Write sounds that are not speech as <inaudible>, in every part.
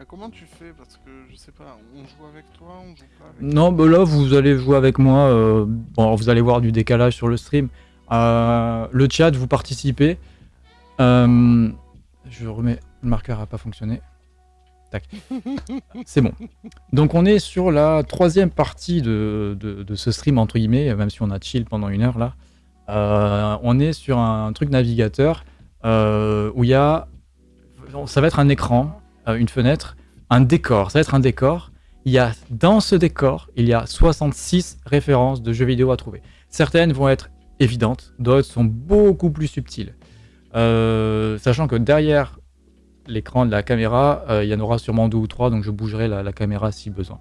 Ah, comment tu fais? Parce que je sais pas, on joue avec toi, on joue pas avec Non, bah là, vous allez jouer avec moi. euh, bon, alors, vous allez voir du décalage sur le stream. Euh, le chat, vous participez. Euh, je remets. Le marqueur a pas fonctionné. Tac. <laughs> C'est bon. Donc, on est sur la troisième partie de, de- de ce stream, entre guillemets, même si on a chill pendant une heure là. Euh, on est sur un truc navigateur euh, où il y a. Ça va être un écran, une fenêtre, un décor. Ça va être un décor il y a dans ce décor, il y a 66 références de jeux vidéo à trouver. Certaines vont être évidentes, d'autres sont beaucoup plus subtiles. Euh, sachant que derrière l'écran de la caméra, euh, il y en aura sûrement deux ou trois, donc je bougerai la, la caméra si besoin.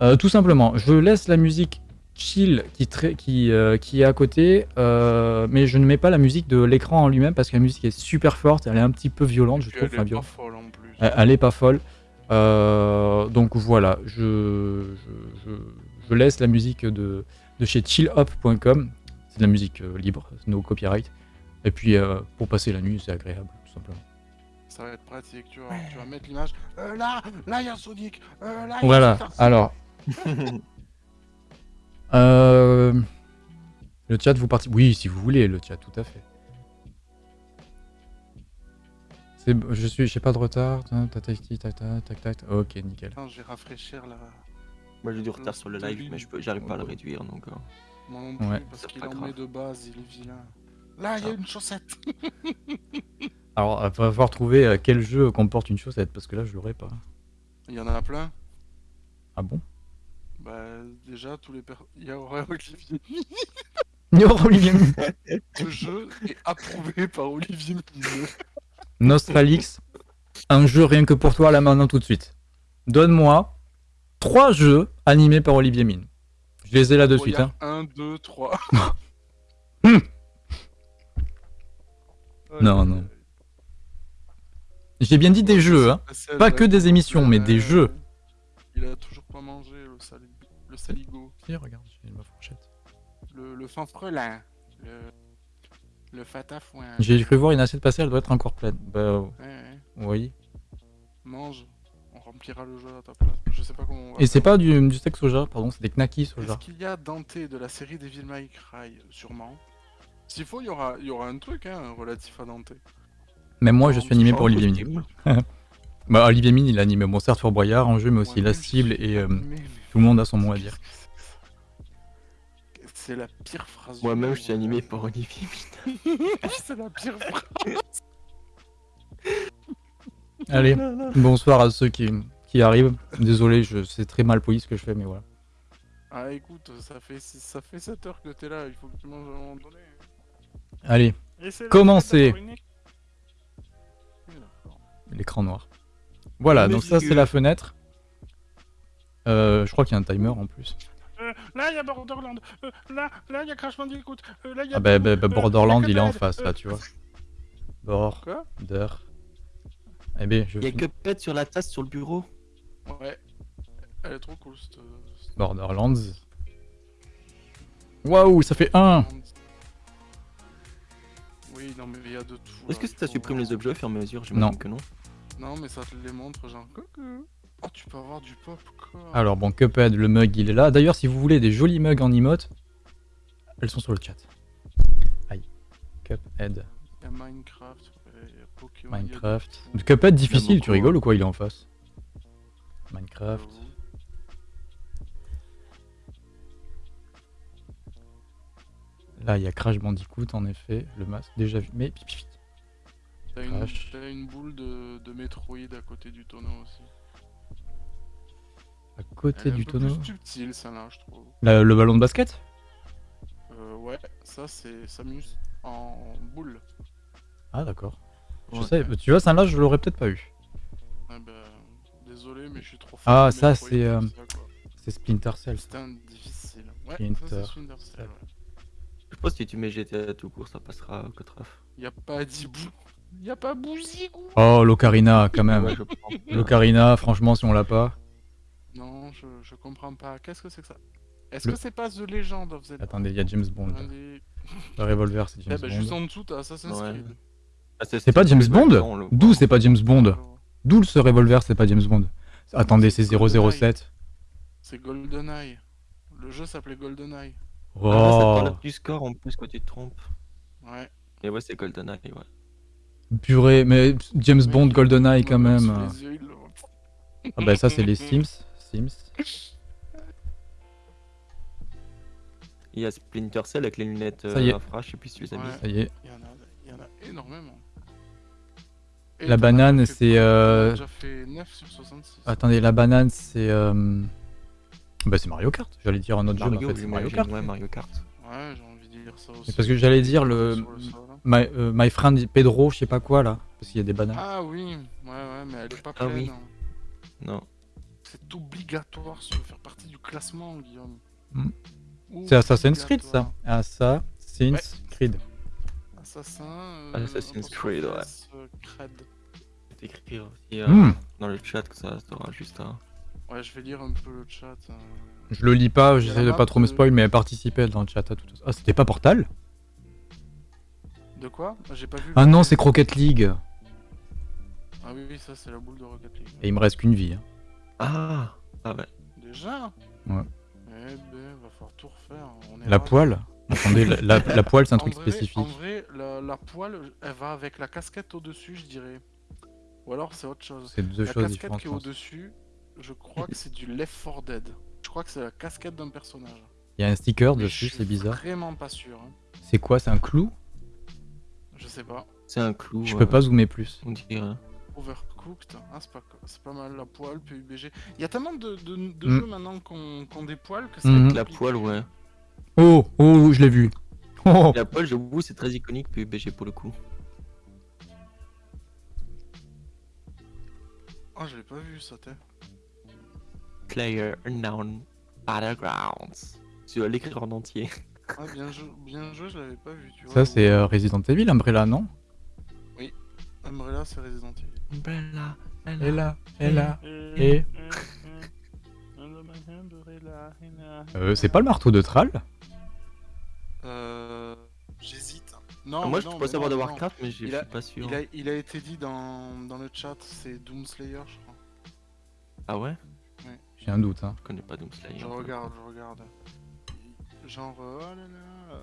Euh, tout simplement, je laisse la musique chill qui, trai- qui, euh, qui est à côté, euh, mais je ne mets pas la musique de l'écran en lui-même parce que la musique est super forte, elle est un petit peu violente, je trouve. enfin, plus. Elle, est pas folle. Euh, donc voilà, je, je, je- je laisse la musique de, de chez chillup.com. C'est de la musique euh, libre, no copyright. Et puis euh, pour passer la nuit, c'est agréable, tout simplement. Ça va être pratique, tu vois. Tu vas mettre l'image. Euh, là, là, il y a Sonic. Euh, là, y a Voilà, alors. <laughs> euh, le chat, vous participez Oui, si vous voulez, le chat, tout à fait. C'est, je suis, j'ai pas de retard. Tac, tac, tac, tac, tac, tac, tac. Ok, nickel. Attends, je vais rafraîchir là. Moi j'ai du retard sur le live, mais je peux- j'arrive pas à le réduire donc. euh, Moi non plus, Ouais. parce qu'il en met de base, il est vilain. Là, il y a Ah. une chaussette. <laughs> Alors, il va falloir trouver euh, quel jeu comporte une chaussette, parce que là, je l'aurais pas. Il y en a plein. Ah bon? Bah, déjà, tous les per... Il y a Aurélien Olivier. <laughs> Olivier Ce jeu est approuvé par Olivier. Nostralix, un jeu rien que pour toi, là maintenant, tout de suite. Donne-moi trois jeux animés par Olivier Mine. Je les ai là de suite. Hein. 1, 2, 3. Hmm. Non, non. J'ai bien dit des jeux, hein. Pas que des émissions, mais des jeux. Il a toujours pas mangé le, sali... le saligo. Si, regarde, j'ai ma fourchette. Le, le fanfrelan. Le, le fatafouin. J'ai cru voir une assiette passer, elle doit être encore pleine. Bah, Ouais, ouais. oui. Mange. On remplira le jeu à ta place. Je sais pas comment on va Et c'est pas du, du steak soja, pardon, c'est des knackis soja. Est-ce qu'il y a Dante de la série Devil May Cry Sûrement? S'il faut, il y aura, il y aura un truc hein, relatif à Dante. Même moi, je suis animé pas Olivier Mine. <laughs> Bah, Olivier Mine, il anime bon, certes Fort Boyard en jeu, mais aussi Ouais, La Cible et euh, mais- tout le monde a son mot à dire. C'est la pire phrase. Moi-même je suis animé par Olivier. <laughs> C'est la pire phrase. Allez, bonsoir à ceux qui, qui arrivent. Désolé, je c'est très mal poli ce que je fais, mais voilà. Ah écoute, ça fait, ça fait 7 heures que t'es là, il faut que tu manges à un moment donné. Allez, Commencez. l'écran noir. Voilà, donc ça c'est la fenêtre. Euh, je crois qu'il y a un timer en plus. Euh, là, il y a Borderland. Euh, là, là, il y a Crash Bandicoot. Euh, là, il y a. Ah bah, bah, bah, Euh, Borderland, il est en face là, tu vois. Quoi? Border. Eh bien, je Il y a. Cuphead sur la tasse sur le bureau. Ouais. Elle est trop cool cette. Borderlands. Waouh, ça fait 1 Oui, non, mais il y a de tout. Est-ce que ça supprime les objets au fur et à mesure? Non. J'imagine que non. Non, mais ça te les montre, genre. Coucou. Oh, tu peux avoir du. Alors bon, Cuphead, le mug, il est là. D'ailleurs, si vous voulez des jolis mugs en emote, elles sont sur le chat. Aïe. Cuphead, Il y a Minecraft, ouais, il y a Pokémon. il y a de Minecraft. Cuphead difficile, tu rigoles hein. ou quoi Il est en face? Minecraft. Là, il y a Crash Bandicoot, en effet. Le masque, déjà vu. Mais... pi, pi, pi. T'as une, une boule de, de Metroid à côté du tonneau aussi. À côté Elle est du un peu tonneau. plus subtile, celle-là, je trouve. La- le ballon de basket? Euh, ouais, ça c'est Samus en boule. Ah, d'accord. Je Ouais. sais, tu vois, ça là, je l'aurais peut-être pas eu. Ah bah, désolé, mais je suis trop Ah, de ça, c'est, euh. C'est Splinter Cell. C'était un difficile. Ouais, Splinter ça c'est Splinter Cell. Je pense que si tu mets GTA tout court, ça passera au 4 F. Y a pas Dibou. Y a pas Bouzigou. Oh, l'Ocarina, quand même. Ouais, je prends. L'Ocarina, franchement, si on l'a pas. Non, je, je comprends pas. Qu'est-ce que c'est que ça? Est-ce Le- que c'est pas The Legend of Zelda Attendez, il y a James Bond. Des- <laughs> Le revolver, c'est Eh James bah, juste Bond. en dessous, t'as Assassin's Ouais. Creed. Ah, C'est pas James Bond D'où c'est pas James Bond D'où ce revolver, c'est pas James Bond. Attendez, c'est GoldenEye. 007. C'est GoldenEye. Le jeu s'appelait GoldenEye. Ah, là, ça te Oh, t'enlève du score en plus quand tu te trompes. Ouais. Et ouais, c'est GoldenEye, ouais. purée, mais James Bond, GoldenEye quand même. Ah bah ça, c'est les <laughs> Sims. Sims. Il y a Splinter Cell avec les lunettes Ça y est. euh, infra, je sais plus si tu les as Ouais. mis. Ça y est. Il y en a, il y en a énormément. Et La banane, c'est, euh, fait 9 sur 66. Attendez, la banane, c'est... euh, Bah c'est Mario Kart. J'allais dire un autre jeu, mais en Mario, fait, c'est Mario Kart. ouais, Mario Kart. Ouais, j'ai envie de dire ça aussi. Mais parce que j'allais dire le- hein. My, euh, my friend Pedro, je sais pas quoi là. Parce qu'il y a des bananes. Ah oui, ouais, ouais, mais elle est pas Ah pleine. oui. hein. Non. C'est obligatoire si tu veux faire partie du classement, Guillaume. Hmm. C'est Assassin's Creed ça. Assassin's Creed. Assassin. euh, Assassin's Creed, ouais. Je vais t'écrire aussi euh, Hmm. dans le chat que ça sera juste un. Ouais, je vais lire un peu le chat. euh. Je le lis pas, j'essaie de pas trop me spoil, mais participer dans le chat à tout ça. Ah, c'était pas Portal De quoi? J'ai pas vu. Ah non, c'est Croquette League. Ah oui, oui, ça c'est la boule de Rocket League. Et il me reste qu'une vie. hein. Ah Ah ouais. Déjà Ouais. Eh ben, va falloir tout refaire. On est La poêle Attendez, la, la- la poêle, c'est un En truc vrai- spécifique. En vrai, la, la poêle, elle va avec la casquette au-dessus, je dirais. Ou alors c'est autre chose. C'est deux la choses casquette qui est je au-dessus, je crois que c'est du Left 4 Dead. Je crois que c'est la casquette d'un personnage. Il y a un sticker Mais dessus, je suis c'est bizarre. Vraiment pas sûr. hein. C'est quoi C'est un clou? Je sais pas. C'est un clou. Je euh, peux pas zoomer plus. On dirait. Overcooked, ah, c'est pas, mal la poêle, PUBG. Il y a tellement de, de- de Mm. jeux maintenant qu'on des poils que c'est Mhm. La poêle, ouais. Oh, oh, je l'ai vu. <laughs> Oh, La poêle, j'avoue, c'est très iconique PUBG pour le coup. Ah, je l'ai pas vu ça, t'es. Player Unknown Battlegrounds. Tu vas l'écrire en entier. Ah, bien, jou- bien joué, je l'avais pas vu, tu vois. ça c'est euh, Resident Evil, Umbrella, non? Umbrella, c'est Resident Evil. Umbrella, Et là, et là. Et <laughs> euh, C'est pas le marteau de Thrall Euh. J'hésite. Non, Ah, Moi, je non, savoir non, de non. Warcraft, mais je suis a- pas sûr. Il a, il a été dit dans, dans le chat, c'est Doomslayer, je crois. Ah ouais J'ai un doute. Hein. Je connais pas Doomslayer. Je regarde, je regarde. Genre, euh, oh là là.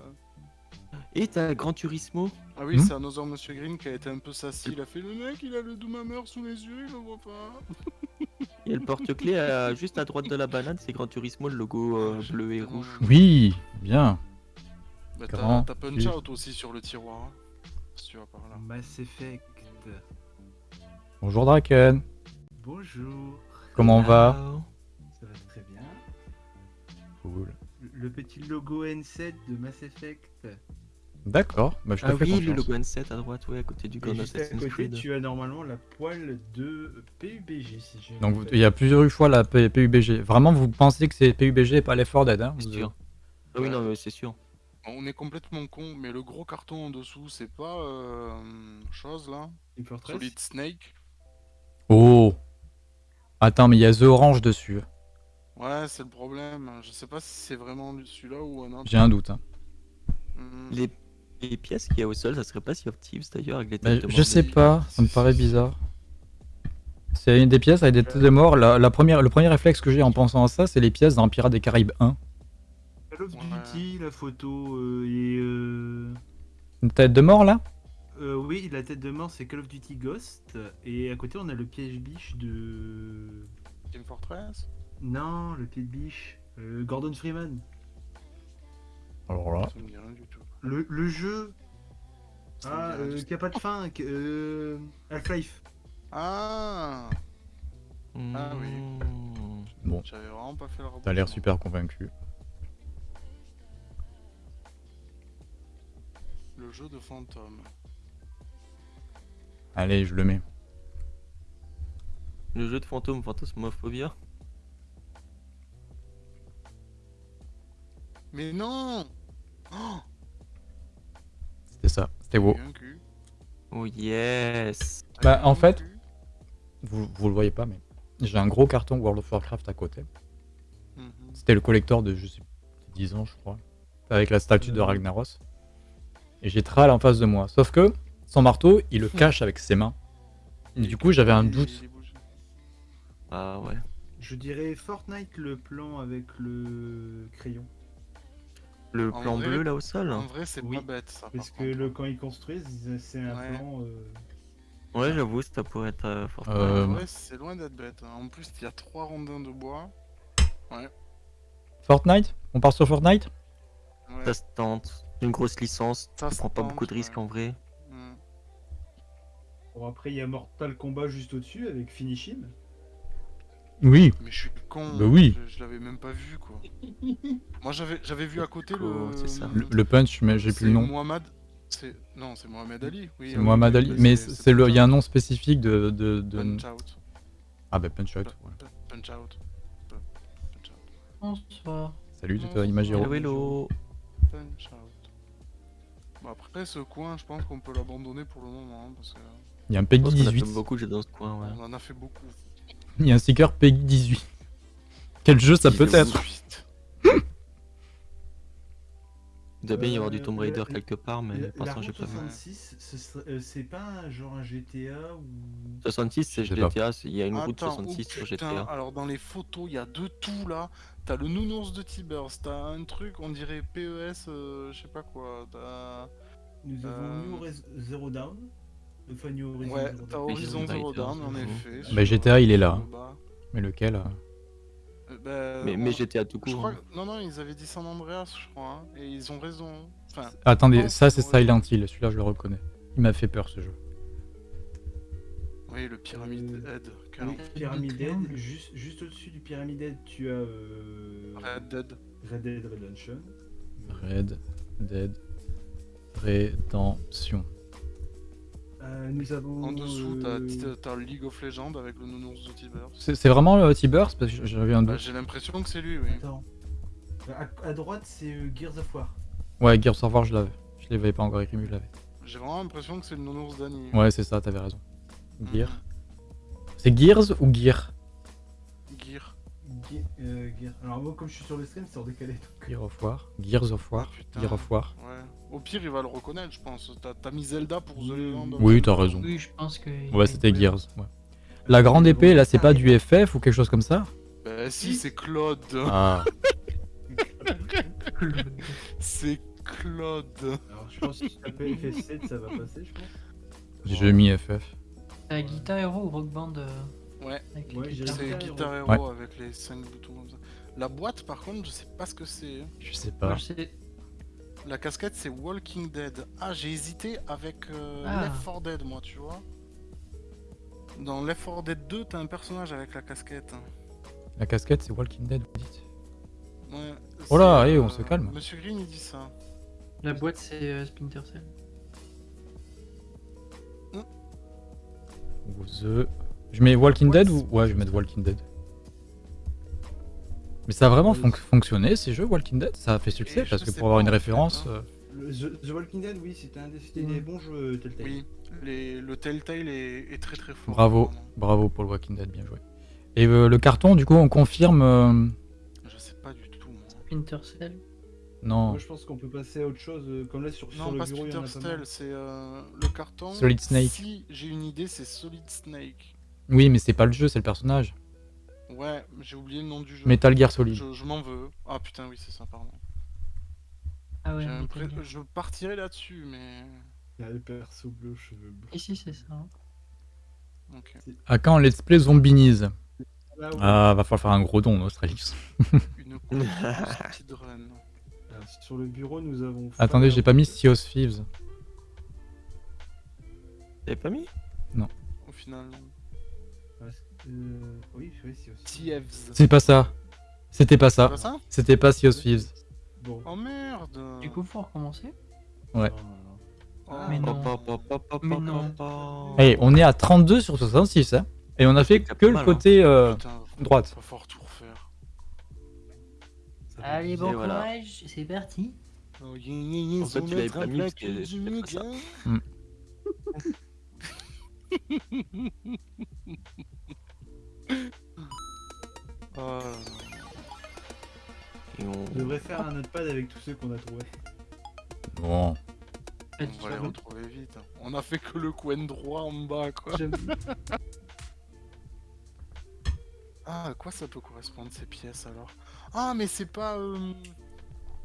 Et t'as Gran Turismo Ah oui, Hmm c'est Another Monsieur Green qui a été un peu sassy. Il a fait le mec, il a le Doomhammer sous les yeux, il le voit pas. Il y a le porte-clés à- juste à droite de la banane, c'est Gran Turismo, le logo euh, J'ai bleu et rouge. Oui, bien. Bah, Grand t'as, Punch. Out aussi sur le tiroir. hein, si tu vas par là. Mass Effect. Bonjour Draken. Bonjour. Comment on va. Ça va très bien. Cool. Le petit logo N7 de Mass Effect. D'accord, bah, je te Ah fais oui, le logo N7 à droite, ouais, à côté du Et Grand juste à Assassin's côté, Creed. tu as normalement la poêle de PUBG. Si j'ai Donc vous- il y a plusieurs fois la P- PUBG. Vraiment, vous pensez que c'est PUBG et pas 4 Dead hein C'est sûr. Ah oui, non, mais c'est sûr. On est complètement con, mais le gros carton en dessous, c'est pas euh, chose là. Solid Snake. Oh Attends, mais il y a The Orange dessus. Ouais, c'est le problème. Je sais pas si c'est vraiment celui-là ou un autre. J'ai un doute. hein. Hmm. Les, les pièces qu'il y a au sol, ça serait pas of Thieves d'ailleurs, avec les Bah, têtes de je sais pas, ça me paraît bizarre. C'est une des pièces avec des têtes de mort. La, la première, le premier réflexe que j'ai en pensant à ça, c'est les pièces dans Pirates des Caraïbes 1. Call of. Duty, la photo euh, et. Euh... Une tête de mort là? Euh, oui, la tête de mort, c'est Call of Duty Ghost. Et à côté, on a le piège biche de. Team Fortress? Non, le pied de biche. euh, Gordon Freeman. Alors là. Ça me dit rien du tout. Le, le jeu. Ah, euh, qui a pas de fin. euh, Half-Life. Ah Ah oui. Mmh. Bon, J'avais vraiment pas fait le t'as l'air super convaincu. Le jeu de fantôme. Allez, je le mets. Le jeu de fantôme, Fantasmophobia. Mais non Oh C'était ça, c'était cul. Oh yes Bah, en fait-. Vous, vous le voyez pas, mais j'ai un gros carton World of Warcraft à côté. Mhm. C'était le collector de, je sais, 10 ans, je crois. Avec la statue de Euh. Ragnaros. Et j'ai Thrall en face de moi. Sauf que, son marteau, il le cache avec ses mains. Et du coup, j'avais un doute. Ah ouais. Je dirais Fortnite le plan avec le crayon. Le En plan vrai- bleu là au sol En vrai, c'est Oui, pas bête ça. Parce par que le, quand ils construisent, c'est un Ouais. plan. euh, Ouais, j'avoue, ça pourrait être euh, fort. Euh, vrai, c'est loin d'être bête. hein. En plus, il y a trois rondins de bois. Fortnite? On part sur Fortnite? Ouais. Ça se tente. Une grosse licence, Ça tu prends pas tente, beaucoup de risques ouais. en vrai. Bon, après, il y a Mortal Kombat juste au-dessus avec Finish Him. Oui. Mais je suis con. Bah oui. Je, je l'avais même pas vu quoi. <laughs> Moi, j'avais j'avais vu à côté Oh, le. ça. Le, le punch, mais j'ai plus le c'est nom. Mohamed. C'est non, c'est Mohamed Ali. Oui. C'est Mohamed Ali. bah, Mais c'est le, il y a un nom spécifique de. de, de- Punch out. Ah bah Punch Out. voilà. Punch out. Punch out. Bonsoir. Salut, Non, toi, Imagiro. Hello, hello. Punch out. Bon, après, ce coin, je pense qu'on peut l'abandonner pour le moment. hein, parce que Il y a un Peggy pense qu'on a fait 18. beaucoup dans ce coin, ouais. on en a fait beaucoup. Il y a un sticker Peggy 18. Quel jeu ça peut être. Il doit bien y avoir du Euh, Tomb Raider la- quelque part, mais pour l'instant j'ai pas vu. 66, ce serait- euh, c'est pas un- genre un GTA ou. 66 c'est. GTA, il y a une route Attends, 66 oh sur GTA. Alors dans les photos, il y a de tout là. T'as le nounours de Tibers, t'as un truc, on dirait PES, euh, je sais pas quoi. T'as Nous avons Euh, New Res- Zero Down. Enfin, New Horizon ouais. Horizon Zero Dawn en effet. Bah, GTA, il est là. Mais lequel? Euh bah, Mais, GTA tout je court. crois... hein. que- Non, non, ils avaient dit San Andreas, je crois. hein, Et ils ont raison. Enfin, Attendez, ça c'est Silent Hill, celui-là je le reconnais. Il m'a fait peur ce jeu. oui, le Pyramid Euh, Head. Oui, Pyramid Head, juste, juste au-dessus du Pyramid Head, tu as euh, Red Dead. Red Dead Redemption. Red Dead Redemption. Euh, nous avons. En dessous, t'as euh, t'as le League of Legends avec le nounours de Tibers. C'est vraiment le T-Burst Parce que j'avais un Bah, doute. J'ai l'impression que c'est lui, oui. Attends. À, à droite, c'est euh, Gears of War. Ouais, Gears of War, je l'avais. Je l'avais pas encore écrit, mais je l'avais. J'ai vraiment l'impression que c'est le nounours d'Annie. Ouais, c'est ça, t'avais raison. Mhm. Gear. C'est Gears ou Gear? Gear. Ge- euh, Gears. Alors, moi, comme je suis sur le stream, c'est en décalé. donc- Gear of War. Gears of War. Ah. Gear of War. Ouais. Au pire, il va le reconnaître, je pense. T'as t'as mis Zelda pour The Legend of Oui, t'as raison. Oui, je pense que. Ouais, c'était Gears. Ouais. La grande épée, là, c'est pas du FF ou quelque chose comme ça Bah si, c'est Claude. Ah. <laughs> C'est Claude. Alors, je pense que si tu tapes FF7, ça va passer, je pense. J'ai mis FF. Euh, Guitar Hero ou Rock Band euh, Ouais. Ouais. C'est Guitar Hero Ouais. avec les 5 boutons comme ça. La boîte, par contre, je sais pas ce que c'est. Je sais Moi, pas. je sais- La casquette, c'est Walking Dead. Ah, j'ai hésité avec euh, Ah. Left 4 Dead, moi, tu vois. Dans Left 4 Dead 2, t'as un personnage avec la casquette. La casquette, c'est Walking Dead, vous dites Ouais, Oh là, eh, on se calme. Monsieur Green, il dit ça. La boîte, c'est euh, Splinter Cell. Ou The. Je mets Walking Dead ou. Ouais, je vais mettre Walking Dead. Mais ça a vraiment fonc- fonctionné ces jeux Walking Dead? Ça a fait succès parce que pour avoir une référence. hein. euh, Le- The, The Walking Dead, oui, c'était un des, des bons jeux Telltale. Oui, les- le Telltale est, est très très fort. Bravo, bravo pour le Walking Dead, bien joué. Et euh, le carton, du coup, on confirme. euh, Je sais pas du tout. moi. Splinter Cell. Non, Moi, je pense qu'on peut passer à autre chose. euh, Comme là, sur, sur Non, le pas bureau, Splinter. Cell, c'est euh, le carton. Solid Snake. Si j'ai une idée, c'est Solid Snake. oui, mais c'est pas le jeu, c'est le personnage. Ouais, j'ai oublié le nom du jeu. Metal Gear Solid. Je, je m'en veux. Ah putain, oui, c'est ça, pardon. Ah ouais. Je partirai là-dessus, mais. Il y a le perso bleu, cheveux bleus. Ici, c'est ça. hein. Ok. À quand Let's Play Zombinise Ah, ouais. Ah, va falloir faire un gros don, Australis. <laughs> Une speedrun. Alors, sur le bureau, nous avons. Attendez, j'ai pas mis Sea of Thieves. T'avais pas mis? Au final. Oui, oui, c'est aussi. TFs. C'est pas ça. C'était pas ça. pas ça C'était pas Sea of Thieves. Bon. Oh merde Du coup, faut recommencer. Ouais. Oh. Mais non. Mais non. Eh, on est à 32 sur 66, hein. Et on a fait que pas le mal, hein. côté euh, Putain, droite. Va falloir tout refaire. Allez, bon voilà. courage, c'est parti. Oh, En fait, tu l'avais pas mis parce que ça. <laughs> <laughs> Oh. Et on- On devrait faire un notepad avec tous ceux qu'on a trouvés. Bon. On va les retrouver vite. hein. On a fait que le coin droit en bas, quoi. Ah, à quoi ça peut correspondre ces pièces alors? Ah, mais c'est pas euh,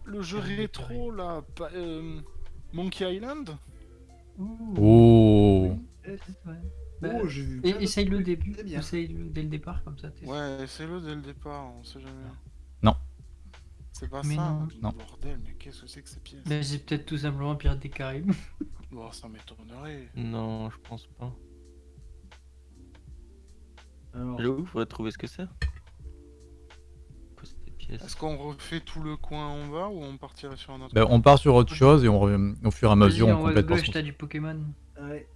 le jeu rétro là, pas, euh, Monkey Island? Ouh. Oh Ouais. Bah, Oh, j'ai vu. au trucs début. très bien. Essaye-le dès le départ, comme ça. Ouais, c'est le dès le départ, on sait jamais. Non. C'est pas Mais ça. non. Non. Bordel, mais qu'est-ce que c'est que ces pièces Mais c'est peut-être tout simplement Pirates des Caraïbes. <laughs> Bon, ça m'étonnerait. Non, je pense pas. Alors, J'avoue, faudrait trouver ce que c'est. Quoi, c'est des pièces Est-ce qu'on refait tout le coin en bas ou on partirait sur un autre Ben, coin? on part sur autre chose et on, re- au fur et à mesure on complète gauche, t'as du Pokémon. ouais.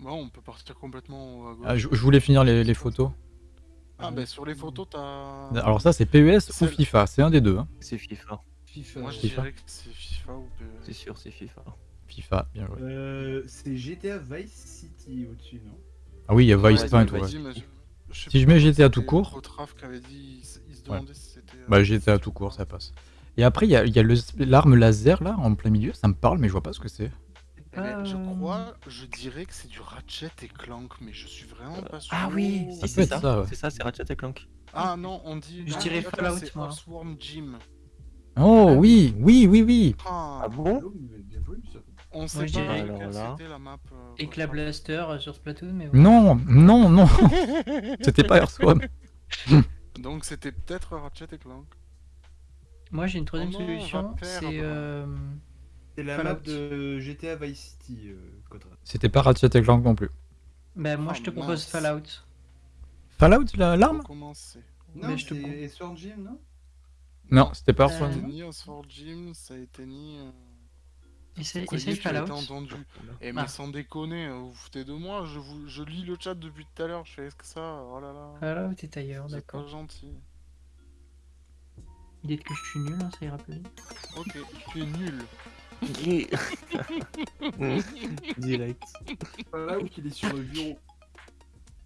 Bon, on peut partir complètement à gauche. Ah, je, je voulais finir les, les photos. Ah, bah sur les photos, t'as. Alors ça c'est PES ou FIFA, c'est un des deux. hein. C'est FIFA. FIFA. Moi, je FIFA. dirais que c'est FIFA ou PES. C'est sûr, c'est FIFA. FIFA, bien joué. Euh, c'est GTA Vice City au-dessus, non? Ah oui, il y a Vice Ouais, Point, vas-y, ouais. Je- sais Si je mets GTA tout court. Rotraf qui avait dit, il se- il se Ouais. demandait si c'était. euh, Bah GTA tout court, ça passe. Et après il y a, il y a le- l'arme laser là en plein milieu, ça me parle mais je vois pas ce que c'est. Eh ben, Je Euh, crois, je dirais que c'est du Ratchet et Clank, mais je suis vraiment pas sûr. Ah oui, si, c'est ça. ça, ouais. C'est ça, c'est Ratchet et Clank. Ah non, on dit. Je non, dirais Fallout, C'est Jim. Oh oui, oui, oui, oui. Ah, Ah bon? On sait Moi, je pas c'était la map. euh, Éclat. Blaster euh, sur Splatoon, mais ouais. Non, non, non. <laughs> C'était pas Earthworm. <laughs> Donc c'était peut-être Ratchet et Clank. Moi j'ai une troisième Oh solution, c'est euh, C'est la Fallout. map de GTA Vice City, euh. C'était pas Ratchet et Clank non plus. bah moi Oh, je te propose mince. Fallout. Fallout la- l'arme. Non, Mais je te c'est Sword Gym, non? Non, c'était pas Euh, Earthworm. été ni Earthworm Jim, ça a été ni. euh, Essaye, Fallout. entendu. Eh mais Ah. sans déconner, euh, vous vous foutez de moi, je, vous, je lis le chat depuis tout à l'heure, je fais est-ce que ça Oh là là. Fallout est ailleurs, C'est d'accord. pas gentil. Dites que je suis nul, hein, ça ira plus vite. Ok, tu es nul. <laughs> Direct. Fallout, il est sur le bureau.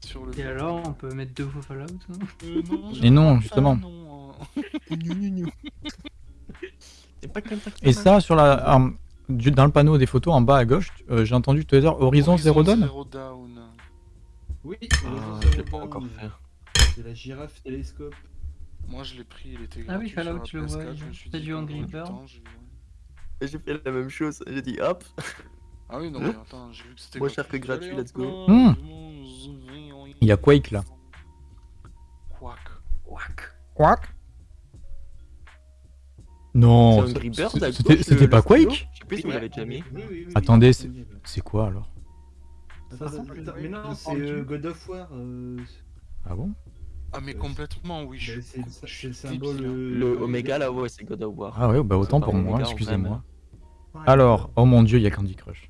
Sur le Et alors, on peut mettre deux fois Fallout hein? Euh, non, Et non, justement. hein. C'est pas Et ça sur la arme- du- dans le panneau des photos en bas à gauche, euh, j'ai entendu tout à l'heure Horizon Zero Dawn. Zero Dawn. Oui, Ah, je l'ai pas encore fait. C'est la girafe télescope. Moi je l'ai pris, il était Ah oui, gratuit Fallout, sur la je le PS4, vois, dit, du Angry Bird. J'ai- fait la même chose. J'ai dit hop. Ah oui, non mais attends, j'ai vu que c'était Moins cher que gratuit, let's go. Hmm. Il y a Quake, là. Quack. Quack. Quack Non, c'était le- pas. Quake Je sais plus si vous l'avez déjà mis. Attendez, c'est- quoi alors Ça, ça- mais non, c'est euh. God of War. euh, Ah bon Ah mais Euh, complètement oui, je suis c'est le symbole. hein. euh, Le de- Omega là, ouais, c'est God of War. Ah ouais, bah autant pour moi, excusez-moi. Alors, oh mon dieu, il y a Candy Crush.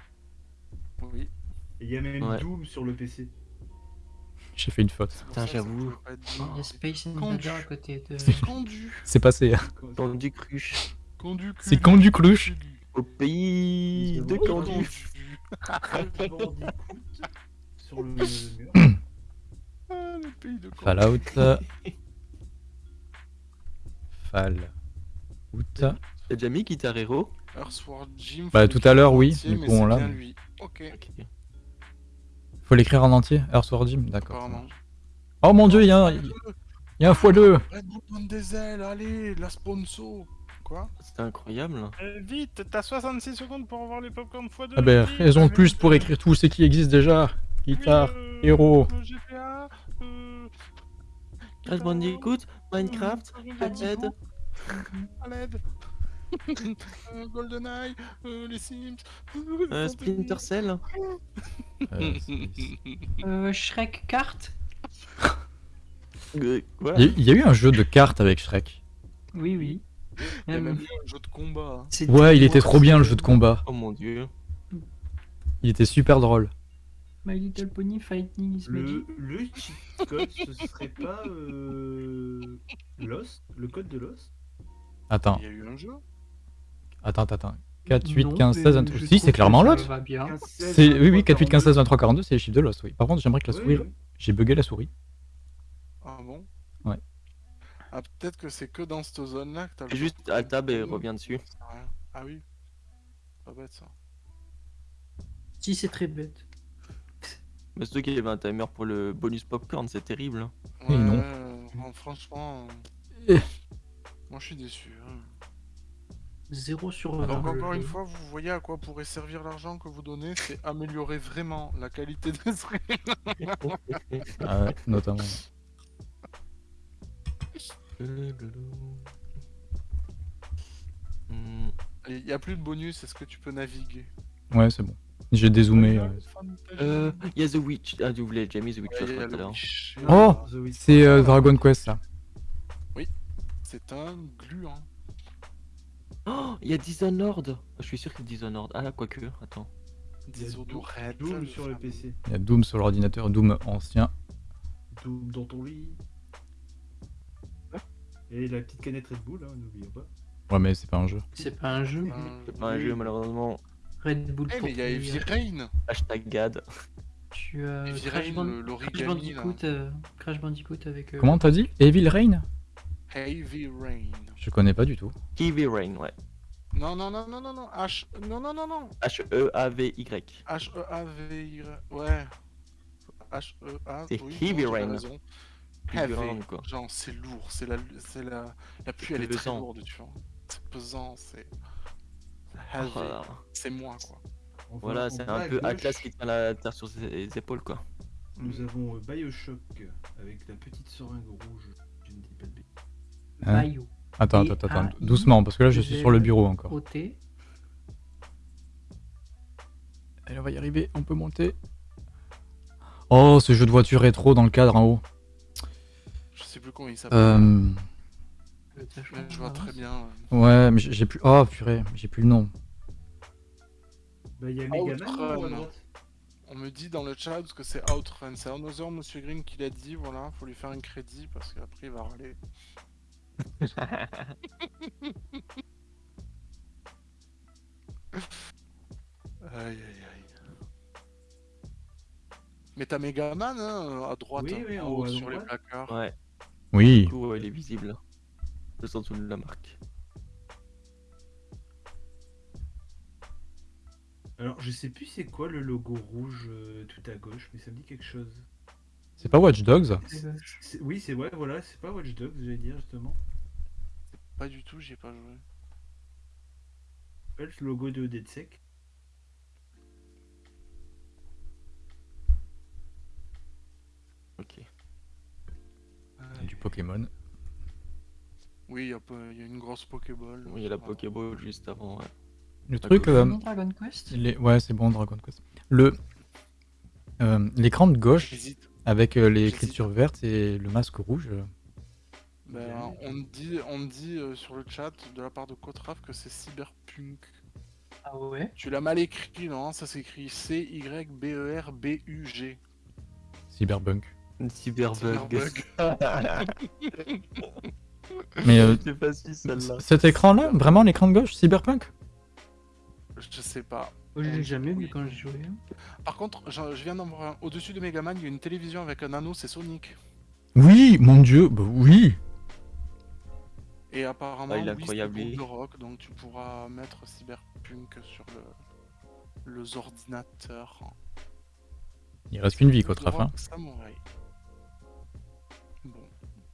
Oui. Il y a même Ouais. Doom sur le PC. J'ai fait une faute. Putain, j'avoue. Il y a Space Condu. Invader à côté de. C'est- Condu. C'est passé. hein. Cruche. Condu. C'est Condu Cruche. Au pays de. Candu. <laughs> Sur le mur. <coughs> Ah, le pays de Condu. Fallout. <laughs> Fallout. T'as déjà mis Guitar Hero Earthworm Jim. Bah, tout à l'heure, oui, du coup, on c'est l'a, lui. Ok. Faut l'écrire en entier Earthworm Jim D'accord. Oh mon dieu, il y a un, il y a un x2 Red Bull donne des ailes, allez, la sponsor. Quoi? C'était incroyable. Euh, Vite, t'as 66 secondes pour avoir les popcorn x2. Ah ben, raison de plus pour écrire tout ce qui existe déjà. Guitare, euh, héros. GTA, euh... Crash Bandicoot, Minecraft, euh, Red. à l'aide. Euh, GoldenEye, euh, les Sims, euh, Splinter Cell. Shrek Kart voilà. Il y, a- eu un jeu de cartes avec Shrek. Oui, oui. Il y a même eu un jeu de combat. hein. Ouais, il était trop bien le jeu de combat. Oh mon dieu. Il était super drôle. My Little Pony Fighting is Magic. Le, le cheat code, ce serait pas euh, Lost Le code de Lost? Attends, Il y a eu un jeu? Attends, attends. 4, 8, Non, 15, mais 16, 23. je Si, c'est clairement ça l'autre. va bien. 15, 16, C'est oui, oui, 4, 8, 15, 16, 42. 23, 42, c'est les chiffres de Lost, oui. Par contre, j'aimerais que la Oui, souris. oui. J'ai bugué la souris. Ah bon? Ouais. Ah, peut-être que c'est que dans cette zone-là que t'as le juste Tab et reviens dessus. À. Ah oui. Pas bête ça. Si, c'est très bête. Mais surtout qu'il y avait un timer pour le bonus popcorn, c'est terrible. hein. Oui, non. euh, bon, franchement, <laughs> moi je suis déçu. hein. 0 sur Donc 20. encore une fois, vous voyez à quoi pourrait servir l'argent que vous donnez, c'est améliorer vraiment la qualité des <laughs> streams. Ah ouais, notamment. Il n'y a plus de bonus, est-ce que tu peux naviguer? Ouais, c'est bon. J'ai dézoomé. euh. Euh, il y a The Witch. Ah, tu voulais déjà mis The Witcher tout à l'heure. Witch. Oh The Witch. C'est euh, Dragon Quest, ça. C'est un gluant. Oh, il y a Dishonored. Je suis sûr que c'est Dishonored. Ah, quoique, attends. Y a Dishonored, Doom, le sur le. PC. Il y a Doom sur l'ordinateur, Doom ancien. Doom dans ton lit. Et la petite canette Red Bull, hein, n'oublions pas. Ouais, mais c'est pas un jeu. C'est pas un jeu. Un- C'est pas un jeu, malheureusement. Red Bull Eh, pour mais il y a Heavy courir. Rain Hashtag GAD. Tu as Heavy Crash, Rain. Bandicoot, euh, Crash Bandicoot avec. euh, Comment t'as dit? Evil Rain? Heavy Rain. Je connais pas du tout. Heavy Rain, ouais. Non, non, non, non, non, non, H... Non, non, non, non. E H-E-A-V-Y. H-E-A-V-Y... Ouais. H-E-A... C'est oui, Heavy Rain. Heavy. Rain, quoi. Genre, c'est lourd, c'est la... C'est la... La pluie, elle est très lourde, tu vois. C'est pesant, c'est... Heavy. Voilà, C'est moi, quoi. Enfin, Voilà, c'est un peu gauche, Atlas qui tient la terre sur ses épaules, quoi. Nous avons euh, Bioshock avec la petite seringue rouge. Hein. Attends, attends, attends, doucement, parce que là je suis sur le bureau encore. Allez, on va y arriver, on peut monter. Oh, ce jeu de voiture rétro dans le cadre en haut. Je sais plus comment il s'appelle. Euh... je vois très bien. Ouais, mais j'ai plus. Oh purée, j'ai plus le nom. Bah, il y a. Megaman. On me dit dans le chat que c'est Outrun. C'est Another Monsieur Green qui l'a dit, voilà. Faut lui faire un crédit parce qu'après il va râler. Aïe aïe aïe. Mais t'as Megaman hein, à droite, Oui, hein, oui, en en haut sur les placards. Ouais, Oui. du coup, ouais, il est visible. Le sens de la marque. Alors, je sais plus c'est quoi le logo rouge euh, tout à gauche, mais ça me dit quelque chose. C'est pas Watch Dogs? Oui, c'est ouais, voilà, c'est pas Watch Dogs, j'allais dire justement. Pas du tout, j'y ai pas joué. Pas le logo de DeadSec. Ok. Du Pokémon. Oui, il y, a pas- il y a une grosse Pokéball. Oui, il y a la. Pokéball juste avant, ouais. Le truc. euh, Dragon Quest? les... Ouais, c'est bon, Dragon Quest. Le. euh, L'écran de gauche J'hésite. Avec euh, J'hésite. l'écriture verte et le masque rouge. euh, Ben, on me dit, on me dit euh, sur le chat de la part de Kotraf que c'est Cyberpunk. Ah ouais? Tu l'as mal écrit, non? Ça s'écrit C-Y-B-E-R-B-U-G. Cyberbunk. Cyberbug. <laughs> Mais euh, C'est facile celle-là. cet écran-là, vraiment l'écran de gauche, Cyberpunk? Je sais pas. Je l'ai jamais vu quand j'ai joué. hein. Par contre, je, viens d'en voir un. Au-dessus de Megaman, il y a une télévision avec un anneau, c'est Sonic. Oui, mon dieu, bah oui Et apparemment, Ah, il est oui, c'est incroyable, le rock, donc tu pourras mettre Cyberpunk sur le, les ordinateurs. Il reste qu'une vie, quoi, de Traf. Hein. rock Samouraï. Bon,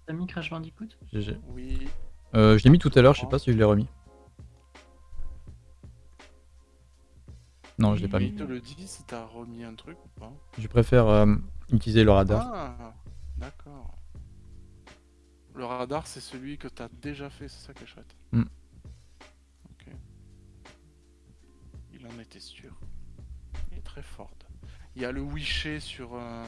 T'as mis Crash Bandicoot? GG. oui. Euh, je l'ai mis tout à l'heure, je sais pas si je l'ai remis. Non, je l'ai pas Il mis. te le dit si t'as remis un truc ou pas. Je préfère euh, utiliser le radar. Ah, d'accord. Le radar, c'est celui que t'as déjà fait, c'est ça qui est chouette. Hmm. Ok. Il en était sûr. Il est très fort. Il y a le Wisher sur euh,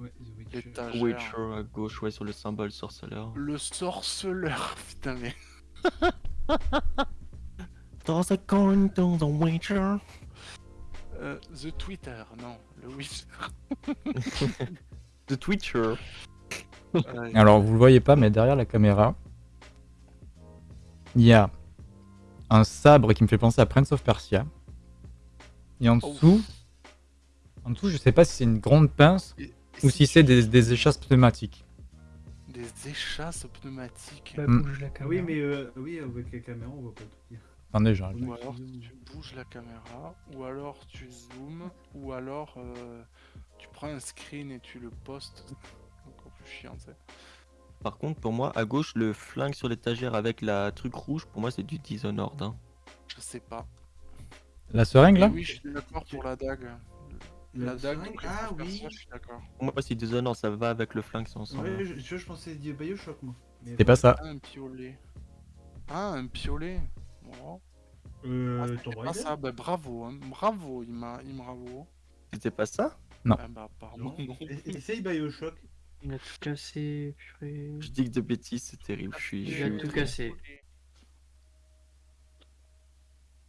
Ouais, The Witcher. Witcher à gauche, ouais, sur le symbole sorceleur. Le sorceleur, <laughs> putain mais. Dans a coin, dans the Witcher. Euh, The Twitter, non, le Wisher. <laughs> The Twitcher. Alors, vous le voyez pas, mais derrière la caméra, il y a un sabre qui me fait penser à Prince of Persia. Et en dessous, en dessous, je sais pas si c'est une grande pince et- et ou si c'est des, des échasses pneumatiques. Des échasses pneumatiques. Bah, Hmm. bouge la Ah caméra. oui, mais euh, oui, avec la caméra, on voit pas tout dire. Attendez, j'arrive. Ou alors tu bouges la caméra, ou alors tu zoomes, ou alors euh, tu prends un screen et tu le postes. <laughs> Encore plus chiant, tu sais. Par contre, pour moi, à gauche, le flingue sur l'étagère avec la truc rouge, pour moi, c'est du Dishonored. Hein. Je sais pas. La seringue là? Oui, je suis d'accord pour la dague. La dague, seringue donc, Ah oui. ça, je suis d'accord. Pour moi, c'est Dishonored, ça va avec le flingue, c'est ensemble. Ouais, je, je, je pensais dire Bioshock moi. C'est pas ça. Ah, un piolet. Ah, un piolet. Ah, Euh, pas Raider ça, bah, bravo, hein. bravo, il m'a, il bravo. C'était pas ça? Ah bah pardon. Non. Essaye Bioshock? Il a tout cassé, purée. Je dis que de bêtises, c'est terrible. Je suis. Il a tout cassé.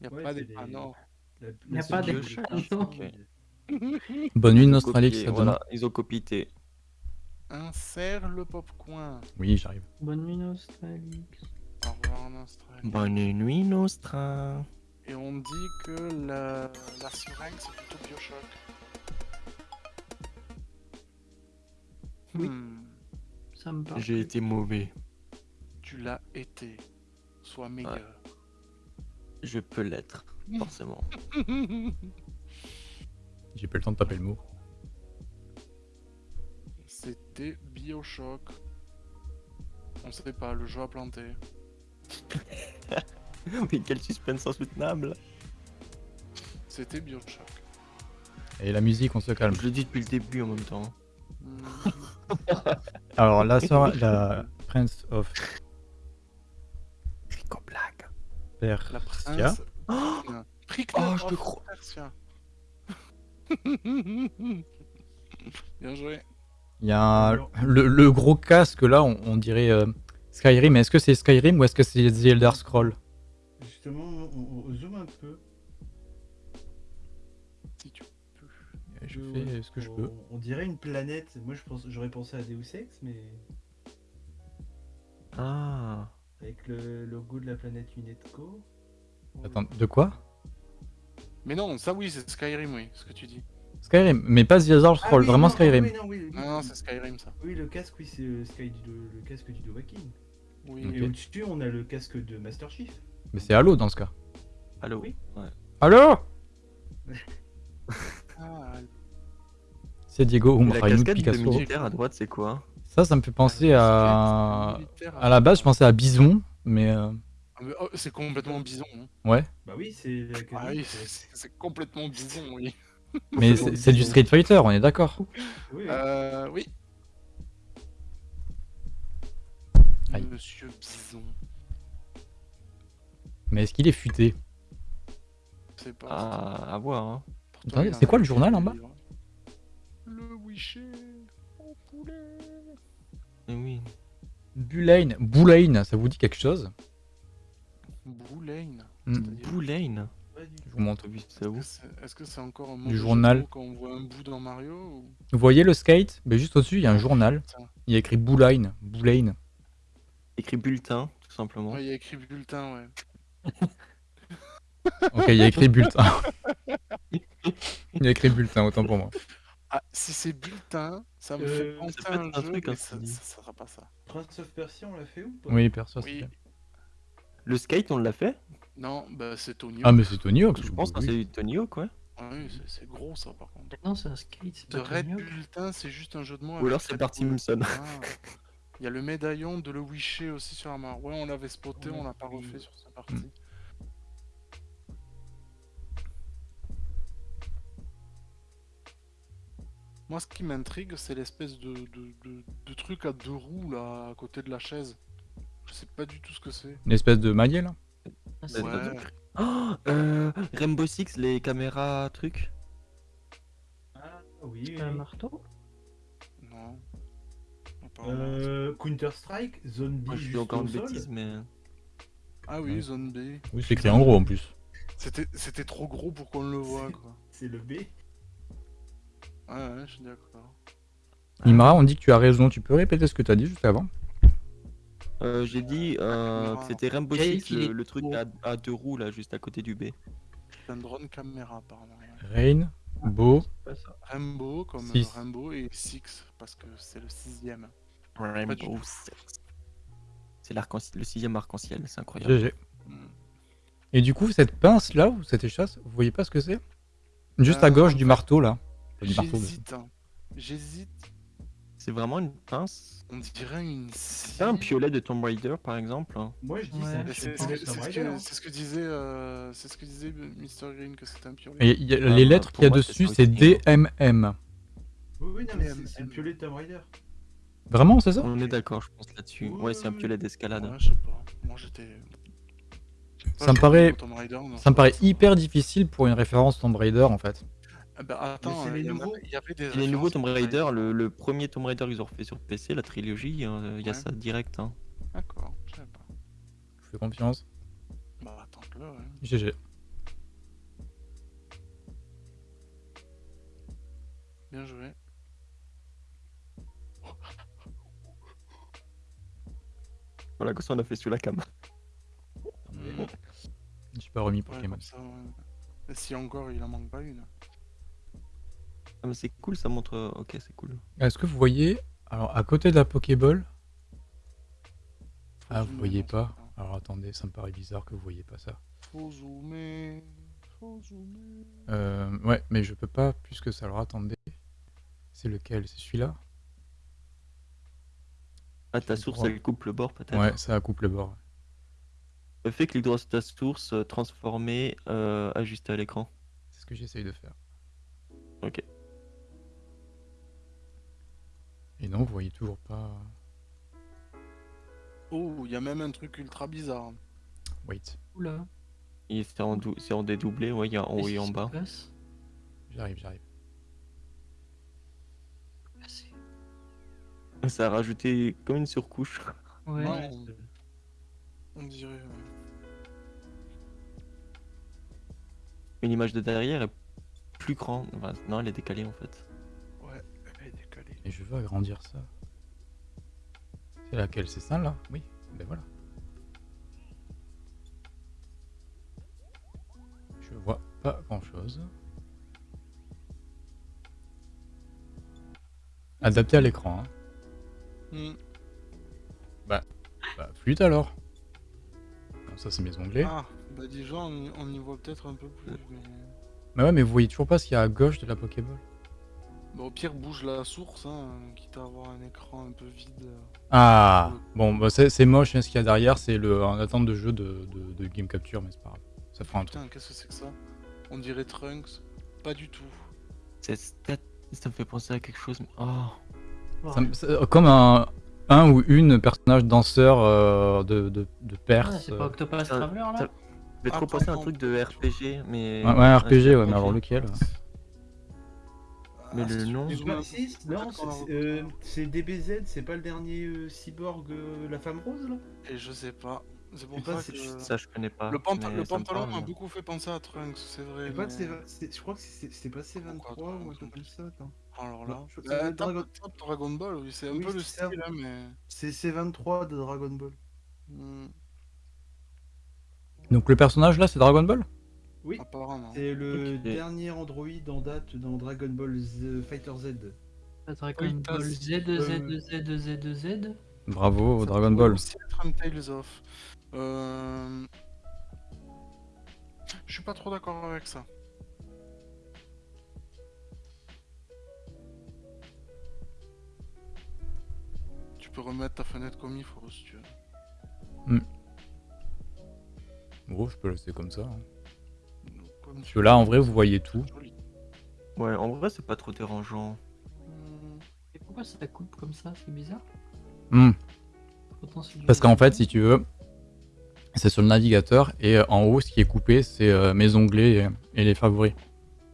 Y a Ouais, pas des des- panneaux. La- Il y a pas des Bioshock, panneaux. c'est- Ok. Bonne nuit Nostralix, copié, voilà, ils ont copié. Insère le popcorn. Oui, j'arrive. Bonne nuit, Nostralix. En Australie. Bonne nuit, Nostra. Et on dit que la, la seringue c'est plutôt Bioshock. Oui. Hmm, Ça me parle. J'ai été mauvais. tu l'as été. Sois meilleur. Je peux l'être, <laughs> forcément. J'ai pas le temps de taper le mot. C'était Bioshock. On sait pas, le jeu a planté. <laughs> Mais quel suspense insoutenable. C'était Bioshock. Et la musique, on se calme. Je le dis depuis le début en même temps. Hmm, <laughs> <laughs> Alors, la sœur, la Prince of Rico Black. La princesse. Oh, <gasps> Oh, je te crois. Persia. Bien joué. Il y a un- le, le gros casque là, on, on dirait euh, Skyrim. Est-ce que c'est Skyrim ou est-ce que c'est The Elder Scroll Justement, on, on zoome un peu. Si tu peux. Je Euh, fais ce que je peux. On, on dirait une planète. Moi, je pense, j'aurais pensé à Deus Ex, mais Ah. avec le logo de la planète Unetco. Attends, de quoi Mais non, ça oui, c'est Skyrim, oui, ce que tu dis. Skyrim, mais pas The Elder Ah Scroll, oui, vraiment non, Skyrim. Oui, non, oui, Non, non, c'est Skyrim, ça. oui, le casque, oui, c'est le, Sky du, le casque du Dovahkiin. Oui. Et au-dessus, on a le casque de Master Chief. Mais c'est Halo dans ce cas. Allô Oui. Ouais. <laughs> Halo Ah, C'est Diego Et La Umraïm cascade de Picasso. militaire à droite, c'est quoi Ça, ça me fait penser Ah, à. À la base, je pensais à Bison, mais. euh, Ah, mais, oh, c'est complètement bison. hein. Ouais. Bah oui, c'est la Ah oui, c'est- complètement bison, oui. Mais <laughs> c'est c'est du Street Fighter, on est d'accord. Oui, oui. Euh, oui. Aïe. Monsieur Bison. Mais est-ce qu'il est futé sais pas. Ah, à voir. Hein. Attendez, c'est quoi le journal en bas livres. Le Wisher au poulet. Eh oui. Bulane. Boulain, ça vous dit quelque chose Boulain. Du Je vous montre. Est-ce que c'est- c'est encore un Du journal. mots quand on voit un bout dans Mario ou... Vous voyez le skate ben, Juste au-dessus, il y a un journal. Putain. Il y a écrit Boulain. Boulain. Écrit bulletin, tout simplement. Ouais, il y a écrit bulletin, ouais. Ok, il y a écrit bulletin. <laughs> il y a écrit bulletin, autant pour moi. Ah, si c'est bulletin, ça me Euh, fait ça penser à un jeu, truc, mais hein, ça, ça sera pas ça. Prince of Persia, on l'a fait ou pas? Oui, perso. Oui. c'est- Le skate, on l'a fait? Non, bah c'est Tony. Ah, mais c'est Tony Hawk. Je pense que c'est du Tony Hawk, ouais. Ah oui, c'est- gros ça par contre. Non, c'est un skate, c'est De pas Red Tony Hawk. Bulletin, c'est juste un jeu de mots. Ou alors c'est Bart. Simpson. <laughs> Il y a le médaillon de le Wisher aussi sur la main. Ouais, on l'avait spoté, on l'a pas refait sur sa partie. Mm. Moi, ce qui m'intrigue, c'est l'espèce de, de, de- de truc à deux roues là, à côté de la chaise. Je sais pas du tout ce que c'est. Une espèce de maillet là? Ah, Ouais. Oh, euh, Rainbow Six, les caméras trucs? Ah oui, un marteau? Apparemment. Euh, Counter-Strike, Zombie Moi, je suis juste encore une bêtise, mais. Ah oui, Ouais. Zone B. Oui, c'est écrit en gros en plus. C'était c'était trop gros pour qu'on le voit, quoi. C'est le B. Ouais, ouais, je suis d'accord. Imra, on dit que tu as raison. Tu peux répéter ce que tu as dit juste avant Euh, J'ai dit euh, caméra. que c'était Rainbow Six, le, truc à, à deux roues là, juste à côté du B. C'est un drone caméra, apparemment. Rain, Beau. Rainbow, comme euh, Six. Rainbow, et Six, parce que c'est le sixième. Rainbow. Six. C'est le sixième arc-en-ciel, c'est incroyable. GG. Et du coup, cette pince là, ou cette échasse, vous voyez pas ce que c'est? Juste à Euh, gauche du marteau là. J'hésite. hein. J'hésite. C'est vraiment une pince? On dirait une C'est un piolet de Tomb Raider par exemple. Moi je dis Ouais. c'est ce que, hein. c'est ce que disait, euh, c'est ce que disait Mr Green que c'était un piolet. Et il y a- Ah, les bah, lettres qu'il y a moi, dessus, c'est hein. DMM. Oui, oui, non, mais c'est- c'est le piolet de Tomb Raider. Vraiment, c'est ça On est d'accord, je pense là-dessus. Ouais, c'est un piolet d'escalade. Ouais, je sais pas. Moi j'étais. Ça me paraît- Tomb Raider, non, Ça me paraît hyper difficile pour une référence Tomb Raider en fait. Ah bah, attends, c'est euh, les il y avait- il y avait des. Les nouveaux Tomb Raider, le, le premier Tomb Raider qu'ils ont refait sur PC, la trilogie, euh, il y a Ouais. ça direct. Hein. D'accord, je sais pas. Je fais confiance. Bah, attends-le, ouais. GG. Bien joué. Voilà, que ça on a fait sur la cam. Mm. Je suis pas remis Ouais, Pokémon. comme ça, ouais. Si encore il en manque pas une. Ah, mais c'est cool, ça montre. euh, Ok, c'est cool. Est-ce que vous voyez Alors à côté de la Pokéball? Ah, vous voyez pas? Alors attendez, ça me paraît bizarre que vous voyez pas ça. Faut zoomer. Faut zoomer. Euh, ouais, mais je peux pas plus que ça. Alors attendez. C'est lequel? C'est celui-là? Ah, ta source, elle coupe le bord peut-être Ouais, ça coupe le bord. Fais clic droit sur ta source, euh, transformer, euh, ajuster à l'écran. C'est ce que j'essaye de faire. Ok. Et non, vous voyez toujours pas. Oh, il y a même un truc ultra bizarre. Wait, Oula. C'est en, en dédoublé, ouais, il y a en haut et en bas. J'arrive, j'arrive. Ça a rajouté comme une surcouche. Ouais. Ouais. On dirait. ouais. Une image de derrière est plus grande. Enfin, non, elle est décalée en fait. Ouais, elle est décalée. Et je veux agrandir ça. C'est laquelle? C'est ça là? Oui. Ben voilà. Je vois pas grand chose. Adapté à l'écran. Hein. Hmm. Bah, flûte alors. Non, ça c'est mes onglets. Ah, bah déjà, on, y- on y voit peut-être un peu plus. Mais... Mais ouais, mais vous voyez toujours pas ce qu'il y a à gauche de la Pokéball. Bah, au pire, bouge la source, hein, quitte à avoir un écran un peu vide. Ah Bon, bah c'est moche hein, ce qu'il y a derrière, c'est le en attente de jeu de, de, de Game Capture, mais c'est pas grave. Ça fera un truc. Putain, qu'est-ce que c'est que ça? On dirait Trunks. Pas du tout. Ça me fait penser à quelque chose. mais- Oh. Ça comme un, un ou une personnage danseur euh, de, de, de Ah, Perse. c'est pas Octopus ça- Traveler là ça- Je vais trop penser à un truc de RPG, mais. Ouais, ouais, RPG, ouais, mais alors lequel Mais Ah, le tu nom- non, c'est- la euh, c'est DBZ, c'est pas le dernier euh, cyborg, euh, la femme rose là Et je sais pas. C'est pour ça que. c'est- Ça, je connais pas. Le, panta- pantalon m'a mais- beaucoup fait penser à Trunks, c'est vrai. Pas Je crois que c'est pas C23 Pourquoi ou un truc comme ça, attends. Alors là. Non, je- Bah, c'est tape- Dragon- Dragon Ball, oui, c'est un Oui, peu le style, hein, mais. C'est C23 de Dragon Ball. hmm, Donc le personnage là, c'est Dragon Ball? Oui, apparemment. c'est le dernier Android en date dans Dragon Ball Z- Fighter Z. Dragon Oui, Ball Z, Z, Z, Z, Z. Bravo, Ça Dragon Ball. Tales of. Euh... Je suis pas trop d'accord avec ça. Peux remettre ta fenêtre comme il faut si tu veux. Bon, je peux laisser comme ça. hein. Comme Parce tu que là, en vrai, vous voyez tout. Ouais, en vrai, c'est pas trop dérangeant. Hmm, Et pourquoi ça coupe comme ça? C'est bizarre. Hmm. Parce qu'en fait, si tu veux, c'est sur le navigateur et euh, en haut, ce qui est coupé, c'est euh, mes onglets et, et les favoris.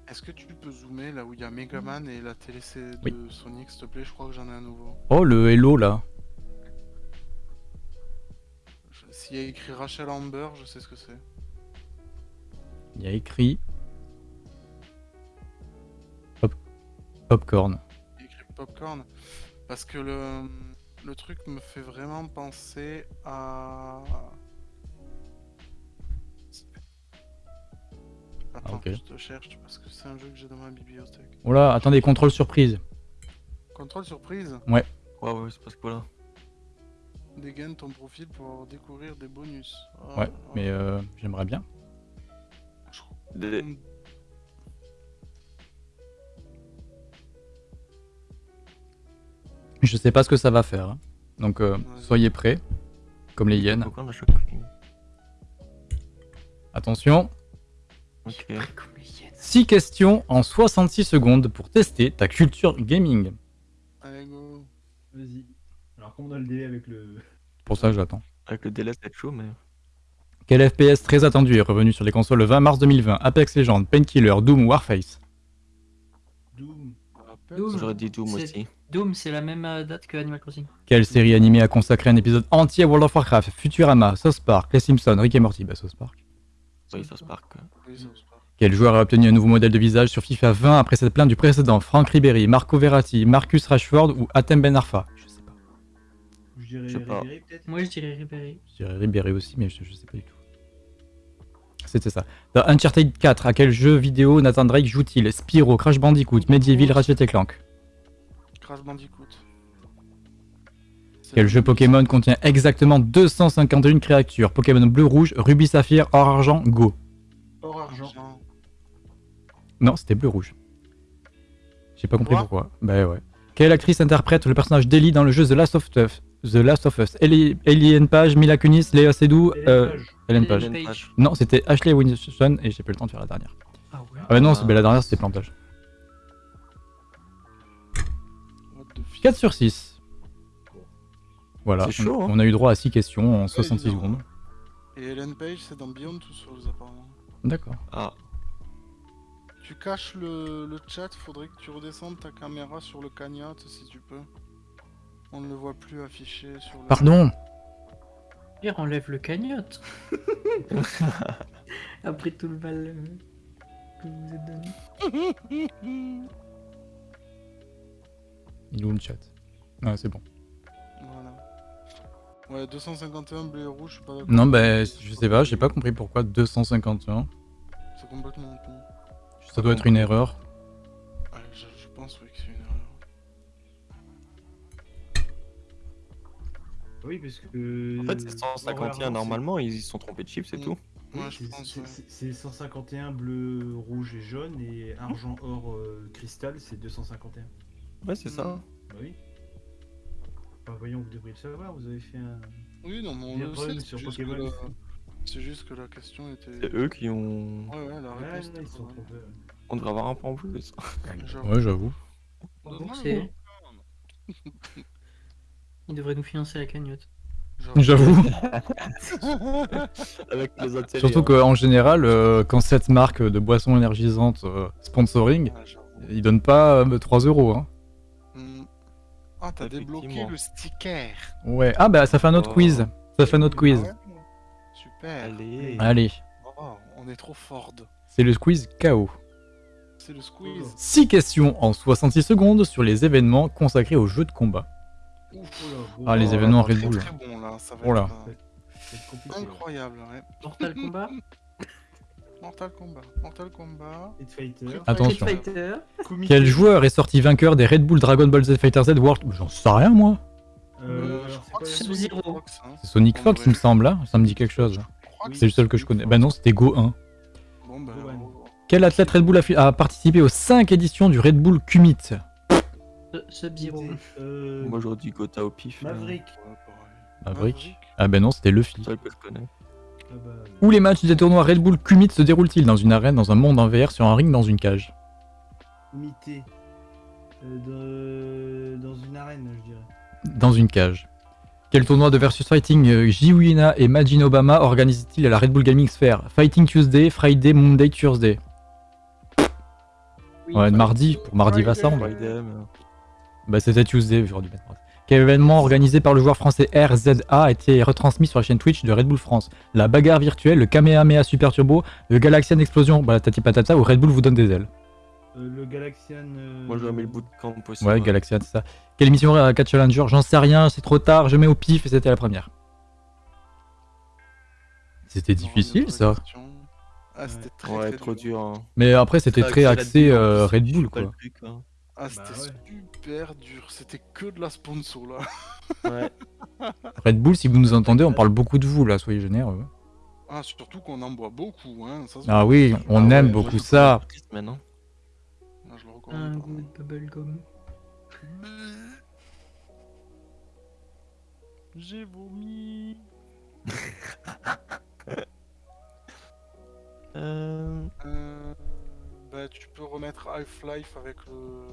Est-ce que tu peux zoomer là où il y a Megaman et la télé de Oui. Sonic, s'il te plaît? Je crois que j'en ai un nouveau. Oh, le Hello là. S'il y a écrit Rachel Amber, je sais ce que c'est. Il y a écrit. Pop... Popcorn. Il y a écrit Popcorn. Parce que le, le truc me fait vraiment penser à. Attends, ok. je te cherche parce que c'est un jeu que j'ai dans ma bibliothèque. Oh là, attendez, contrôle surprise. Contrôle surprise, Ouais, ouais, c'est parce que voilà. Dégaine ton profil pour découvrir des bonus. Ah, Ouais, mais euh, j'aimerais bien. Les- Je sais pas ce que ça va faire. hein. Donc euh, soyez prêts, comme les hyènes. Attention, Ok. Comme les hyènes. 6 questions en 66 secondes pour tester ta culture gaming. Allez, go. Vas-y. Alors, comme on a le délai avec le. Pour ça, j'attends. Avec le délai, c'est chaud, mais. Quel FPS très attendu est revenu sur les consoles le 20 mars 2020 Apex Legends, Painkiller, Doom, Warface. Doom. Doom. J'aurais dit Doom C'est- aussi. Doom, c'est la même euh, date que Animal Crossing. Quelle série animée a consacré un épisode entier à World of Warcraft? Futurama, South Park, Les Simpsons, Rick et Morty, bah South Park. Oui, se passe. Quel joueur a obtenu un nouveau modèle de visage sur FIFA 20 après cette plainte du précédent? Franck Ribéry, Marco Verratti, Marcus Rashford ou Atem Ben Arfa? Dirais. Ribéry, peut-être Moi, je dirais Ribéry. Je dirais Ribéry aussi, mais je, je sais pas du tout. C'était ça. Dans Uncharted 4, à quel jeu vidéo Nathan Drake joue-t-il? Spyro, Crash Bandicoot, Medieval, Ratchet et Clank Crash Bandicoot. C'est Quel jeu Pokémon contient exactement 251 créatures? Pokémon bleu, rouge, rubis, saphir, or, argent, go. Or argent. Non, c'était bleu, rouge. J'ai pas compris Quoi? pourquoi. Bah ouais. Quelle actrice interprète le personnage d'Ellie dans le jeu The Last of Us? The Last of Us. Ellie, Ellie Page, Mila Kunis, Léa Seydoux, Hélène euh, Page. Ellen. Non, c'était Ashley Winston et j'ai pas eu le temps de faire la dernière. Ah ouais. Ah bah non, Ah. c'est la dernière c'était plantage. What the fuck? 4 sur 6. Voilà, chaud, on, hein. on a eu droit à 6 questions en 66 évidemment. secondes. Et Ellen Page, c'est dans Beyond Two Souls, apparemment. D'accord. Ah, Tu caches le, le chat, faudrait que tu redescendes ta caméra sur le cagnotte si tu peux. On ne le voit plus affiché sur le. Pardon Pierre enlève le cagnotte. <laughs> Après tout le mal euh, que vous vous êtes donné. Il est où le chat? Ah, c'est bon. Voilà. Ouais, 251 blé rouge, je suis pas d'accord. Non, bah, je sais pas, j'ai pas compris pourquoi 251. C'est complètement con. Ça doit être une erreur. Oui, parce que. en fait, c'est 151 normalement, ils se sont trompés de chiffre, c'est Mm. tout. Ouais, c'est- pense. c'est- ouais. c'est- C'est 151 bleu, rouge et jaune et argent, or, euh, cristal, c'est 251. Ouais, c'est ça. Bah oui. Bah voyons, vous devriez le savoir, vous avez fait un. Oui, non, mais on le sait. sur C'est juste, que Pokémon. la... c'est juste que la question était. C'est eux qui ont. Ouais, ouais, la réponse ils sont. On devrait avoir un point en plus. Ouais, j'avoue. Remboursé. Il devrait nous financer la cagnotte. J'avoue. <laughs> Avec les intérêts. Surtout hein. qu'en général, euh, quand cette marque de boissons énergisantes euh, sponsoring, Ah, ils donnent pas euh, 3 euros. Hein. Hmm. Ah, t'as débloqué le sticker. Ouais. Ah bah ça fait un autre Oh. quiz. Ça fait un autre quiz. Super. Allez. Allez, Oh, on est trop Ford. c'est le quiz KO. C'est le squeeze. 6 questions en 66 secondes sur les événements consacrés aux jeux de combat. Ah, les bah, événements Red Bull. Très bon là, ça va Oh là. être euh, c'est compliqué. incroyable. Ouais. Mortal Kombat. <laughs> Mortal Kombat. Mortal Kombat. Street Fighter. Attention. Fighter. Kumite. Quel joueur est sorti vainqueur des Red Bull Dragon Ball Z Fighter Z World? J'en sais rien moi. Euh, je alors, crois que c'est c'est quoi Sub-Zero. Sonic Fox, hein. C'est Sonic Fox il me semble là. Ça me dit quelque chose. Que C'est le seul que je connais. Bah non, c'était Go 1. Bon, bah. Oh, Quel athlète Red Bull a, participé aux 5 éditions du Red Bull Kumit Su- Sub-Zero. Euh, Moi j'aurais dit Gotha au pif. Maverick. Maverick Ah ben non, c'était Luffy. Ça, que je connais. Ah bah, Où les matchs des tournois Red Bull Kumit se déroulent-ils Dans une arène, dans un monde en VR, sur un ring, dans une cage Kumite. Euh, dans... dans une arène, je dirais. Dans une cage. Quel tournoi de versus fighting euh, Jiwina et Majin Obama organisent-ils à la Red Bull Gaming Sphere Fighting Tuesday, Friday, Monday, Thursday Oui. Ouais, mardi, pour mardi va ça. on va- Bah c'était Tuesday, j'aurais dû mettre. Quel événement organisé par le joueur français RZA a été retransmis sur la chaîne Twitch de Red Bull France? La bagarre virtuelle, le Kamehameha Super Turbo, le Galaxian Explosion, bah tati patata ou Red Bull vous donne des ailes? Euh, le Galaxian. euh, Moi j'aurais mis le bout de camp aussi. Ouais, Galaxian, c'est ça. Quelle émission à 4 Challenger J'en sais rien, c'est trop tard, je mets au pif et c'était la première. C'était difficile ça. question. Ah, c'était très, Ouais, très trop dur. hein. Mais après c'était très axé euh, Red Bull quoi. le truc, hein. Ah, Bah c'était ouais. super dur. C'était que de la sponsor là. Ouais. <laughs> Red Bull, si vous nous entendez, on parle beaucoup de vous là, soyez généreux. Ah, surtout qu'on en boit beaucoup, hein. Ça, se Ah oui, on Ah aime ouais, beaucoup ça. maintenant. Ah, je le Un recommande. pas. goût de bubblegum. <laughs> J'ai vomi. <laughs> Euh, Euh, bah, tu peux remettre Half-Life avec le,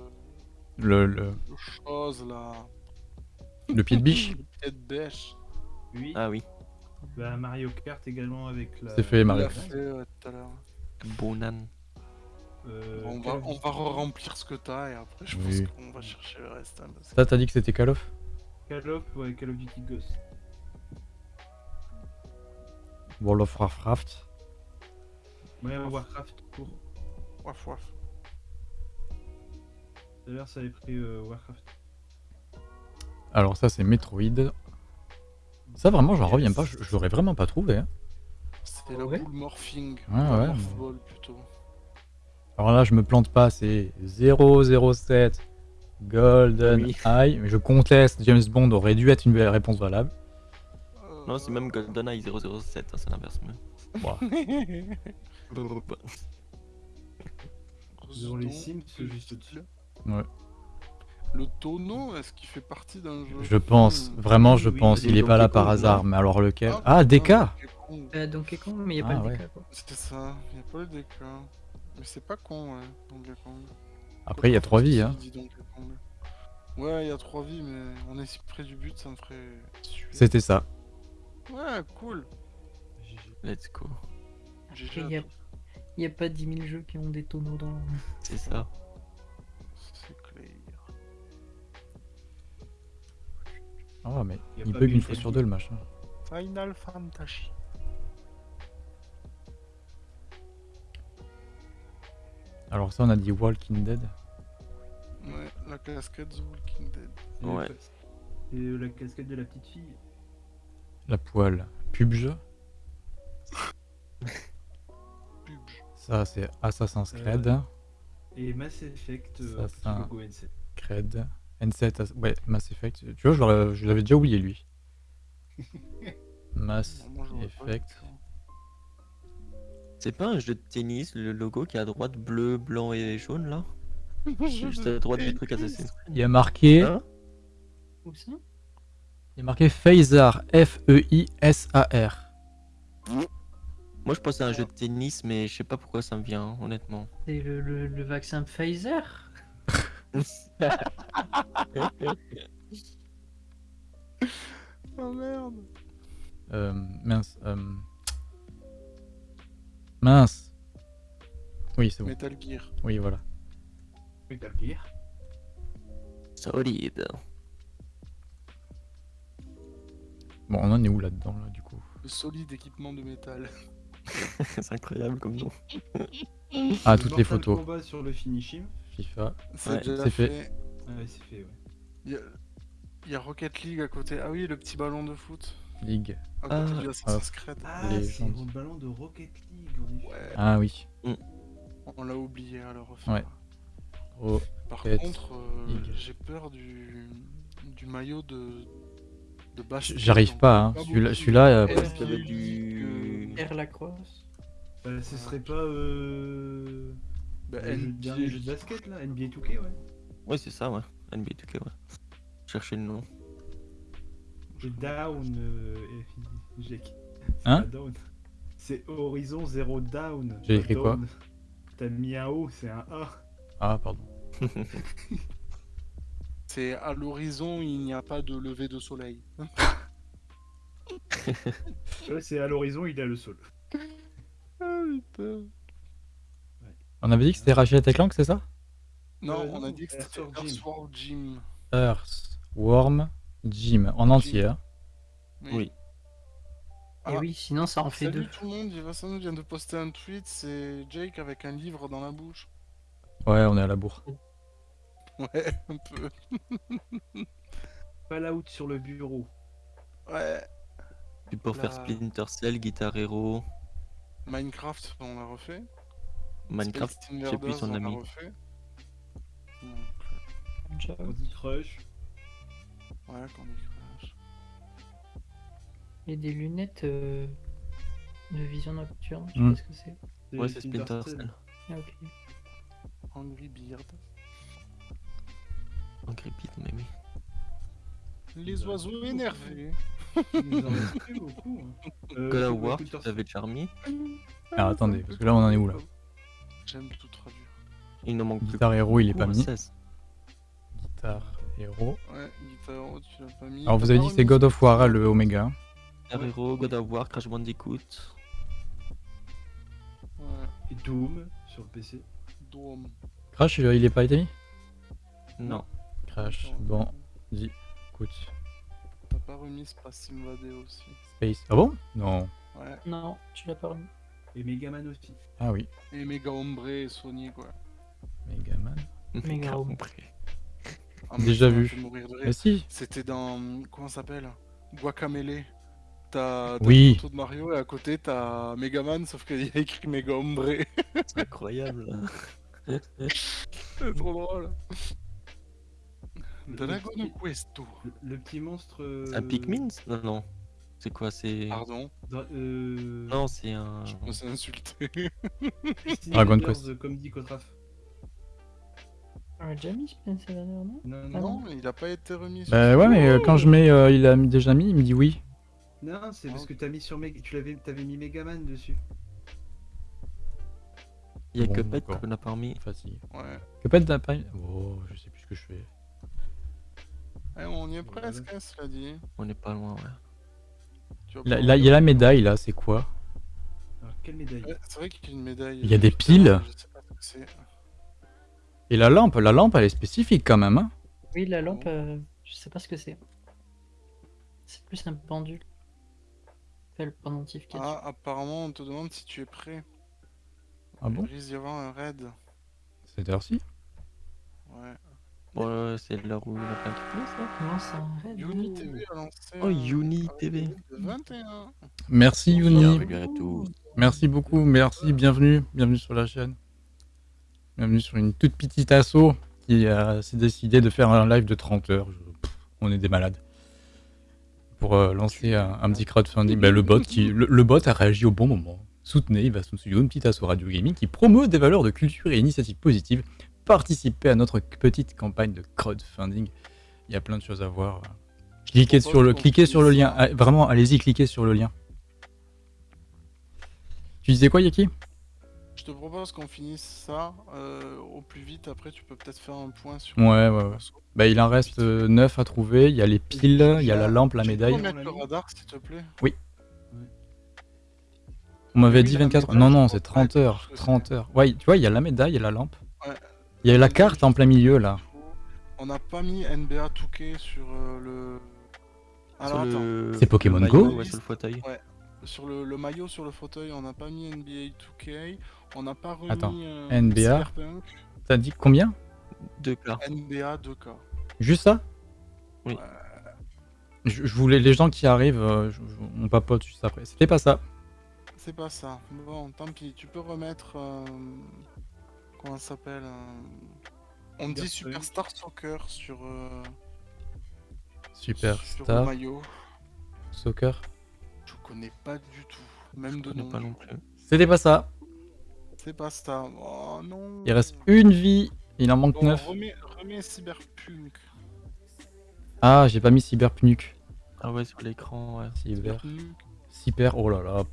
Le, le, le chose là. le pied de biche. <laughs> Le pied de bêche. Oui. Ah oui, Bah, Mario Kart également avec la. C'est fait, Mario. fait euh, tout à l'heure. Bonan. Euh, Bon, on va, on va remplir ce que t'as et après je pense Oui. qu'on va chercher le reste. hein, parce Ça, t'as dit que c'était Call of? Call of, ouais, Call of Duty Ghost. World of Warcraft. Ouais, Warcraft ça avait pris euh, Warcraft. Alors ça, c'est Metroid. Ça, vraiment, j'en reviens pas. Je, je l'aurais vraiment pas trouvé. hein. C'était Ah la ouais boule morphing. Ah ouais, plutôt. Alors là, je me plante pas. C'est 007 Golden Oui. Eye. Mais je conteste. James Bond aurait dû être une réponse valable. Non, c'est même GoldenEye 007, hein, c'est l'inverse. mais- <laughs> Les Sims, juste au-dessus. Ouais. Le tonneau, est-ce qu'il fait partie d'un jeu Je pense. Hmm. Vraiment, je Oui, pense. Il est pas là par hasard. Mais alors lequel Ah, Ah, DK putain, Donkey Kong. Euh, Donkey Kong, mais il n'y a Ah, pas de ouais. DK quoi. C'était ça, il a pas le DK. Mais c'est pas con, ouais, Donkey Kong. Après, il y a trois vies. Hein. Ouais, il y a trois vies, mais on est si près du but, ça me ferait. C'était ça. Ouais, cool. GG. Let's go. GG. Il n'y a, il y a pas 10 000 jeux qui ont des tonneaux dans. C'est ça. C'est clair. Ah, mais il pas bug une fois sur deux, le machin. Final Fantasy. Alors ça, on a dit Walking Dead. Ouais, la casquette The Walking Dead. Et Ouais. Et euh, la casquette de la petite fille. La poêle. PUBG. <laughs> Pubg. Ça, c'est Assassin's Euh, Creed. Et Mass Effect, euh, logo NC. Creed. N7. As- Ouais, Mass Effect. Tu vois, je l'avais déjà oublié, lui. <laughs> Mass Effect. C'est pas un jeu de tennis, le logo qui est à droite, bleu, blanc et jaune là? <laughs> Juste à droite du truc Assassin's Il y a marqué, Hein? Où ça? Il y a marqué Phaser. E F-E-I-S-A-R. Moi je pensais à un jeu de tennis, mais je sais pas pourquoi ça me vient, honnêtement. C'est le, le, le vaccin Pfizer? <laughs> Oh merde. Euh, mince. euh, Mince. Oui, c'est bon. Metal Gear. Oui, voilà. Metal Gear. Solide. Bon, on en est où là-dedans, là, du coup? Le solide équipement de métal. <laughs> <laughs> c'est incroyable comme nom. Ah, toutes les photos. Sur le finishing. FIFA. C'est Ouais, fait. fait. Ah ouais, c'est fait, ouais. Il y, a... il y a Rocket League à côté. Ah oui, le petit ballon de foot. League. À côté Ah. du Assassin's Creed. Ah, Les c'est gens- le ballon de Rocket League. Ouais, Ah oui. on l'a oublié à le refaire. Ouais. Oh, Par contre, euh, j'ai peur du... du maillot de. J'arrive pas, hein. Celui-là, euh, Air Lacrosse Bah, ce serait pas euh... Bah, le NBA, dernier jeu de basket là, NBA 2K, ouais. Ouais, c'est ça, ouais. NBA 2K, ouais. Chercher le nom. Down, euh... Jake. C'est Hein. C'est Horizon Zero Down. J'ai écrit quoi. T'as mis un O, c'est un A. Ah, pardon. <laughs> C'est à l'horizon, il n'y a pas de lever de soleil. <laughs> C'est à l'horizon, il a le sol. Ah putain. On avait dit que c'était Ratchet et Clank, c'est ça? Non, Euh, on a dit que c'était Earthworm Jim. Earthworm Jim. En entier, hein. Oui. Et Ah. oui, sinon ça en fait Salut deux. tout le monde, vient de poster un tweet, c'est Jake avec un livre dans la bouche. Ouais, on est à la bourre. Ouais, un peu. Fallout sur le bureau. Ouais. Puis pour faire Splinter Cell, Guitar Hero, Minecraft, on l'a refait. Minecraft, je sais plus son on l'a. Candy Crush. ouais, Candy Crush. Et des lunettes. euh, De vision nocturne, je sais Hmm. pas ce que c'est. Ouais, c'est Splinter Cell. Ah, ok. Angry Beard. Angry Beat, mais oui. Les oiseaux énervés. Nous. Euh, God of War, tu t'avais déjà remis. Alors attendez, parce que là on en est où là J'aime tout traduire. Il ne manque plus Guitare héros, il est pas mis. 16. Guitare héros. Ouais, Guitar, tu l'as pas mis. Alors vous avez dit que c'est God of War, le Omega. Guitar Hero, God of War, Crash Bandicoot. Ouais, Et Doom sur le PC. Dome. Crash, il est pas été mis Non. Crash, bon, T'as pas remis Space Invadé aussi. Space. Ah bon? Non. Ouais. Non, tu l'as pas remis. Et Megaman aussi. Ah oui, Et Mega Ombre et Sony quoi. Megaman. Home. compris. Ah, mais Déjà vu. Ah si C'était dans. Comment ça s'appelle? Guacamele. T'as t'as Oui. une photo de Mario et à côté t'as Megaman sauf qu'il y a écrit Mega Ombre. C'est incroyable. <laughs> C'est trop drôle. Dragon petit, Questo? le- le petit monstre. Un euh, Pikmin Non, non. C'est quoi C'est. Pardon, dra- euh, Non, c'est un. je suis insulté. <laughs> Christine Dragon Quest. Comme dit Kotraf. On a déjà mis Spencer Runner, non? Non, non, non. il a pas été remis. sur Bah ouais, mais euh, quand je mets, euh, il a mis- déjà mis, il me dit oui. non, c'est parce Ah. que t'as mis sur Meg... tu l'avais, t'avais mis Megaman dessus. Il y a Bon, que Pet d'accord. qu'on n'a pas remis. Facile. Ouais. Que pas de pas... Oh, je sais plus ce que je fais. Eh, on y est presque, hein, cela dit. On n'est pas loin, ouais. Là, il y a la médaille là, c'est quoi? Alors, quelle médaille? Ouais, c'est vrai qu'il y a une médaille. Il y a des Putain, piles Je sais pas ce que c'est. Et la lampe, la lampe elle est spécifique quand même. Hein Oui, la lampe, euh, je sais pas ce que c'est. C'est plus un pendule. Le pendentif qu'il y a dessus. Ah, apparemment, on te demande si tu es prêt. Ah bon? Il risque d'y avoir un raid. Cette heure-ci? Ouais. C'est l'heure où il y a plein qui ça. Comment ça arrête TV a lancé. Oh, un TV. raid de 21. Merci Uni. Bienvenue à tous. Merci beaucoup, merci, bienvenue, bienvenue sur la chaîne. Bienvenue sur une toute petite asso qui euh, s'est décidé de faire un live de 30 heures. Je- pff, on est des malades. Pour euh, lancer un, un petit crowdfunding. Ben, le, bot qui, le, le bot a réagi au bon moment. Soutenez Ivaston Studio, une petite asso radio gaming qui promeut des valeurs de culture et initiatives positives. Participez à notre petite campagne de crowdfunding. Il y a plein de choses à voir. Cliquez sur le, cliquez sur le lien. Ah, Vraiment, allez-y, cliquez sur le lien. Tu disais quoi, Yaki? Je te propose qu'on finisse ça euh, au plus vite. Après, tu peux peut-être faire un point sur. Ouais, ouais, ouais. Bah, il en reste 9 à trouver. Il y a les piles, il y a la lampe, la Tu peux médaille. mettre le radar, s'il te plaît? On m'avait Oui, dit la 24 médaille, Non, non, c'est 30 Ouais, heures. je sais. 30 heures. Ouais, tu vois, il y a la médaille et la lampe. Ouais. Il y a la carte en plein milieu, là. On n'a pas mis NBA 2K sur euh, le. Alors Sur attends. le- C'est Pokémon maillot, Go Ouais, sur le fauteuil. Sur le, le maillot sur le fauteuil, on n'a pas mis NBA 2K. On n'a pas remis. Attends, euh, NBA. T'as dit combien Deux cas. NBA 2K. Juste ça Oui. je, je voulais les gens qui arrivent, euh, je- je- on papote juste après. C'était pas ça. C'est pas ça. Bon, tant pis. Tu peux remettre. euh, Comment ça s'appelle euh, On dit. Superstar Soccer sur. euh, Sur le Superstar, maillot. soccer. Je connais pas du tout. Même Je de nom. pas non plus. C'était pas ça. C'est pas ça. Oh non. Il reste une vie. Il en manque Bon, 9. remets, remets Cyberpunk. Ah, j'ai pas mis Cyberpunk. Ah ouais, sur l'écran, ouais. Cyber. Cyberpunk. Cyber. Oh là là.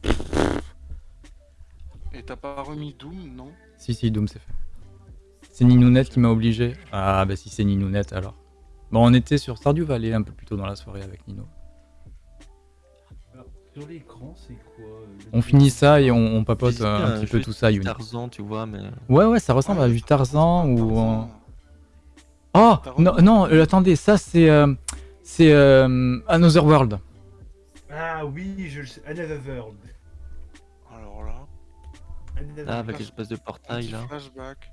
Et t'as pas remis Doom, non? Si, si, Doom, c'est fait. C'est Ninounette qui m'a obligé. Ah, bah si c'est Ninounette alors. Bon, on était sur Stardew Valley un peu plus tôt dans la soirée avec Nino. Alors, sur l'écran, c'est quoi euh, On finit ça et on, on papote un petit peu tout ça, Yuni. Tarzan, tu vois, mais. Ouais, ouais, ça ressemble à du Tarzan ou. Tarzan. Oh Non, non, euh, attendez, ça c'est. euh, c'est euh, Another World. Ah oui, je le sais. Another World. Ah, avec l'espèce de portail là. flashback.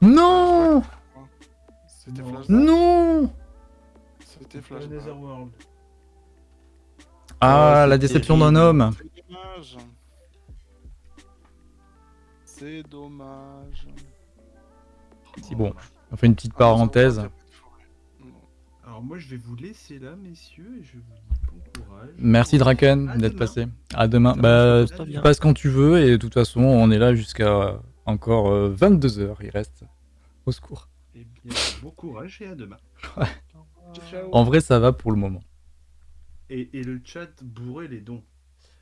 Non C'était Non. flashback. Non C'était flashback. Ah, la déception d'un homme. C'est dommage. C'est dommage. C'est bon. On fait une petite parenthèse. Alors moi je vais vous laisser là, messieurs, et je vous dis bon courage. Merci Draken d'être passé. À demain. Bah, tu passes quand tu veux et de toute façon, on est là jusqu'à encore 22h. Il reste. Au secours. Eh bien, bon courage et à demain. En vrai, ça va pour le moment. Et, et le chat bourré les dons.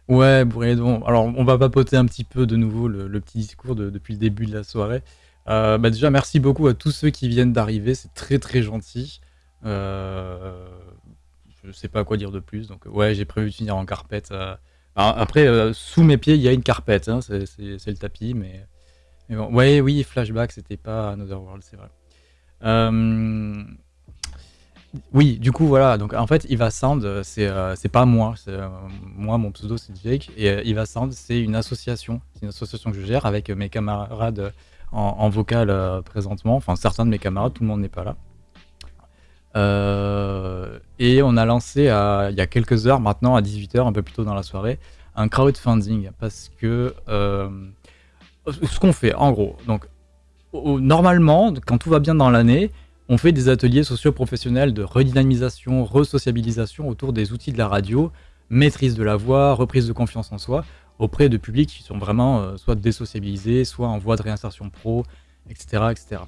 Ouais, bourré donc. Alors, on va papoter un petit peu de nouveau le, le petit discours de- depuis le début de la soirée. Euh, bah déjà, merci beaucoup à tous ceux qui viennent d'arriver. C'est très très gentil. Euh, je sais pas quoi dire de plus. Donc, ouais, j'ai prévu de finir en carpette. euh. Après, euh, sous mes pieds, il y a une carpette. hein, c'est le tapis, mais. mais. Ouais, oui, flashback, c'était pas Another World, c'est vrai. Euh, oui, du coup, voilà. Donc, en fait, Iva Sound, euh, c'est euh, pas moi. euh, moi, mon pseudo, c'est Jake. Et euh, Iva Sound, c'est une association. C'est une association que je gère avec euh, mes camarades euh, en, vocal euh, présentement. Enfin, certains de mes camarades, tout le monde n'est pas là. Euh, et on a lancé à- il y a quelques heures maintenant, à 18h, un peu plus tôt dans la soirée, un crowdfunding. Parce que euh, ce qu'on fait, en gros, donc normalement, quand tout va bien dans l'année, on fait des ateliers socio-professionnels de redynamisation, resociabilisation autour des outils de la radio, maîtrise de la voix, reprise de confiance en soi, auprès de publics qui sont vraiment euh, soit désociabilisés, soit en voie de réinsertion pro, etc. etc.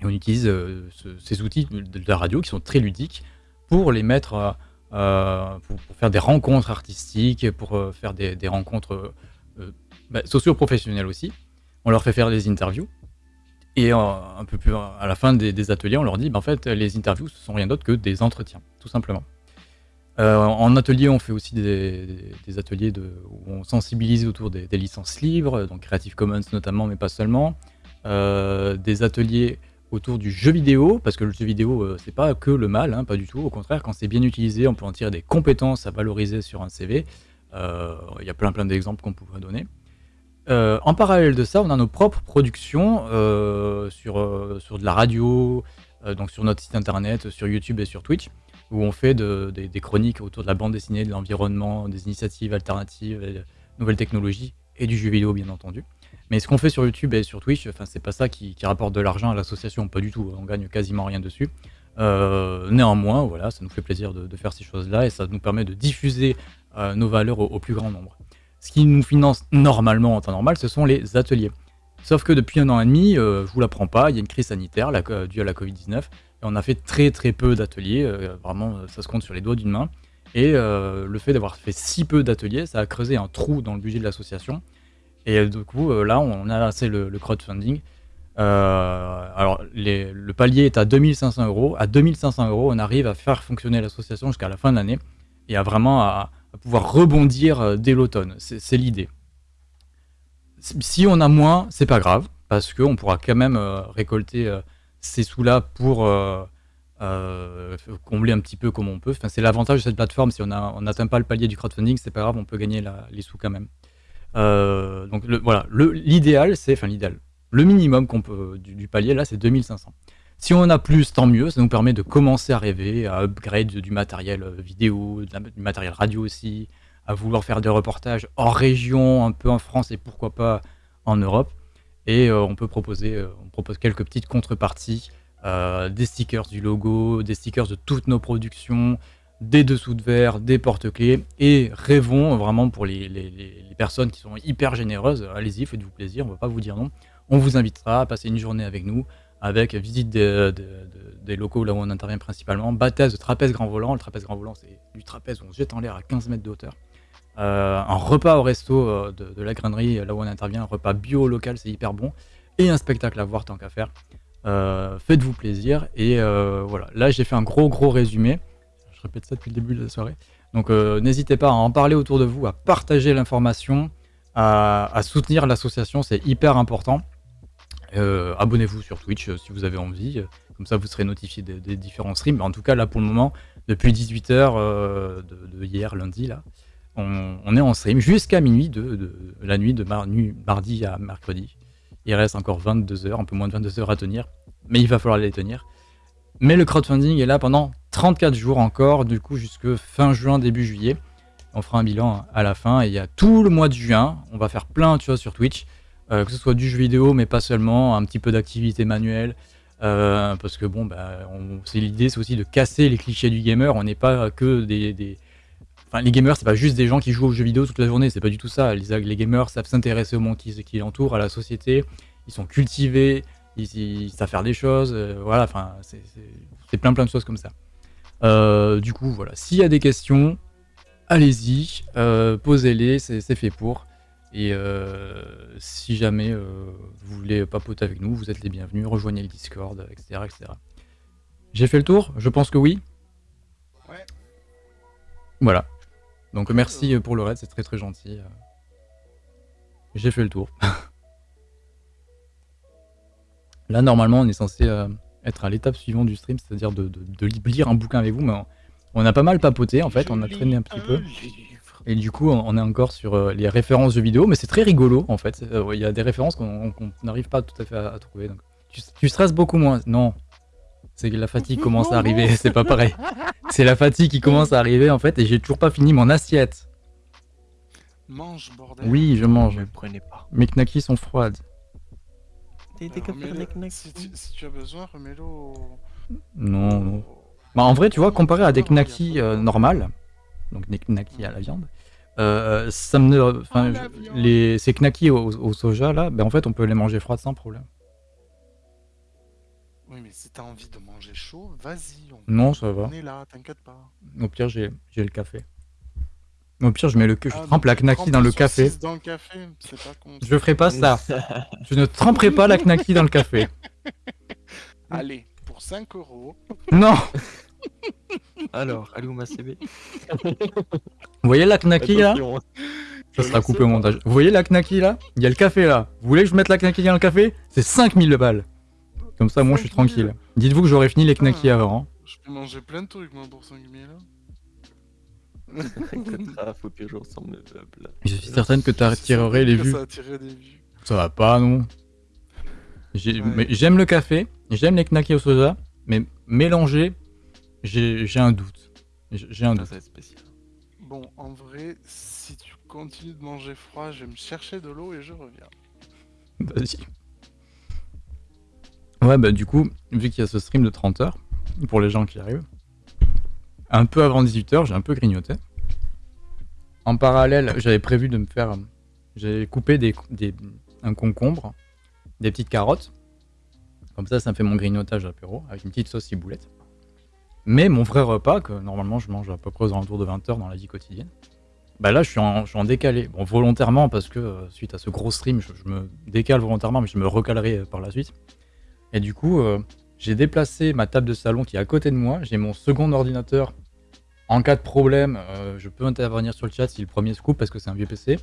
Et on utilise euh, ce- ces outils de, la radio qui sont très ludiques pour les mettre, pour, faire des rencontres artistiques, pour euh, faire des, rencontres euh, bah, socio-professionnelles aussi. On leur fait faire des interviews. Et un peu plus à la fin des, ateliers, on leur dit, bah, en fait, les interviews, ce sont rien d'autre que des entretiens, tout simplement. En atelier, on fait aussi des, ateliers où on sensibilise autour des, licences libres, donc Creative Commons notamment, mais pas seulement. Des ateliers autour du jeu vidéo, parce que le jeu vidéo, euh, c'est pas que le mal, hein, pas du tout. Au contraire, quand c'est bien utilisé, on peut en tirer des compétences à valoriser sur un CV. Euh, Il y a plein plein d'exemples qu'on pourrait donner. Euh, en parallèle de ça, on a nos propres productions euh, sur, sur de la radio, donc sur notre site internet, sur YouTube et sur Twitch, où on fait de- des, chroniques autour de la bande dessinée, de l'environnement, des initiatives alternatives, nouvelles technologies et du jeu vidéo bien entendu. Mais ce qu'on fait sur YouTube et sur Twitch, enfin c'est pas ça qui, rapporte de l'argent à l'association, pas du tout. On gagne quasiment rien dessus. Euh, néanmoins, voilà, ça nous fait plaisir de, faire ces choses-là et ça nous permet de diffuser euh, nos valeurs au, plus grand nombre. Ce qui nous finance normalement en temps normal, ce sont les ateliers. Sauf que depuis un an et demi, euh, je vous l'apprends pas, il y a une crise sanitaire euh, due à la Covid-19 et on a fait très très peu d'ateliers. vraiment, ça se compte sur les doigts d'une main. Et le fait d'avoir fait si peu d'ateliers, ça a creusé un trou dans le budget de l'association. Et du coup, euh, là, on a lancé le, crowdfunding. Euh, alors, le palier est à 2500 euros. À 2500 euros, on arrive à faire fonctionner l'association jusqu'à la fin de l'année et à vraiment pouvoir rebondir euh, dès l'automne. C'est l'idée. Si on a moins, c'est pas grave, parce qu'on pourra quand même récolter ces sous-là pour combler un petit peu comme on peut. Enfin, c'est l'avantage de cette plateforme. Si on n'atteint pas le palier du crowdfunding, c'est pas grave, on peut gagner les sous quand même. Euh, donc voilà, l'idéal, c'est, enfin l'idéal, le minimum peut du, palier là, c'est 2500. Si on en a plus, tant mieux. Ça nous permet de commencer à rêver, à upgrade du matériel euh, vidéo, du matériel radio aussi, à vouloir faire des reportages hors région, un peu en France et pourquoi pas en Europe. Et euh, on peut proposer, on propose quelques petites contreparties, des stickers du logo, des stickers de toutes nos productions, des dessous de verre, des porte-clés. Et rêvons vraiment pour les, personnes qui sont hyper généreuses, allez-y, faites-vous plaisir, on va pas vous dire non. On vous invitera à passer une journée avec nous, avec visite des, locaux là où on intervient principalement, baptême de trapèze grand volant. Le trapèze grand volant, c'est du trapèze où on se jette en l'air à 15 mètres de. Euh, un repas au resto euh, de, la grainerie là où on intervient, un repas bio local, c'est hyper bon. Et un spectacle à voir tant qu'à faire. Euh, Faites-vous plaisir. Et voilà, là j'ai fait un gros gros résumé. Je répète ça depuis le début de la soirée. Donc euh, n'hésitez pas à en parler autour de vous, à partager l'information, à, soutenir l'association, c'est hyper important. Euh, Abonnez-vous sur Twitch euh, si vous avez envie, comme ça vous serez notifié des, différents streams. En tout cas, là pour le moment, depuis 18h de, hier, lundi, là, on, est en stream jusqu'à minuit de, la nuit de mardi à mercredi. Il reste encore 22 heures, un peu moins de 22 heures à tenir, mais il va falloir les tenir. Mais le crowdfunding est là pendant 34 jours encore, du coup jusque fin juin, début juillet. On fera un bilan à la fin et il y a tout le mois de juin. On va faire plein de choses sur Twitch, euh, que ce soit du jeu vidéo, mais pas seulement, un petit peu d'activité manuelle, Euh, parce que bon, bah, l'idée, c'est aussi de casser les clichés du gamer. On n'est pas que des, Enfin, les gamers, c'est pas juste des gens qui jouent aux jeux vidéo toute la journée. C'est pas du tout ça. Les, les gamers savent s'intéresser au monde qui, qui l'entoure, à la société. Ils sont cultivés. Ils, ils savent faire des choses. euh, voilà. Enfin, c'est- plein plein de choses comme ça. Euh, du coup, voilà. S'il y a des questions, allez-y, euh, posez-les. C'est fait pour. Et si jamais vous voulez papoter avec nous, vous êtes les bienvenus. Rejoignez le Discord, etc., etc. J'ai fait le tour? Je pense que oui. Ouais. Voilà. Donc merci pour le raid, c'est très très gentil. J'ai fait le tour. <laughs> Là, normalement, on est censé euh, être à l'étape suivante du stream, c'est-à-dire de, de- de li- lire un bouquin avec vous, mais on, on a pas mal papoté en fait, Je on a traîné un petit peu. livre. Et du coup, on est encore sur euh, les références jeux vidéo, mais c'est très rigolo en fait. Euh, Il y a des références qu'on n'arrive pas tout à fait à, à trouver. Donc. Tu, tu stresses beaucoup moins. Non. C'est que la fatigue commence à arriver, <laughs> c'est pas pareil. C'est la fatigue qui commence à arriver en fait, et j'ai toujours pas fini mon assiette. Mange, bordel. Oui, je mange. Ne le prenez pas. Mes knackis sont froides. Si, tu, si tu as besoin, remets-le au... Non, non. Bah, en vrai, tu vois, comparé à des knackis euh, normales, donc des knackis à la viande, euh, ça me. Enfin, À la je- viande. les, ces knackis au, au soja là, ben en fait, on peut les manger froides sans problème. Oui, mais si t'as envie de manger chaud, vas-y. On... Non, ça va. on est là, t'inquiète pas. Au pire, j'ai j'ai le café. Au pire, je mets le, je Ah, trempe la trempes dans le café. dans le café, c'est pas con. Je ferai pas ça. Je ne tremperai pas la knacki dans le café. <laughs> Allez, pour 5 euros. Non <laughs> Alors, allez où ma CB Vous voyez la knacki là? Ça sera coupé au montage. Vous voyez la knacki là? Il y a le café là. Vous voulez que je mette la knacki dans le café? C'est 5000 balles. Comme ça, moi, je suis 5000. tranquille. Dites-vous que j'aurais fini les knackis Ah. avant. hein. Je peux manger plein de trucs, moi, pour 5000 là. Faut que je ressemble mes meubles. Je suis certaine que tu C'est attirerais certain les vues. Ça attirerait des vues. Ça va pas, non Ouais. J'aime le café, j'aime les knackis au soja, mais mélanger, j'ai un doute. J'ai un Ah, doute. ça va être spécial. Bon, en vrai, si tu continues de manger froid, je vais me chercher de l'eau et je reviens. Vas-y. Ouais, bah du coup, vu qu'il y a ce stream de 30 heures, pour les gens qui arrivent, un peu avant 18h, j'ai un peu grignoté. En parallèle, j'avais prévu de me faire... J'avais coupé des, des- un concombre, des petites carottes. Comme ça, ça me fait mon grignotage apéro, avec une petite sauce ciboulette. Mais mon vrai repas, que normalement je mange à peu près aux alentours de 20h dans la vie quotidienne, bah là je suis en, décalé. Bon, volontairement, parce que euh, suite à ce gros stream, je, je me décale volontairement, mais je me recalerai euh, par la suite. Et du coup, euh, j'ai déplacé ma table de salon qui est à côté de moi. J'ai mon second ordinateur. En cas de problème, euh, je peux intervenir sur le chat si le premier se coupe parce que c'est un vieux PC.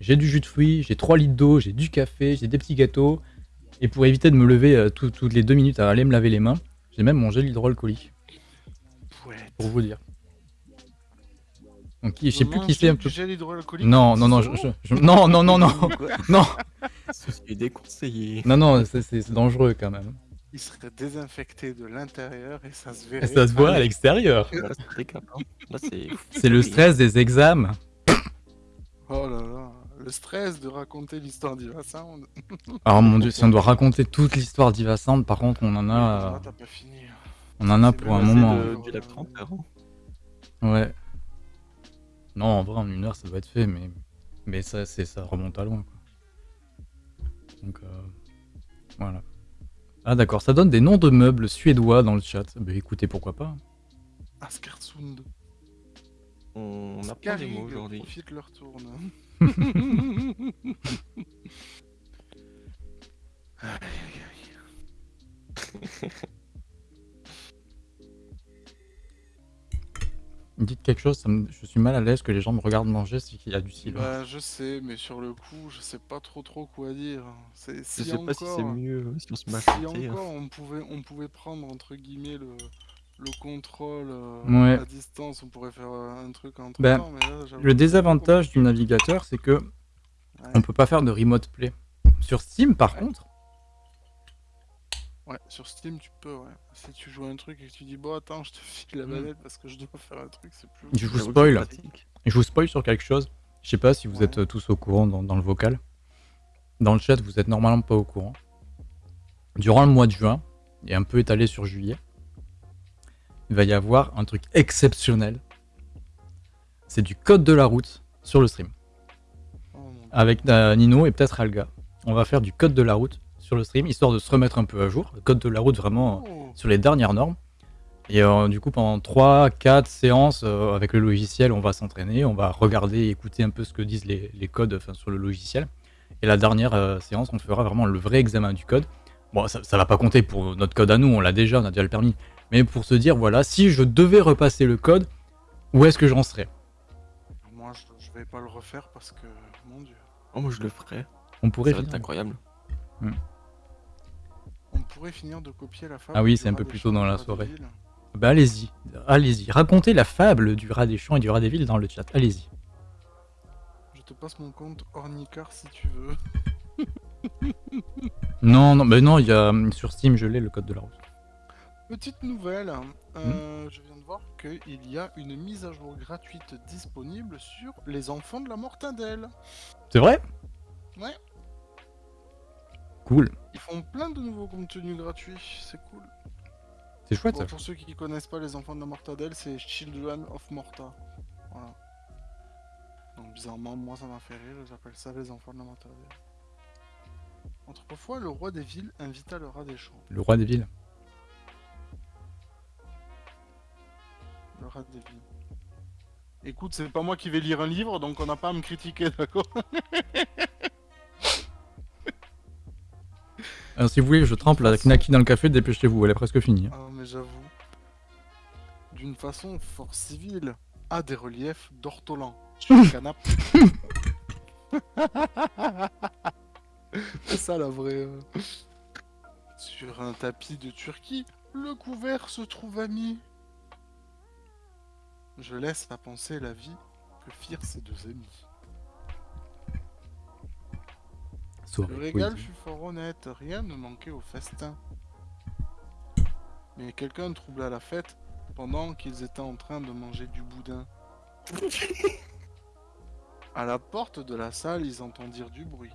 J'ai du jus de fruits, j'ai 3 litres d'eau, j'ai du café, j'ai des petits gâteaux. Et pour éviter de me lever euh, tout- toutes les deux minutes à aller me laver les mains, j'ai même mon gel hydroalcoolique, pour vous dire. Donc, je sais plus qui c'est un peu. Du gel hydroalcoolique Non, non, non, je, je- je- non, non, non, non, non, Ceci est déconseillé. non, non, c'est dangereux quand même. Il serait désinfecté de l'intérieur et ça se Et verrait. ça se voit à l'extérieur. C'est hein. C'est. Le stress des examens. Oh là là, le stress de raconter l'histoire d'Iva Sound. Alors mon dieu, si on doit raconter toute l'histoire d'Iva Sound, par contre, on en a, Ah, t'as pas fini. on en a pour un moment. c'est de- du lac 30 heures. hein. Ouais. Non, en vrai, en une heure, ça doit être fait, mais, mais ça, c'est, ça remonte à loin. Quoi. Donc, euh, voilà. Ah, d'accord, ça donne des noms de meubles suédois dans le chat. Bah écoutez, pourquoi pas. Askarsund. On apprend des mots Scarig, aujourd'hui. profite leur tourne. <laughs> <laughs> Dites quelque chose, ça me- je suis mal à l'aise que les gens me regardent manger, c'est qu'il y a du silence. Bah, je sais, mais sur le coup, je sais pas trop trop quoi dire. C'est Je si sais pas si c'est encore- mieux euh, si on se Si chanter, hein. encore on pouvait, on pouvait prendre entre guillemets le, le contrôle euh, Ouais. à distance, on pourrait faire euh, un truc entre Ben, temps. Mais là, Le désavantage du navigateur, c'est que Ouais. on peut pas faire de remote play. Sur Steam, par Ouais. contre, Ouais, sur Steam, tu peux, ouais. Si tu joues à un truc et que tu dis, bon, attends, je te <laughs> file la Mm. manette parce que je dois faire un truc, c'est plus. Je vous spoil. je vous spoil sur quelque chose. Je sais pas si vous Ouais. êtes tous au courant dans, dans le vocal. Dans le chat, vous êtes normalement pas au courant. Durant le mois de juin, et un peu étalé sur juillet, il va y avoir un truc exceptionnel. C'est du code de la route sur le stream. Oh. Avec euh, Nino et peut-être Alga. On va faire du code de la route sur le stream, histoire de se remettre un peu à jour. Le code de la route vraiment euh, sur les dernières normes. Et euh, du coup, pendant 3-4 séances euh, avec le logiciel, on va s'entraîner, on va regarder et écouter un peu ce que disent les, les codes sur le logiciel. Et la dernière euh, séance, on fera vraiment le vrai examen du code. Bon, ça, ça va pas compter pour notre code à nous, on l'a déjà, on a déjà le permis. Mais pour se dire, voilà, si je devais repasser le code, où est-ce que j'en serais? Moi, je, je vais pas le refaire parce que, mon dieu. Oh, moi je le ferai. On pourrait Ça va être finir. incroyable. On pourrait finir de copier la fable. Ah oui, c'est un peu plus tôt dans la soirée. Bah allez-y, allez-y. Racontez la fable du rat des champs et du rat des villes dans le chat. Allez-y. Je te passe mon compte Ornicar si tu veux. <laughs> Non, non, mais non, il y a sur Steam, je l'ai le code de la route. Petite nouvelle, Hmm. euh, je viens de voir qu'il y a une mise à jour gratuite disponible sur les enfants de la mortadelle. C'est vrai? Ouais. Cool. Ils font plein de nouveaux contenus gratuits, c'est cool. C'est chouette Bon, ça. pour ceux qui connaissent pas les enfants de la mortadelle, c'est Children of Morta. Voilà. Donc bizarrement, moi ça m'a fait rire, j'appelle ça les enfants de la mortadelle. Autrefois, le roi des villes invita le rat des champs. Le roi des villes. Le rat des villes. Écoute, c'est pas moi qui vais lire un livre, donc on n'a pas à me critiquer, d'accord? <laughs> Si vous voulez, je trempe la knaki dans le café, dépêchez-vous, elle est presque finie. Ah, mais j'avoue. D'une façon fort civile, à des reliefs d'ortolan sur le canapé. C'est ça la vraie. euh. Sur un tapis de Turquie, le couvert se trouve ami. Je laisse à penser la vie que firent ces deux amis. Soirée Le régal fut fort honnête, rien ne manquait au festin. Mais quelqu'un troubla la fête pendant qu'ils étaient en train de manger du boudin. À la porte de la salle, ils entendirent du bruit.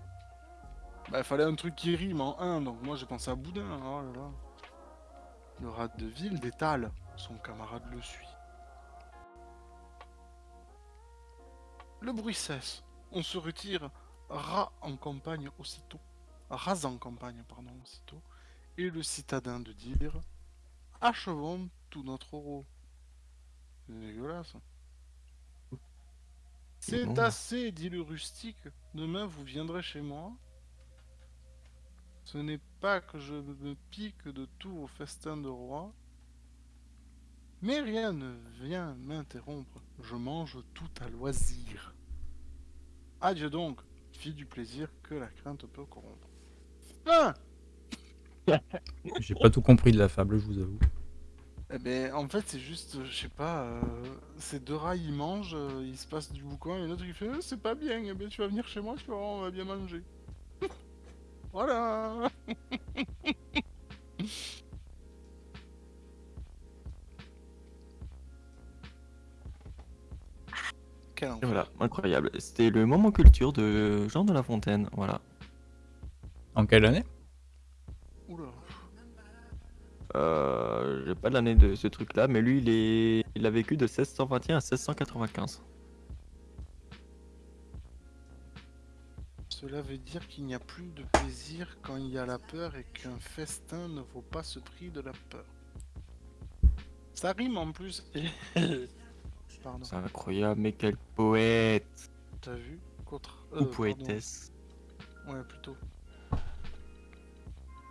Bah, il fallait un truc qui rime en un, donc moi j'ai pensé à boudin. Oh là là. Le rat de ville détale, son camarade le suit. Le bruit cesse, on se retire, rat en campagne aussitôt, ras en campagne, pardon, aussitôt, et le citadin de dire Achevons tout notre euro. C'est dégueulasse. C'est assez, dit le rustique. Demain vous viendrez chez moi. Ce n'est pas que je me pique de tout au festin de roi. Mais rien ne vient m'interrompre. Je mange tout à loisir. Adieu donc, du plaisir que la crainte peut corrompre. Ah J'ai pas tout compris de la fable, je vous avoue. Eh ben, en fait, c'est juste, je sais pas, euh, ces deux rats ils mangent, euh, il se passe du boucan, et l'autre il fait, Euh, c'est pas bien, eh ben, tu vas venir chez moi, tu vas voir, on va bien manger. <laughs> voilà <laughs> Quel Et enfer. voilà, incroyable. C'était le moment culture de Jean de La Fontaine. Voilà. En quelle année? Oula. Euh, J'ai pas l'année de ce truc-là, mais lui, il, est... il a vécu de 1621 à 1695. Cela veut dire qu'il n'y a plus de plaisir quand il y a la peur et qu'un festin ne vaut pas ce prix de la peur. Ça rime en plus. <laughs> Pardon. C'est incroyable, mais quel poète T'as vu Contre... Ou euh, pardon. poétesse. Ouais, plutôt.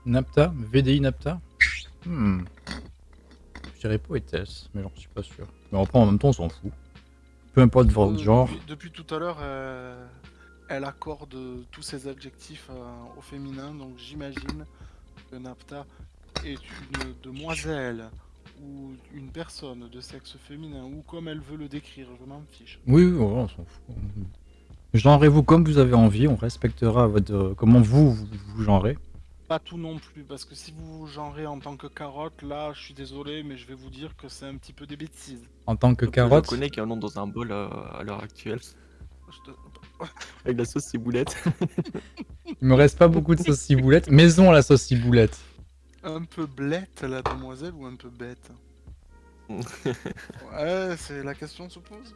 Napta VDI Napta Hmm. Je dirais poétesse, mais j'en suis pas sûr. Mais après, en même temps, on s'en fout. Peu importe votre Euh, genre. Depuis, depuis tout à l'heure, euh, elle accorde tous ses adjectifs euh, au féminin, donc j'imagine que Napta est une demoiselle ou une personne de sexe féminin ou comme elle veut le décrire, je m'en fiche. Oui, on s'en fout. Genrez-vous comme vous avez envie, on respectera votre, euh, comment vous, vous, vous genrez. Pas tout non plus, parce que si vous vous genrez en tant que carotte, là, je suis désolé, mais je vais vous dire que c'est un petit peu des bêtises. En tant que Donc, carotte, Je connais qui en ont dans un bol euh, à l'heure actuelle. Je te- Avec la sauce ciboulette. il me reste pas beaucoup de sauce ciboulette. Maison à la sauce ciboulette. Un peu blette, la demoiselle, ou un peu bête? <laughs> Ouais, c'est la question se pose.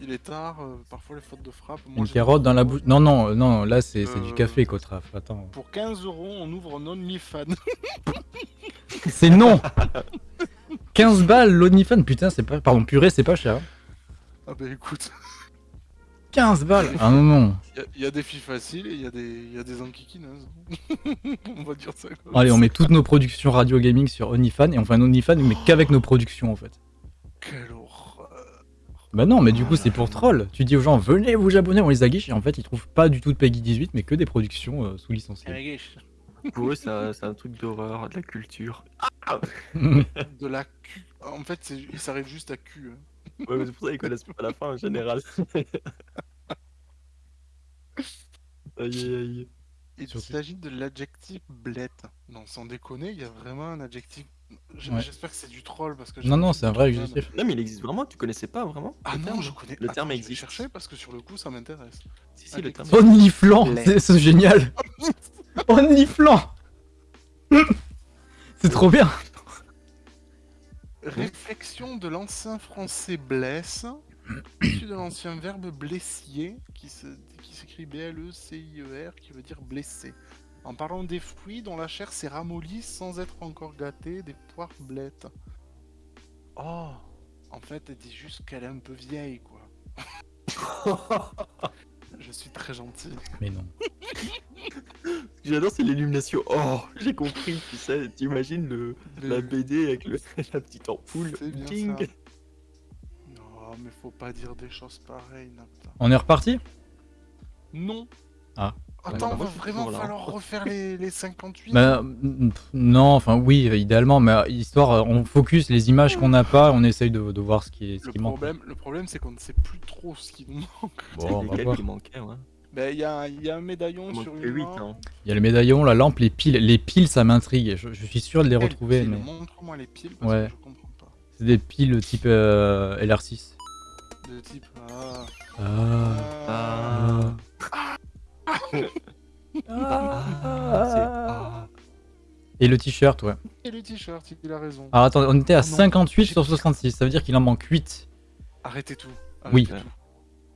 Il est tard, euh, parfois les fautes de frappe. Moi, Une carotte dans la bouche. Non, non, non, là c'est c'est du Euh, café, Kotraf. Attends. Pour 15 euros, on ouvre un OnlyFans. <laughs> C'est non 15 balles l'Onifan, putain, c'est pas. Pardon, purée, c'est pas cher. ah bah écoute, 15 balles Ah non, non. il y a- il y, a des filles faciles et il y, a des- il y a des enquiquineuses. <laughs> on va dire ça comme Allez, on ça. met toutes nos productions radio gaming sur OnlyFans et on fait un OnlyFans, mais qu'avec nos productions en fait. Quelle horreur. Bah non, mais du coup, c'est pour troll. Tu dis aux gens, venez vous abonner, on les aguiche, et en fait, ils trouvent pas du tout de Peggy 18, mais que des productions euh, sous licenciées. Pour eux, c'est un, un truc d'horreur, de la culture. <laughs> De la cul. En fait, c'est- il s'arrête juste à cul. hein. Ouais, mais c'est pour ça qu'ils connaissent pas la fin en général. <laughs> aïe aïe aïe. Il Surtout- s'agit de l'adjectif blette. Non, sans déconner, il y a vraiment un adjectif. J- Ouais. J'espère que c'est du troll parce que. non, non, c'est un vrai adjectif. Non, mais il existe vraiment, tu connaissais pas vraiment Ah le non, terme je connais. Le terme Attends, je vais existe. chercher parce que sur le coup, ça m'intéresse. Si, si, le terme Onlyflan, Bled. c'est c'est génial. <laughs> Onlyflan <laughs> C'est trop bien. Réflexion de l'ancien français blesse, <coughs> issu de l'ancien verbe blessier, qui s'écrit B-L-E-C-I-E-R, qui veut dire blessé. En parlant des fruits dont la chair s'est ramollie sans être encore gâtée, des poires blettes. Oh En fait, elle dit juste qu'elle est un peu vieille, quoi. <laughs> Je suis très gentil. Mais non. Ce <laughs> que j'adore, c'est l'illumination. Oh, j'ai compris, tu sais, t'imagines le, la BD avec le, <laughs> la petite ampoule. Bien ça. Non, mais faut pas dire des choses pareilles, Napta. On est reparti? Non. Ah. Attends, Ouais, va suis vraiment là. falloir refaire les, les 58 Bah, non, enfin oui, idéalement, mais euh, histoire, euh, on focus les images qu'on n'a pas, on essaye de, de voir ce qui, est, ce le qui manque. problème, le problème c'est qu'on ne sait plus trop ce qui nous <laughs> manque. Bon, on va lesquels voir. qui manquaient, ouais. Bah, il y, a, il y a un médaillon Il sur une que 8, main. hein. Il y a le médaillon, la lampe, les piles. Les piles, ça m'intrigue. Je, je suis sûr de les Quelles retrouver, mais Montre-moi les piles parce Ouais. que je comprends pas. c'est des piles type euh, LR6. De type. Ah. Ah. Ah. Ah, Et le t-shirt, ouais. Et le t-shirt, il a raison. Alors attends, on était à Ah non, 58 j'ai- sur 66, ça veut dire qu'il en manque 8. Arrêtez tout. Oui. tout.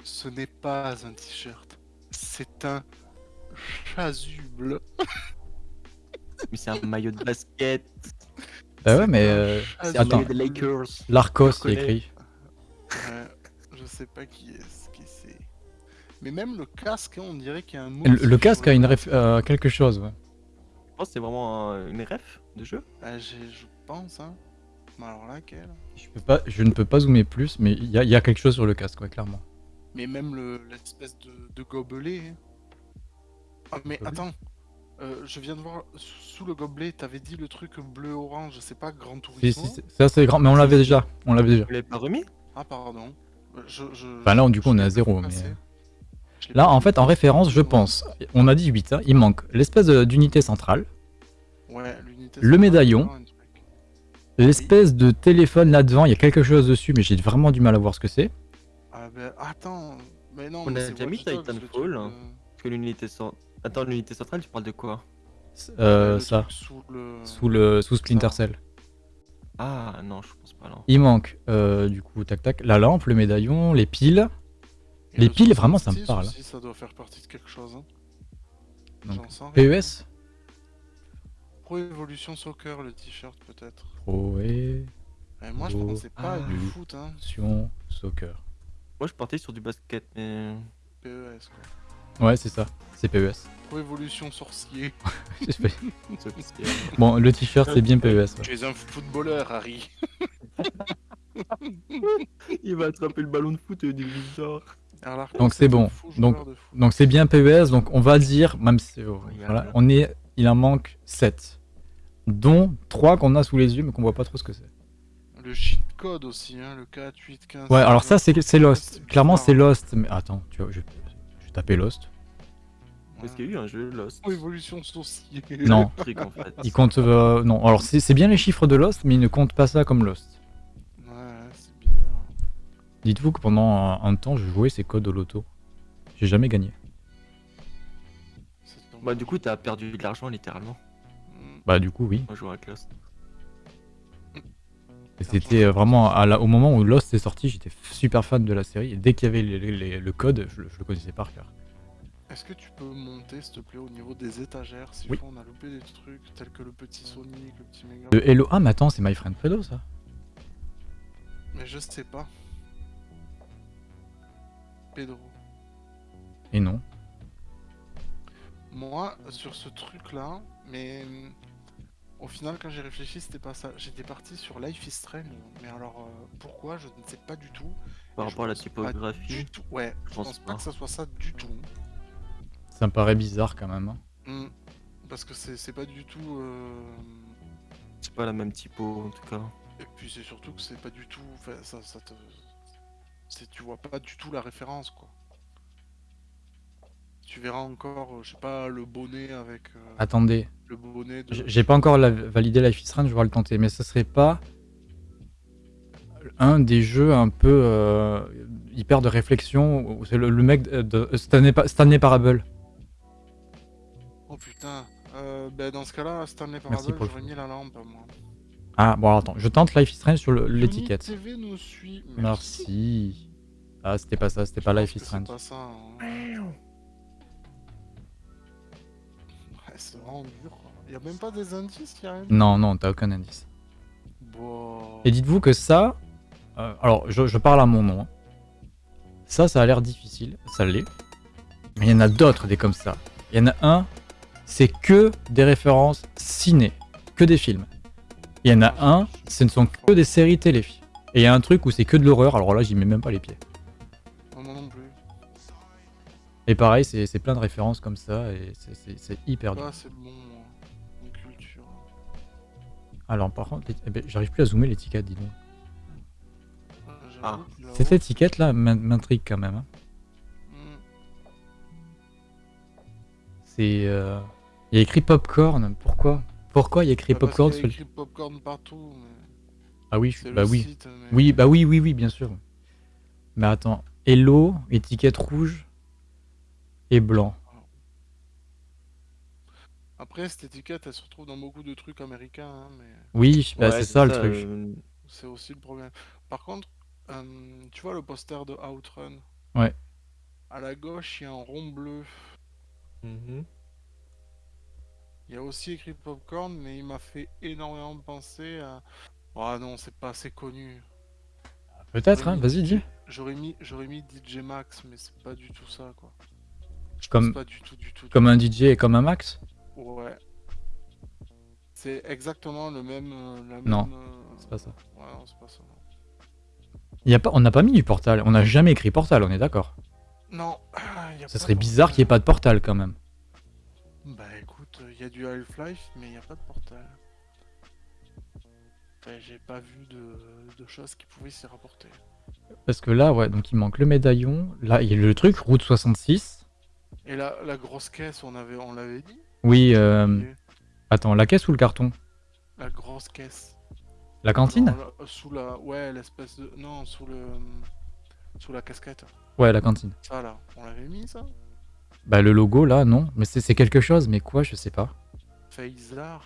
Ce n'est pas un t-shirt. C'est un chasuble. Mais c'est un maillot de basket. Bah ouais, mais euh, C'est un Attends. maillot des Lakers. Larcos, il écrit. Ouais, je sais pas qui est. Mais même le casque, hein, on dirait qu'il y a un mot. Le, le casque a une ref- euh, quelque chose, ouais. Je pense que c'est vraiment un- une ref de jeu. Ah, j'ai- je pense, hein. Mais alors laquelle? Je, peux pas, je ne peux pas zoomer plus, mais il y, a- il y a quelque chose sur le casque, ouais, clairement. Mais même le- l'espèce de, de gobelet. hein. Ah, mais Gobelet? attends. Euh, je viens de voir sous le gobelet, t'avais dit le truc bleu-orange, c'est pas Grand Si, Turismo? si, si, ça c'est grand, mais on l'avait déjà. On l'avait déjà. Vous l'avez pas remis? Ah, pardon. Euh, Je, je, Enfin, là, du coup, je on est à zéro, mais-. Là, en fait, en référence, je pense, on a dit 8, hein, il manque l'espèce d'unité centrale, Ouais, Le centrale, médaillon. l'espèce de téléphone là-devant, il y a quelque chose dessus, mais j'ai vraiment du mal à voir ce que c'est. Ah, ben, attends. Mais non, On mais a c'est déjà mis Titanfall, hein. euh, que l'unité cent- Attends, l'unité centrale, tu parles de quoi? Euh, le ça, Sous le. sous, le, sous Splinter Ça. Cell. Ah non, je pense pas là. Il manque, euh, du coup, tac tac, la lampe, le médaillon, les piles. Les le piles, vraiment, ça me 66 parle. aussi, ça doit faire partie de quelque chose. Hein. Donc, J'en sens rien. PES Pro Evolution Soccer, le t-shirt peut-être. Pro et Eh, moi je pensais pas à du foot, hein. Sion Soccer. Moi, je partais sur du basket, mais. PES quoi. Ouais, c'est ça, c'est PES. Pro Evolution Sorcier. <laughs> Fait- bon, le t-shirt, c'est bien PES. ouais. Tu es un footballeur, Harry. <laughs> Il va attraper le ballon de foot et du bizarre. Donc, c'est bon. Donc. Donc c'est bien PES, donc on va dire, même si oh, voilà, on est, il en manque 7. Dont 3 qu'on a sous les yeux mais qu'on voit pas trop ce que c'est. Le cheat code aussi, hein, le 4, 8, 15. Ouais, alors ça c'est c'est Lost. c'est Clairement c'est Lost, mais attends, tu vois, je, je vais taper Lost. Parce qu'il y a eu un jeu Lost. Pro Evolution Sorcier. Non. Il compte, euh, non, alors c'est c'est bien les chiffres de Lost, mais il ne compte pas ça comme Lost. Dites-vous que pendant un, temps je jouais ces codes au loto. J'ai jamais gagné. Bah, du coup, t'as perdu de l'argent littéralement. Bah du coup oui. Moi, je joue avec Lost. C'était euh, vraiment à la- au moment où Lost est sorti, j'étais super fan de la série. Et dès qu'il y avait les- les- les- le code, je, le- je le connaissais par cœur. Est-ce que tu peux monter, s'il te plaît, au niveau des étagères Si Oui. on a loupé des trucs tels que le petit Sonic, le petit Mega. De Hello. Ah mais attends, c'est My Friend Fredo ça. Mais je sais pas. Pedro. Et non. Moi, sur ce truc-là, mais au final, quand j'ai réfléchi, c'était pas ça. J'étais parti sur Life is Strange. Mais alors, euh, pourquoi Je ne sais pas du tout. Par rapport à la typographie. Du tout. Ouais, je Je pense, pense pas pas. que ça soit ça du tout. Ça me paraît bizarre quand même. hein. Hum, Parce que c'est c'est pas du tout. euh, C'est pas la même typo en tout cas. Et puis c'est surtout que c'est pas du tout. enfin, ça, ça te. C'est- Tu vois pas du tout la référence, quoi. Tu verras encore, euh, je sais pas, le bonnet avec. euh, Attendez, le bonnet de. j'ai pas encore la- validé Life is Strange, je vais le tenter. Mais ce serait pas un des jeux un peu euh, hyper de réflexion c'est le, le mec de, de Stanley, Stanley Parable. Oh putain. Euh, ben dans ce cas-là, Stanley Parable, j'aurais mis la lampe, moi. Ah bon attends, je tente Life is Strange sur l'étiquette. Merci. Ah c'était pas ça, c'était pas Life is Strange. C'est pas ça. hein. Ouais, c'est vraiment dur. quoi. Y a même pas des indices, y a rien. Non, non, t'as aucun indice. Bon. Et dites-vous que ça, euh, alors je, je parle à mon nom. hein. Ça, ça a l'air difficile, ça l'est. Mais il y en a d'autres des comme ça. Il y en a un, c'est que des références ciné, que des films. Il y en a un, ce ne sont que des séries télé. Et il y a un truc où c'est que de l'horreur, alors là j'y mets même pas les pieds. Non, moi non plus. Et pareil, c'est c'est plein de références comme ça, et c'est- c'est c'est hyper dur. Pas assez bon, moi. En culture. Alors par contre, eh ben, j'arrive plus à zoomer l'étiquette, dis donc. Ah. là-haut, Cette étiquette là m'in- m'intrigue quand même. hein. hmm, C'est. euh, Il y a écrit popcorn, pourquoi? Pourquoi il y a écrit bah, parce popcorn sur le... popcorn partout. Mais... Ah oui, je- bah le oui. site, mais- Oui, bah oui, oui, oui, bien sûr. Mais attends, Hello, étiquette rouge et blanc. Après, cette étiquette, elle se retrouve dans beaucoup de trucs américains, hein, mais Oui, bah, Ouais, c'est ça, le truc. euh, c'est aussi le problème. Par contre, euh, tu vois le poster de Outrun? Ouais. À la gauche, il y a un rond bleu. mhm. Il y a aussi écrit Popcorn, mais il m'a fait énormément penser à. Ah non, c'est pas assez connu. Peut-être, hein, vas-y, dis. J'aurais mis, j'aurais mis DJ Max, mais c'est pas du tout ça, quoi. Comme, pas du tout, du tout. comme un DJ et comme un Max? Ouais. C'est exactement le même. euh, la Non, même, euh, C'est pas ça. Ouais, non, c'est pas ça. Y a pas, on n'a pas mis du portal, on n'a jamais écrit portal, on est d'accord. Non. <clears throat> y a Ça pas serait bizarre qu'il n'y ait pas de portal quand même. Bah écoute, il y a du Half-Life, mais il n'y a pas de portal. Enfin, j'ai pas vu de, de choses qui pouvaient s'y rapporter. Parce que là, ouais, donc il manque le médaillon. Là, il y a le truc, route 66. Et la, la grosse caisse, on avait, on l'avait dit? Oui, euh, attends, la caisse ou le carton? La grosse caisse. La cantine? Sous la, ouais, l'espèce de, non, sous le, sous la casquette. Ouais, la cantine. Ça là, on l'avait mis ça? Bah, le logo là, non. Mais c'est c'est quelque chose, mais quoi, je sais pas. Phaser.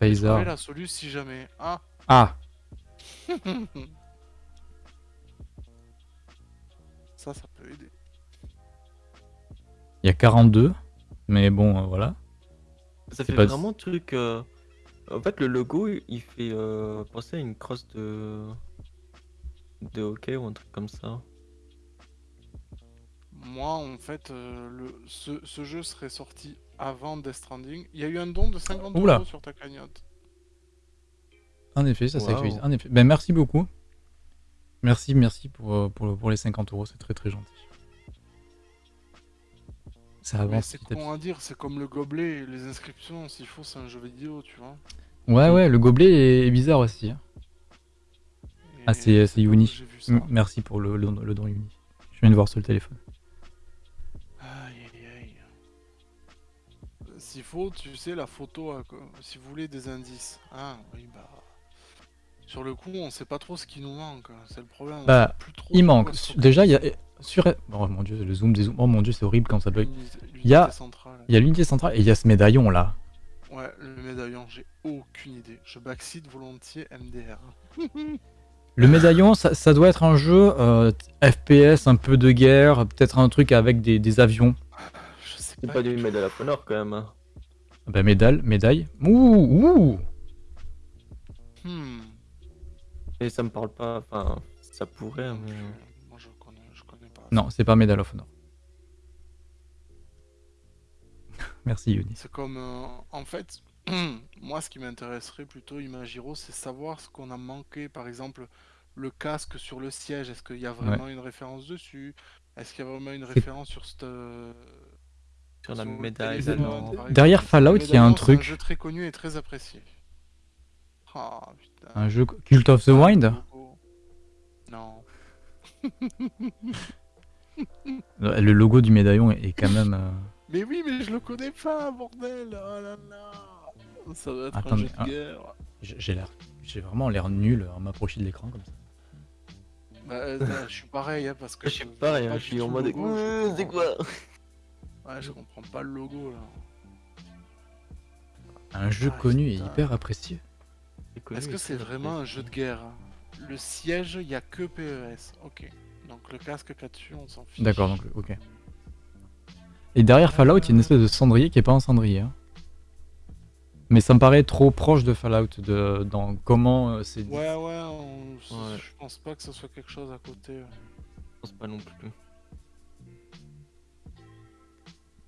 Phaser. la solution si jamais. Ah. Ah, <laughs> ça, ça peut aider. il y a 42. Mais bon, euh, voilà. Ça fait pas- vraiment truc. euh, En fait, le logo, il fait euh, penser à une crosse de de hockey ou un truc comme ça. Moi, en fait, euh, le, ce, ce jeu serait sorti avant Death Stranding. Il y a eu un don de 50 Oula. euros sur ta cagnotte. En effet, ça s'actualise. En effet. Ben, merci beaucoup. Merci, merci pour, euh, pour, le- pour les 50 euros, c'est très très gentil. Ça avance c'est con à dire, c'est comme le gobelet, les inscriptions, s'il faut, c'est un jeu vidéo, tu vois. Ouais, ouais, le gobelet est bizarre aussi. hein. Ah, c'est- Uni. Merci pour le, le, le don uni. Je viens de voir sur le téléphone. S'il faut, tu sais, la photo, que- si vous voulez des indices. Ah, oui, bah. Sur le coup, on sait pas trop ce qui nous manque, hein, c'est le problème. on Bah, sait plus trop Il manque. Déjà, il y a. Sur... Oh mon dieu, le zoom des zooms. Oh mon dieu, c'est horrible quand ça bug. Il y a- l'unité centrale. Il y a l'unité centrale et il y a ce médaillon là. Ouais, le médaillon, j'ai aucune idée. Je backseat volontiers MDR. <laughs> Le médaillon, ça, ça doit être un jeu euh, FPS, un peu de guerre, peut-être un truc avec des, des avions. Je sais C'est pas, pas du. Medal of Honor quand même. Hein. Ah Bah médaille, médaille. Ouh, ouh. Hmm. Et ça me parle pas. Enfin, ça pourrait, Donc, mais. euh, moi je connais, je connais pas. Non, c'est pas Medal of Honor. <laughs> Merci Yuni. C'est comme. euh, en fait, <clears throat> moi ce qui m'intéresserait plutôt, Imagiro, c'est savoir ce qu'on a manqué. Par exemple, le casque sur le siège, est-ce qu'il y a vraiment une référence dessus? Est-ce qu'il y a vraiment une référence sur cette. Sur la le médaille Derrière Fallout, il y a un truc. un jeu très connu et très apprécié. Ah putain. Un jeu Cult of the Ah, Wind le logo. Non. <laughs> Le logo du médaillon est quand même. euh, Mais oui, mais je le connais pas, bordel. Oh là là. Ça doit être Attends, un jeu mais, de guerre. J'ai j'ai l'air, j'ai vraiment l'air nul à m'approcher de l'écran comme ça. Bah, euh, je suis pareil, hein, parce que Je suis pareil, hein, je suis en mode. C'est quoi Ouais, je comprends pas le logo là. Un jeu Ah, connu et hyper apprécié. Est-ce que c'est vraiment un jeu de guerre hein Le siège, il y a que PES. Ok. Donc le casque qu'il y a dessus, on s'en fiche. D'accord, donc ok. Et derrière Fallout, il y a une espèce de cendrier qui est pas un cendrier. hein. Mais ça me paraît trop proche de Fallout de, dans comment euh, c'est. Ouais, ouais, on- Ouais. je pense pas que ce soit quelque chose à côté. Je pense pas non plus.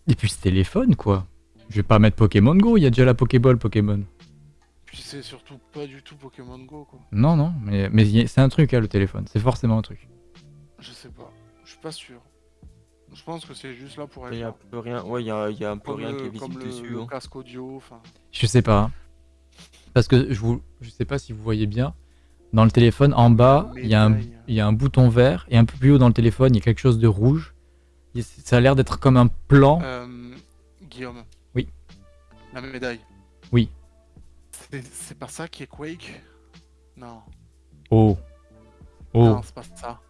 Et puis ce téléphone quoi. Je vais pas mettre Pokémon Go, il y a déjà la Pokéball Pokémon. Puis c'est surtout pas du tout Pokémon Go quoi. Non, non, mais, c'est un truc hein, le téléphone, c'est forcément un truc. Je sais pas. Je suis pas sûr. Je pense que c'est juste là pour être Il y a un peu rien. Ouais, il y a, il y a un peu Comme, rien le, qui est comme visible le- dessus. le hein. casque audio, enfin. Je sais pas. hein. Parce que je vous, je sais pas si vous voyez bien. Dans le téléphone, en bas, il y, a un- Médaille. il y a un bouton vert et un peu plus haut dans le téléphone, il y a quelque chose de rouge. Ça a l'air d'être comme un plan. Euh, Guillaume. Oui. La médaille. Oui. C'est pas ça qui est Quake? Non. Oh. Oh. Non, c'est pas ça.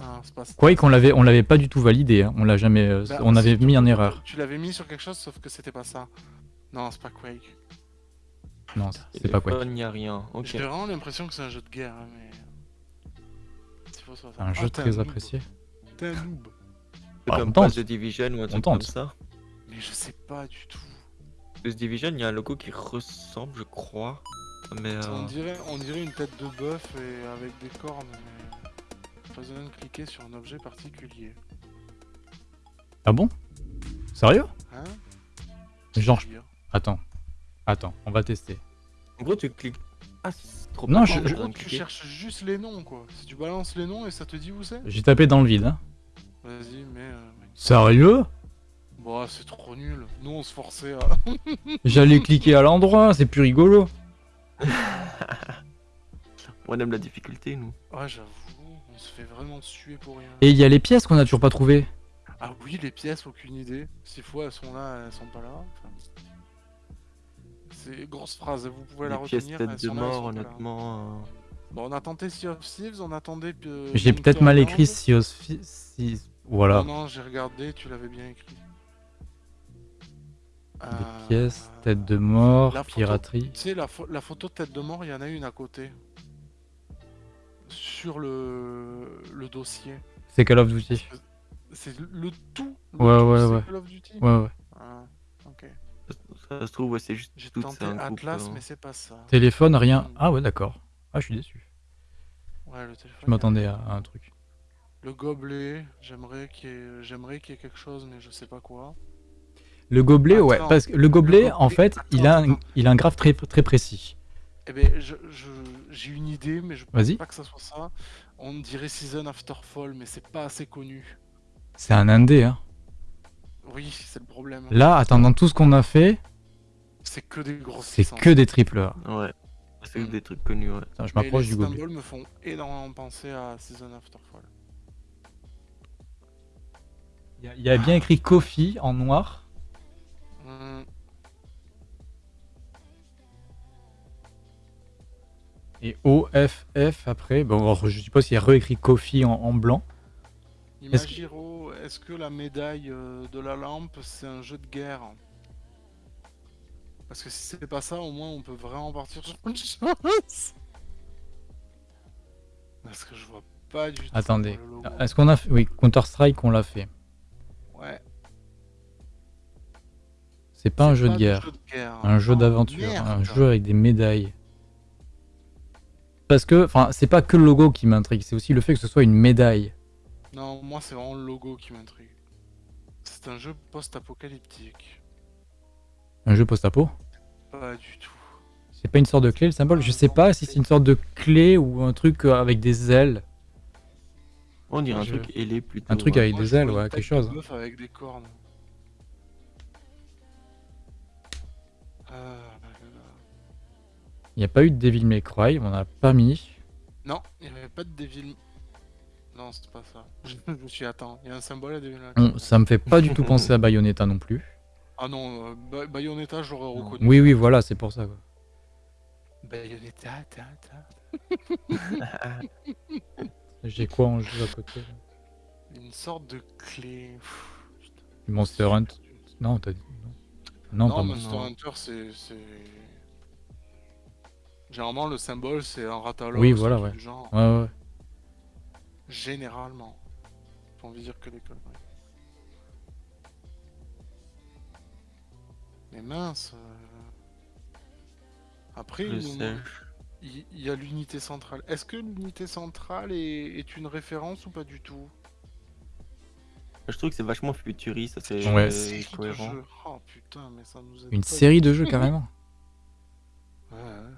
Non, c'est pas ça. Quake, on l'avait, on l'avait pas du tout validé. hein. On l'a jamais, euh, Bah, on avait mis en erreur. Tu l'avais mis sur quelque chose, sauf que c'était pas ça. Non, c'est pas Quake. Non, c'est pas Quake. Il n'y a rien. Ok. J'ai vraiment l'impression que c'est un jeu de guerre, hein, mais. Un Ah, jeu t'es très apprécié. T'es un noob. Ah, comme on pas tente. The Division ou un truc comme ça. Mais je sais pas du tout. The Division, il y a un logo qui ressemble, je crois. Mais On euh, dirait, on dirait une tête de bœuf et avec des cornes, mais. Pas besoin de cliquer sur un objet particulier. Ah bon? Sérieux? Hein? Genre, Je attends, attends, on va tester. en gros, tu cliques. Ah, c'est trop Non, bien, je- de tu cherches juste les noms, quoi. Si tu balances les noms et ça te dit où c'est? J'ai tapé dans le vide. Hein. Vas-y, mais. euh. Sérieux? Bon, c'est trop nul. Nous, on se forçait à. <laughs> J'allais cliquer à l'endroit, c'est plus rigolo. <laughs> On aime la difficulté, nous. Ouais, j'avoue, on se fait vraiment suer pour rien. Et il y a les pièces qu'on a toujours pas trouvées. Ah oui, les pièces, aucune idée. S'il faut, elles sont là, elles sont pas là. Enfin, C'est grosse phrase, vous pouvez la Les pièces retenir. tête elles de mort, honnêtement. euh, Bon, on a tenté Sea of Thieves, on attendait. euh, J'ai peut-être mal écrit si, aussi- si- Voilà. Non, non, j'ai regardé, tu l'avais bien écrit. Des Euh, pièces, tête de mort, la piraterie. Tu sais, la, la photo de tête de mort, il y en a une à côté. Sur le, le dossier. C'est Call of Duty. C'est le tout. le Ouais, tout, ouais, ouais. Call of Duty Ouais, ouais. Ah, ok. Ça, ça se trouve, ouais, c'est juste J'ai tout, tenté. Atlas, euh, mais c'est pas ça. Téléphone, rien. Hmm. Ah ouais, d'accord. Ah, je suis déçu. Ouais, le téléphone. Je m'attendais à, à un truc. Le gobelet, j'aimerais qu'il y, ait... j'aimerais qu'il y ait quelque chose, mais je sais pas quoi. Le gobelet, ouais, parce que le gobelet, gobelet, en fait, il a, un, il a un graphe très, très précis. Eh ben, je, je- j'ai une idée, mais je pense pas que ça soit ça. On dirait Season After Fall, mais c'est pas assez connu. C'est un indé, hein. Oui, c'est le problème. Là, attendant tout ce qu'on a fait, C'est que des grosses c'est que des triple A. Ouais. C'est Mm. des trucs connus, ouais. Attends, je m'approche les du gobelet. symboles me font énormément penser à Season After Fall. Il y a- il y, a bien écrit Coffee en noir. Et OFF après. Bon, alors, je suppose qu'il y a réécrit Coffee en, en blanc. Est-ce que- Imagiro, est-ce que la médaille euh, de la lampe, c'est un jeu de guerre? Parce que si c'est pas ça, au moins on peut vraiment partir sur une chose. Parce que je vois pas du tout. Attendez. Est-ce qu'on a fait Oui, Counter-Strike, on l'a fait. Ouais. C'est pas un jeu de guerre. jeu de guerre. Un jeu Oh, d'aventure. Un jeu avec des médailles. Parce que, enfin, c'est pas que le logo qui m'intrigue, c'est aussi le fait que ce soit une médaille. Non, moi c'est vraiment le logo qui m'intrigue. C'est un jeu post-apocalyptique. Un jeu post-apo? Pas du tout. C'est pas une sorte de clé le symbole? Je sais pas si c'est une sorte de clé ou un truc euh, avec des ailes. On dirait un Je- truc ailé plutôt. Un truc ouais. avec Moi, des je vois ailes, une ouais, tête quelque de chose. bœuf avec des cornes. Ah, là, là, là. Il n'y a pas eu de Devil May Cry, on a pas mis. Non, il n'y avait pas de Devil. Non, c'est pas ça. <laughs> Je me suis attends, il y a un symbole à Devil May Cry. On- ça me fait pas du tout penser à Bayonetta non plus. Ah non, euh, Ba- Bayonetta, j'aurais reconnu. Oui, oui, voilà, c'est pour ça. Quoi. Bayonetta, ta, ta. <laughs> J'ai quoi en jeu à côté Une sorte de clé. Du Monster Hunt Non, t'as dit. Non, non, Non, pas Monster non. Hunter, c'est. Généralement, le symbole, c'est un ratalo. Oui, voilà, ouais. Du genre. Ouais, ouais. Généralement. J'ai envie de dire que des conneries. Mais mince. euh, Après, Je il, sais. il- il y a l'unité centrale. Est-ce que l'unité centrale est, est une référence ou pas du tout? Je trouve que c'est vachement futuriste, c'est Ouais. euh, cohérent. jeux. Oh putain, mais ça nous aide Une série de tout. jeux carrément. Ouais, ouais.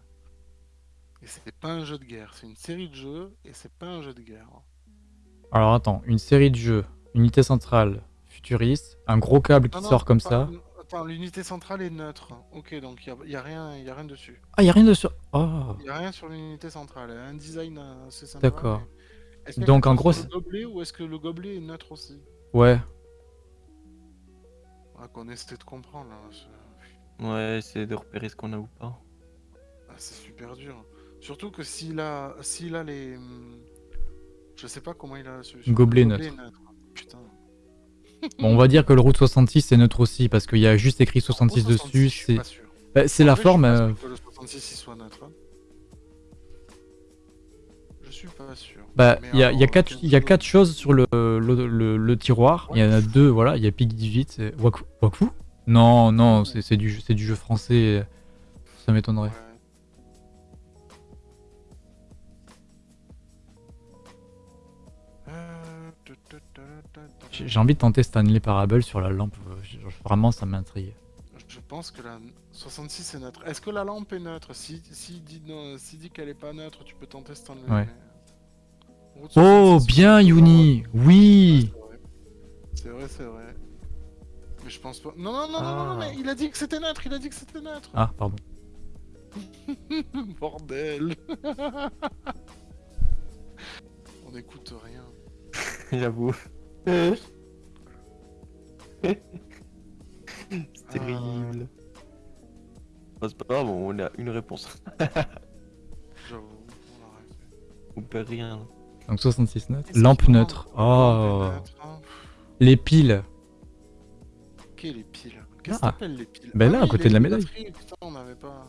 Et c'est pas un jeu de guerre, c'est une série de jeux et c'est pas un jeu de guerre. Alors attends, une série de jeux, unité centrale, futuriste, un gros câble qui Non, non, sort comme pas- ça. Attends, l'unité centrale est neutre. Ok, donc il y a, rien, y a rien dessus. Ah, y a rien de sur. Oh Il y a rien sur l'unité centrale. Un design euh, assez sympa. D'accord. mais- Donc, en gros, le gobelet ou est-ce que le gobelet est neutre aussi? Ouais. ah, Qu'on essaie de comprendre. Ouais, c'est de repérer ce qu'on a ou pas. ah, c'est super dur. Surtout que s'il a, s'il a les, hum, je sais pas comment il a la solution. Gobelet Le neutre. Putain. Bon, on va dire que le Route 66 c'est neutre aussi parce qu'il y a juste écrit 66 Au 66, dessus. C'est sûr. bah, c'est la vrai, je suis forme. pas sûr euh, que le 66 il soit neutre. hein. Je suis pas sûr. Bah, Mais il y a, il y a quatre, quel il y a jeu quatre choses sur le, le, le- le tiroir. Il y en a deux, voilà. Il y a Pig 18. c'est- Waku Waku? Non, non, c'est c'est du, jeu- c'est du jeu français. Ça m'étonnerait. Ouais. J'ai envie de tenter Stanley Parable sur la lampe. Vraiment, ça m'intrigue. Je pense que la 66 est neutre. Est-ce que la lampe est neutre? Si, si dit, si dit qu'elle est pas neutre, tu peux tenter Stanley. Ouais. mais- Route Oh, 66, bien, Yuni Oui c'est vrai. C'est vrai. Mais je pense pas. Non, non, non, non, non, non, Ah. mais il a dit que c'était neutre, il a dit que c'était neutre. Ah, pardon. <laughs> Bordel. <laughs> On n'écoute rien. <laughs> J'avoue. <laughs> Ah. c'est terrible. Bon, c'est pas grave, on a une réponse. <laughs> J'avoue, on perd rien. Donc 66 neutre. Qu'est-ce Lampe neutre. Oh. Les piles. Ok, les piles? Qu'est-ce Ah. que t'appelles les piles? Ben là, à oui, côté de la médaille. batteries, Putain, on n'avait pas.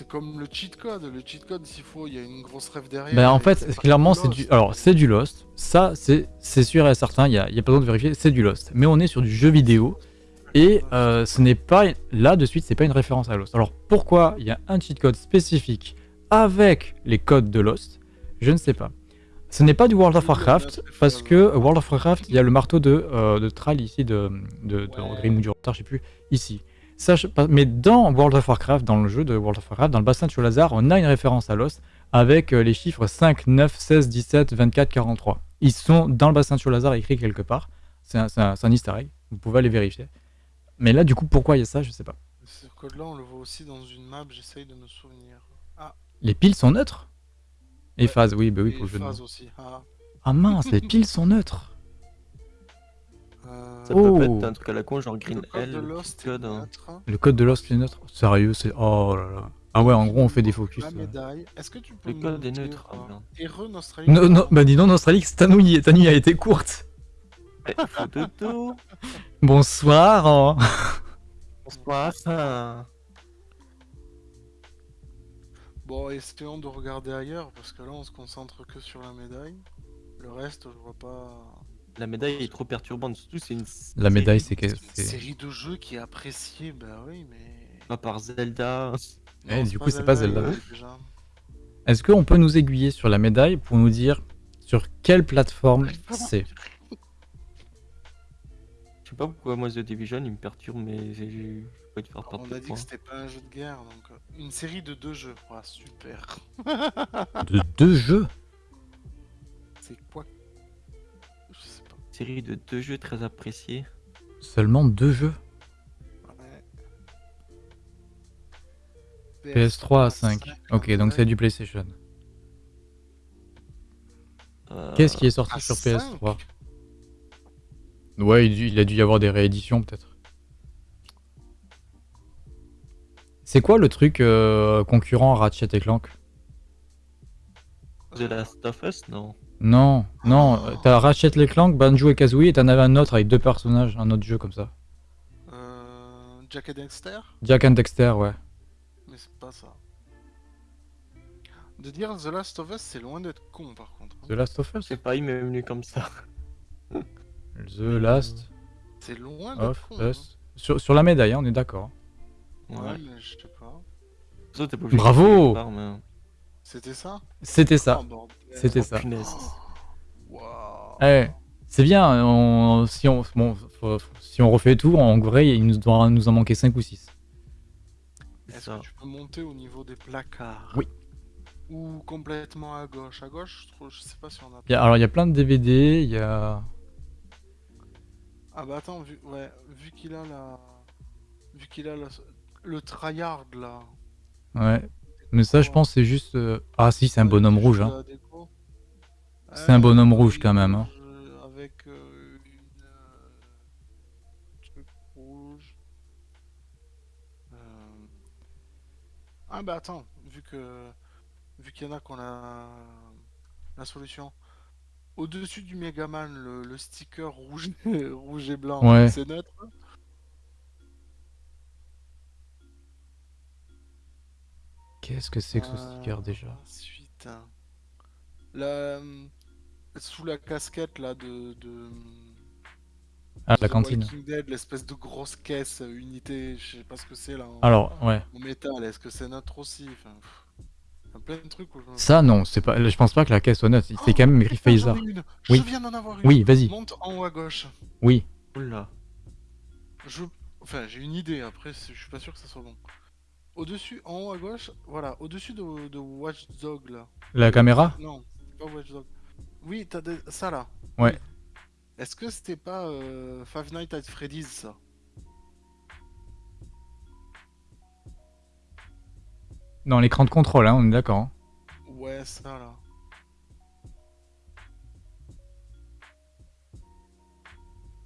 C'est comme le cheat code. Le cheat code, s'il faut, il y a une grosse rêve derrière. Ben en fait, clairement, c'est du. Lost. Alors, c'est du Lost. Ça, c'est c'est sûr et certain. Il n'y a, il y a pas besoin de vérifier. C'est du Lost. Mais on est sur du jeu vidéo. Et euh, ce n'est pas. Là, de suite, c'est pas une référence à Lost. Alors, pourquoi il y a un cheat code spécifique avec les codes de Lost? Je ne sais pas. Ce n'est pas du World of Warcraft, parce que World of Warcraft, il y a le marteau de, euh, de Thrall ici, de, de, de Ouais. Grim ou du retard, je sais plus, ici. Ça, je- pas- mais dans World of Warcraft, dans le jeu de World of Warcraft, dans le bassin de Cholazar, on a une référence à Lost avec euh, les chiffres 5, 9, 16, 17, 24, 43. Ils sont dans le bassin de Cholazar écrits quelque part. C'est un, un- un easter egg, vous pouvez aller vérifier. Mais là, du coup, pourquoi il y a ça, je sais pas. Ce code-là, on le voit aussi dans une map, j'essaye de me souvenir. Ah, Les piles sont neutres? Et Ouais. phases, oui, bah oui, pour le jeu de aussi. Ah, Ah mince, les piles sont neutres Ça peut pas Oh. être un truc à la con, genre Green le code L, le code. hein. neutre. Le code de Lost est neutre Sérieux, c'est... Oh là là. Ah ouais, en gros, on fait des focus. La médaille. Est-ce que tu peux Le code est neutre. ah, euh, merde. Non, non, bah dis donc, Australie, ta nuit, ta nuit a été courte Eh. Bonsoir. hein. Bonsoir. ça. Bon, essayons de regarder ailleurs, parce que là, on se concentre que sur la médaille. Le reste, je vois pas... La médaille est trop perturbante. Surtout, c'est une. La médaille, c'est Une série de jeux qui est appréciée, bah oui, mais... Pas par Zelda. Eh, du coup, c'est pas Zelda. Est-ce qu'on peut nous aiguiller sur la médaille pour nous dire sur quelle plateforme c'est? Je sais pas pourquoi moi The Division il me perturbe, mais j'ai pas de faire perdre On a dit que c'était pas un jeu de guerre, donc... euh, Une série de deux jeux, Ah, super. De deux jeux? <laughs> C'est quoi. Série de deux jeux très appréciés. Seulement deux jeux Ouais. PS3 à 5. Ok, donc c'est du PlayStation. Euh, Qu'est-ce qui est sorti à sur 5? PS3 Ouais, il, il a dû y avoir des rééditions peut-être. C'est quoi le truc euh, concurrent à Ratchet et Clank? The Last of Us, non. Non, non, t'as Ratchet et Clank, Banjo et Kazooie et t'en avais un autre avec deux personnages, un autre jeu comme ça. Euh, Jack et Dexter? Jack and Dexter, ouais. Mais c'est pas ça. De dire The Last of Us, c'est loin d'être con par contre. hein. The Last of Us? Sais pas, il m'est venu comme ça. <laughs> The Last C'est loin d'être con. hein. Sur, sur la médaille, hein, on est d'accord. Ouais, je sais pas. Ça, t'es pas obligé de Bravo C'était ça? C'était ça. Oh. C'était Oh, ça. punaise. Waouh. Eh, c'est bien, on- si, on, bon, faut- faut- si on refait tout, en vrai, il nous doit nous en manquer 5 ou 6. C'est Est-ce que tu peux monter au niveau des placards Oui. Ou complètement à gauche? À gauche, je, trouve, je sais pas si on a. Il y a- alors, il y a plein de DVD, il y a... Ah bah attends, vu, ouais, vu qu'il a la. Vu qu'il a la- le tryhard là. Ouais. Mais ça, je pense, c'est juste... euh, Ah si, c'est un Ouais, bonhomme rouge. Hein. C'est un bonhomme rouge, quand même, hein. euh, Avec euh, une. euh, truc rouge. Euh, Ah bah attends, vu que. Vu qu'il y en a qu'on a. La solution. Au-dessus du Megaman, le, le sticker rouge, <laughs> rouge et blanc, Ouais. c'est neutre. Qu'est-ce que c'est que ce Euh, sticker déjà? Ensuite, hein. la, sous la casquette là de, de Ah, la The cantine. L'espèce de grosse caisse euh, unité, je sais pas ce que c'est là. En, Alors, ouais. en métal, est-ce que c'est neutre aussi? Enfin, plein de trucs. Où je... Ça, non, c'est pas... je pense pas que la caisse soit neutre. C'est quand même Phaser. ai une. Je Oui. viens d'en avoir une. Oui, vas-y. Monte en haut à gauche. Oui. Oula. Je... Enfin, j'ai une idée, après, je suis pas sûr que ça soit bon. Au-dessus, en haut à gauche, voilà, au-dessus de, de Watch Dog là. La caméra? Non, c'est pas Watch Dog. Oui, t'as des- ça là. Ouais. Est-ce que c'était pas euh, Five Nights at Freddy's ça? Dans l'écran de contrôle, hein, on est d'accord. hein. Ouais, ça là.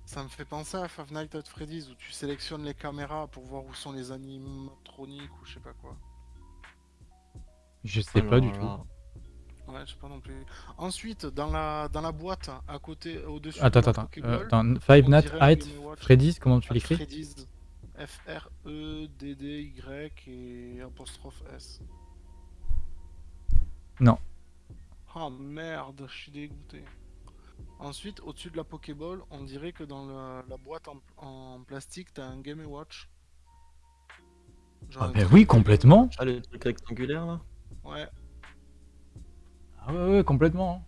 Ça me fait penser à Five Nights at Freddy's où tu sélectionnes les caméras pour voir où sont les animatroniques ou je sais pas quoi. Je sais pas du tout. Ouais, je sais pas non plus. Ensuite, dans la, dans la boîte, à côté, au-dessus Attends, de la attends, Euh, attends, Five on Nights at. Freddy's, comment tu l'écris Freddy's. F-R-E-D-D-Y et apostrophe S. Non. Ah merde, je suis dégoûté. Ensuite, au-dessus de la Pokéball, on dirait que dans la, la boîte en, en plastique, t'as un Game Watch. Genre Ah ben truc oui, complètement. Ah, le truc rectangulaire là? Ouais, Ah ouais, ouais, complètement.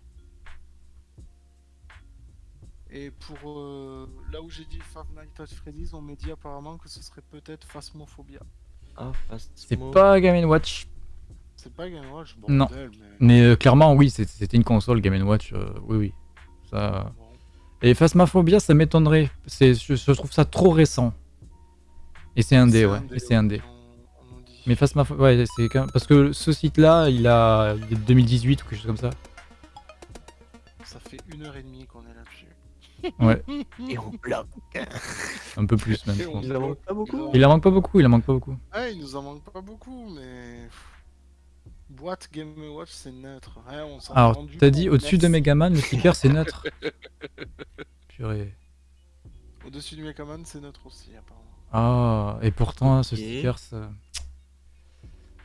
et pour euh, là où j'ai dit Five Nights at Freddy's, on m'a dit apparemment que ce serait peut-être Phasmophobia. Ah. C'est pas Game Watch. C'est pas Game Watch, Non. bordel, mais... Mais euh, clairement, oui, c'est- c'était une console Game Watch. euh, oui, oui. Ça... Bon. Et Phasmophobia, ça m'étonnerait. C'est- Je, je trouve ça trop récent. Et c'est un dé, ouais. Et c'est un dé. on- on nous dit. Mais Phasmophobia, ouais, c'est quand même- Parce que ce site-là, il a... il est de 2018 ou quelque chose comme ça. Ça fait une heure et demie qu'on est là-dessus. <laughs> Ouais, <laughs> Et on bloque. un peu plus même, Et je pense. Il en manque pas beaucoup. Il en manque pas beaucoup, il en manque pas beaucoup. Ouais, il nous en manque pas beaucoup, mais. Boîte Game Watch, c'est neutre. Ouais, on Alors, t'as dit au-dessus de. Megaman, le sticker c'est neutre. <laughs> purée. Au-dessus du Megaman, c'est neutre aussi, apparemment. Ah, et pourtant, ce sticker, ça...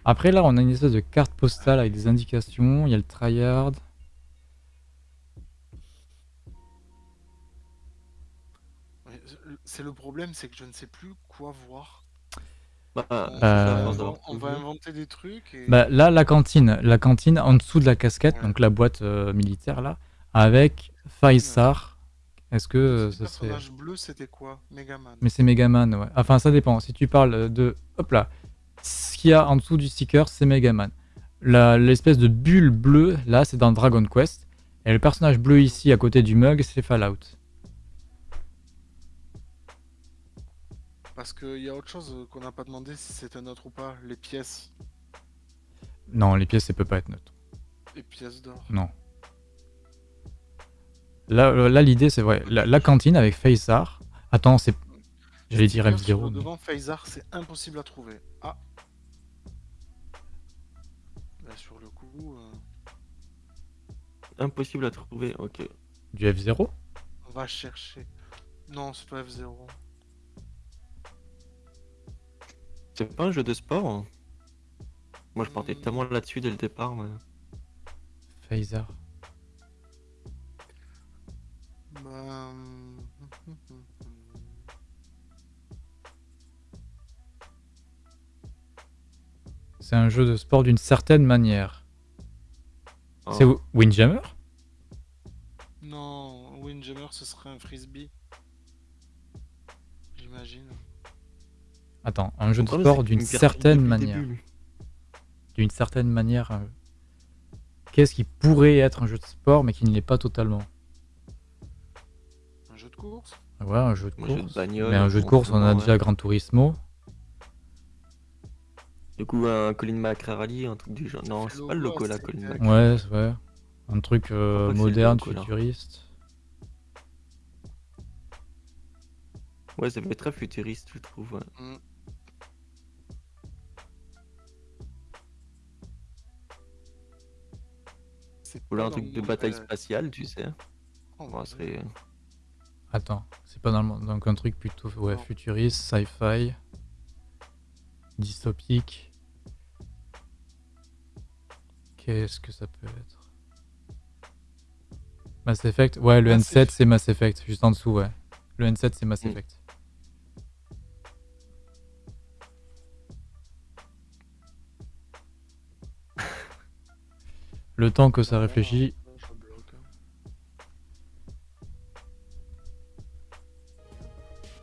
Après, là, on a une espèce de carte postale avec des indications. Il y a le tryhard. C'est le problème, c'est que je ne sais plus quoi voir. Bah, Euh, ça, on va, trouvé. inventer des trucs et... Bah, là, la cantine. La cantine en dessous de la casquette, Ouais. donc la boîte euh, militaire, là, avec Faisar. Est-ce que Le euh, ce serait... personnage bleu, c'était quoi? Megaman. Mais c'est Megaman, ouais. Enfin, ça dépend. Si tu parles de... Hop là. Ce qu'il y a en dessous du sticker, c'est Megaman. L'espèce de bulle bleue, là, c'est dans Dragon Quest. Et le personnage bleu ici, à côté du mug, c'est Fallout. Parce qu'il y a autre chose qu'on n'a pas demandé si c'était neutre ou pas. Les pièces. Non, les pièces, ça peut pas être neutre. Les pièces d'or. Non. Là, euh, là l'idée, c'est vrai. La, la cantine avec Faisar. Attends, c'est... J'allais dire Sticker sur F0. le mais- Devant Phasar, c'est impossible à trouver. Ah Impossible à trouver, ok. Du F0 on va chercher. Non, c'est pas F0. C'est pas un jeu de sport hein Moi je partais Hmm. tellement là-dessus dès le départ. mais- Faisar. Bah... C'est un jeu de sport d'une certaine manière. C'est Oh. Windjammer? Non, Windjammer, ce serait un frisbee. J'imagine. Attends, un jeu de c'est sport d'une certaine manière. D'une certaine manière. Qu'est-ce qui pourrait être un jeu de sport mais qui ne l'est pas totalement? Un jeu de course? Ouais, un jeu de Un jeu de course. bagnole, mais un jeu de course, on a déjà. Gran Turismo. Du coup, un Colin McRae Rally, un truc du genre. Non, c'est pas le à là, Colin. McRae. Ouais, c'est vrai. Un truc euh, moderne, futuriste. Ouais, ça fait très futuriste, je trouve. ouais. C'est Ou là, un truc de bataille spatiale, tu sais. Oh, c'est- Attends, c'est pas dans le. Donc un truc plutôt ouais, futuriste, sci-fi, dystopique. Qu'est-ce que ça peut être? Mass Effect? Ouais, le Mass N7 c'est Mass Effect, juste en dessous, ouais. Le N7 c'est Mass Mm. Effect. <laughs> Le temps que ça réfléchit,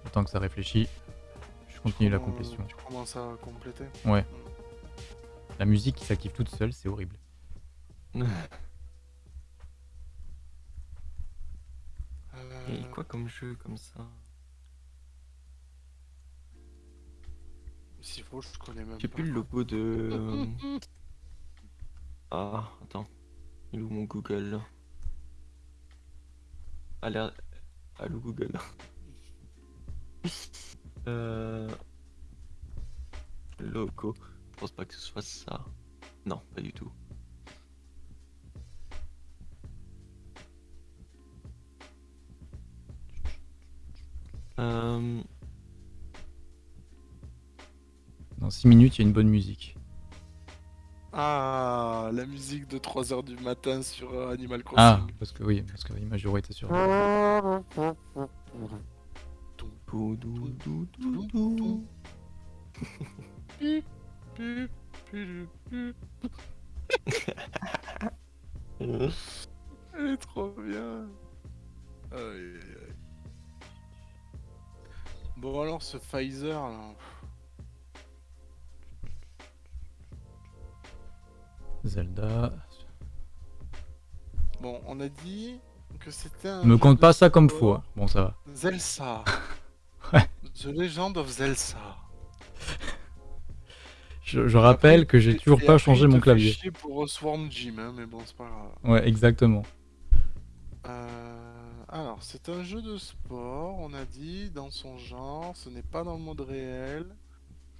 le temps que ça réfléchit, je continue la complétion. Tu commences à compléter Ouais. La musique qui s'active toute seule, c'est horrible. Euh, Et quoi comme jeu comme ça? S'il faut, je connais même J'ai plus le logo de. euh, Ah, attends. Il est où mon Google? Là Alerte. Allô Google. <laughs> euh... Logo. Je pense pas que ce soit ça. Non, pas du tout. Euh... Dans 6 minutes, il y a une bonne musique. Ah, la musique de 3h du matin sur euh, Animal Crossing. Ah, parce que oui, parce que sur. Pu, pu, pu, pu. Elle est trop bien. Aïe, aïe, aïe. Bon alors ce Pfizer là. Zelda. Bon, on a dit que c'était un. Me compte de pas ça comme fou. hein. Bon, ça va. Zelsa. <laughs> Ouais. The Legend of Zelsa. Je, je rappelle que j'ai toujours pas changé mon clavier. pour Swarm Gym, hein, mais bon, c'est pas grave. Ouais, exactement. Euh, alors, c'est un jeu de sport, on a dit, dans son genre, ce n'est pas dans le monde réel,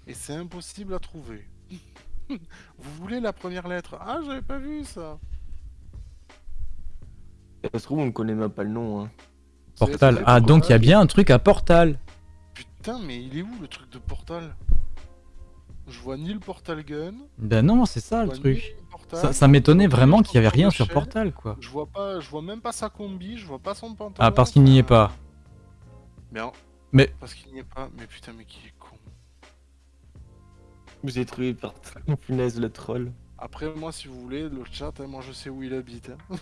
et c'est impossible à trouver. <laughs> Vous voulez la première lettre? Ah, j'avais pas vu ça Ça se trouve, on ne connaît même pas le nom. Hein. Portal. Ah, donc il y a bien un truc à Portal. Putain, mais il est où le truc de portal? Je vois ni le portal gun. Ben non, c'est ça le ni portal, Ça, ça m'étonnait vraiment qu'il y avait rien sur Portal, quoi. Je vois pas, je vois même pas sa combi, je vois pas son pantalon. Ah, parce qu'il n'y est pas. Mais, en- Mais- parce qu'il n'y est pas. Mais putain, mais qui est con. Vous êtes trouvé par punaise le troll. Après, moi, si vous voulez, le chat, hein, moi, je sais où il habite. hein.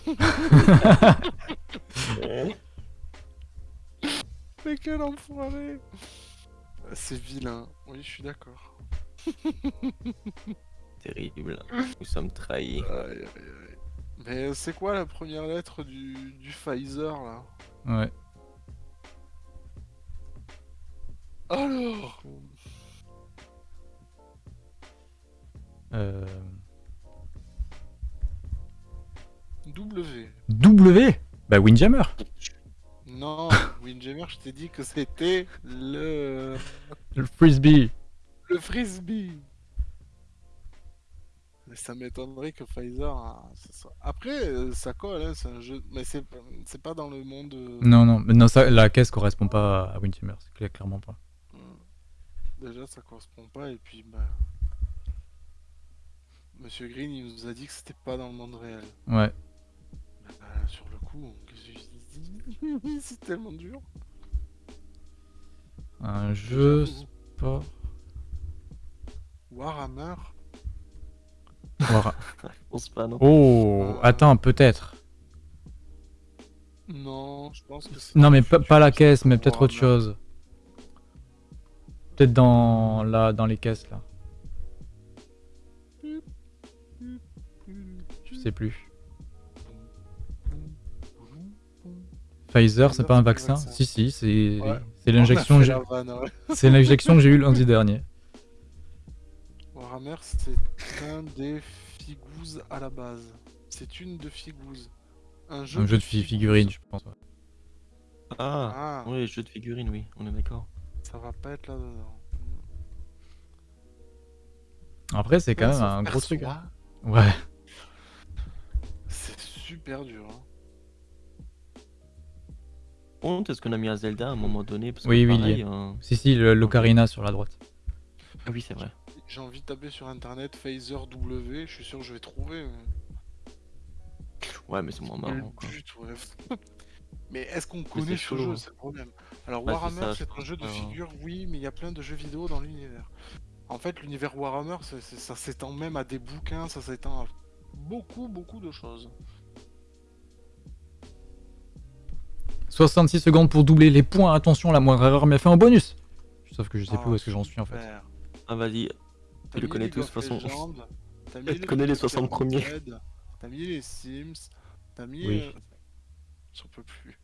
<laughs> Mais quel enfoiré C'est vilain. Oui, je suis d'accord. <laughs> Terrible. <laughs> Nous sommes trahis. Aïe, aïe, aïe. Mais c'est quoi la première lettre du, du Pfizer là? Ouais. Alors Euh... W. W? Bah Windjammer. Non, <laughs> Windjammer, je t'ai dit que c'était le. Le frisbee. le frisbee. Ça m'étonnerait que Pfizer. soit- Après, euh, ça colle, hein, c'est un jeu. Mais c'est c'est pas dans le monde. euh, Non, non, mais non ça, la caisse correspond pas à c'est clair- clairement pas. hmm. Déjà, ça correspond pas, et puis, bah. Monsieur Green, il nous a dit que c'était pas dans le monde réel. Ouais. Bah, sur le coup, <laughs> C'est tellement dur. Un jeu sport. Warhammer War- Je pense pas, non. Oh, attends, peut-être. Non, je pense que c'est. Non, mais pas, pas la caisse, mais peut-être autre chose. Peut-être dans, là, dans les caisses, là. Je sais plus. Pfizer, c'est pas un vaccin? Si, si, c'est Ouais. l'injection <laughs> que j'ai- ouais. c'est l'injection que j'ai eue lundi dernier. Warhammer, c'est un des figouses à la base. C'est une de figouses. Un jeu, Un jeu de fi- figouses. figurines, je pense. ouais. Ah, Ah, oui, jeu de figurines, oui, on est d'accord. ça va pas être là-dedans. Après, c'est quand Ouais, même un gros truc. hein. hein. Ouais. C'est super dur. hein. Honte, est-ce qu'on a mis un Zelda à un moment donné? Parce que Oui, oui, il y pareil, est. euh, Si, si, le- l'ocarina sur la droite. Ah oui, c'est vrai. J'ai envie de taper sur internet Phaser W, je suis sûr que je vais trouver. Ouais, mais c'est moins marrant, quoi. but, ouais. <laughs> mais est-ce qu'on connaît ce chaud, jeu hein. C'est le problème. Alors Bah, Warhammer, c'est un jeu de pas, hein. figures, oui, mais il y a plein de jeux vidéo dans l'univers. En fait, l'univers Warhammer, ça s'étend même à des bouquins, ça s'étend à beaucoup, beaucoup de choses. 66 secondes pour doubler les points. Attention, la moindre erreur m'a fait un bonus. Sauf que je sais plus Ah, où est-ce que j'en suis en fait. Ah, vas-y. T'as le connais tous, de toute façon. Legends, T'as mis Tu connais les 60 premiers. T'as mis les Sims. T'as mis. Oui. euh, J'en peux plus.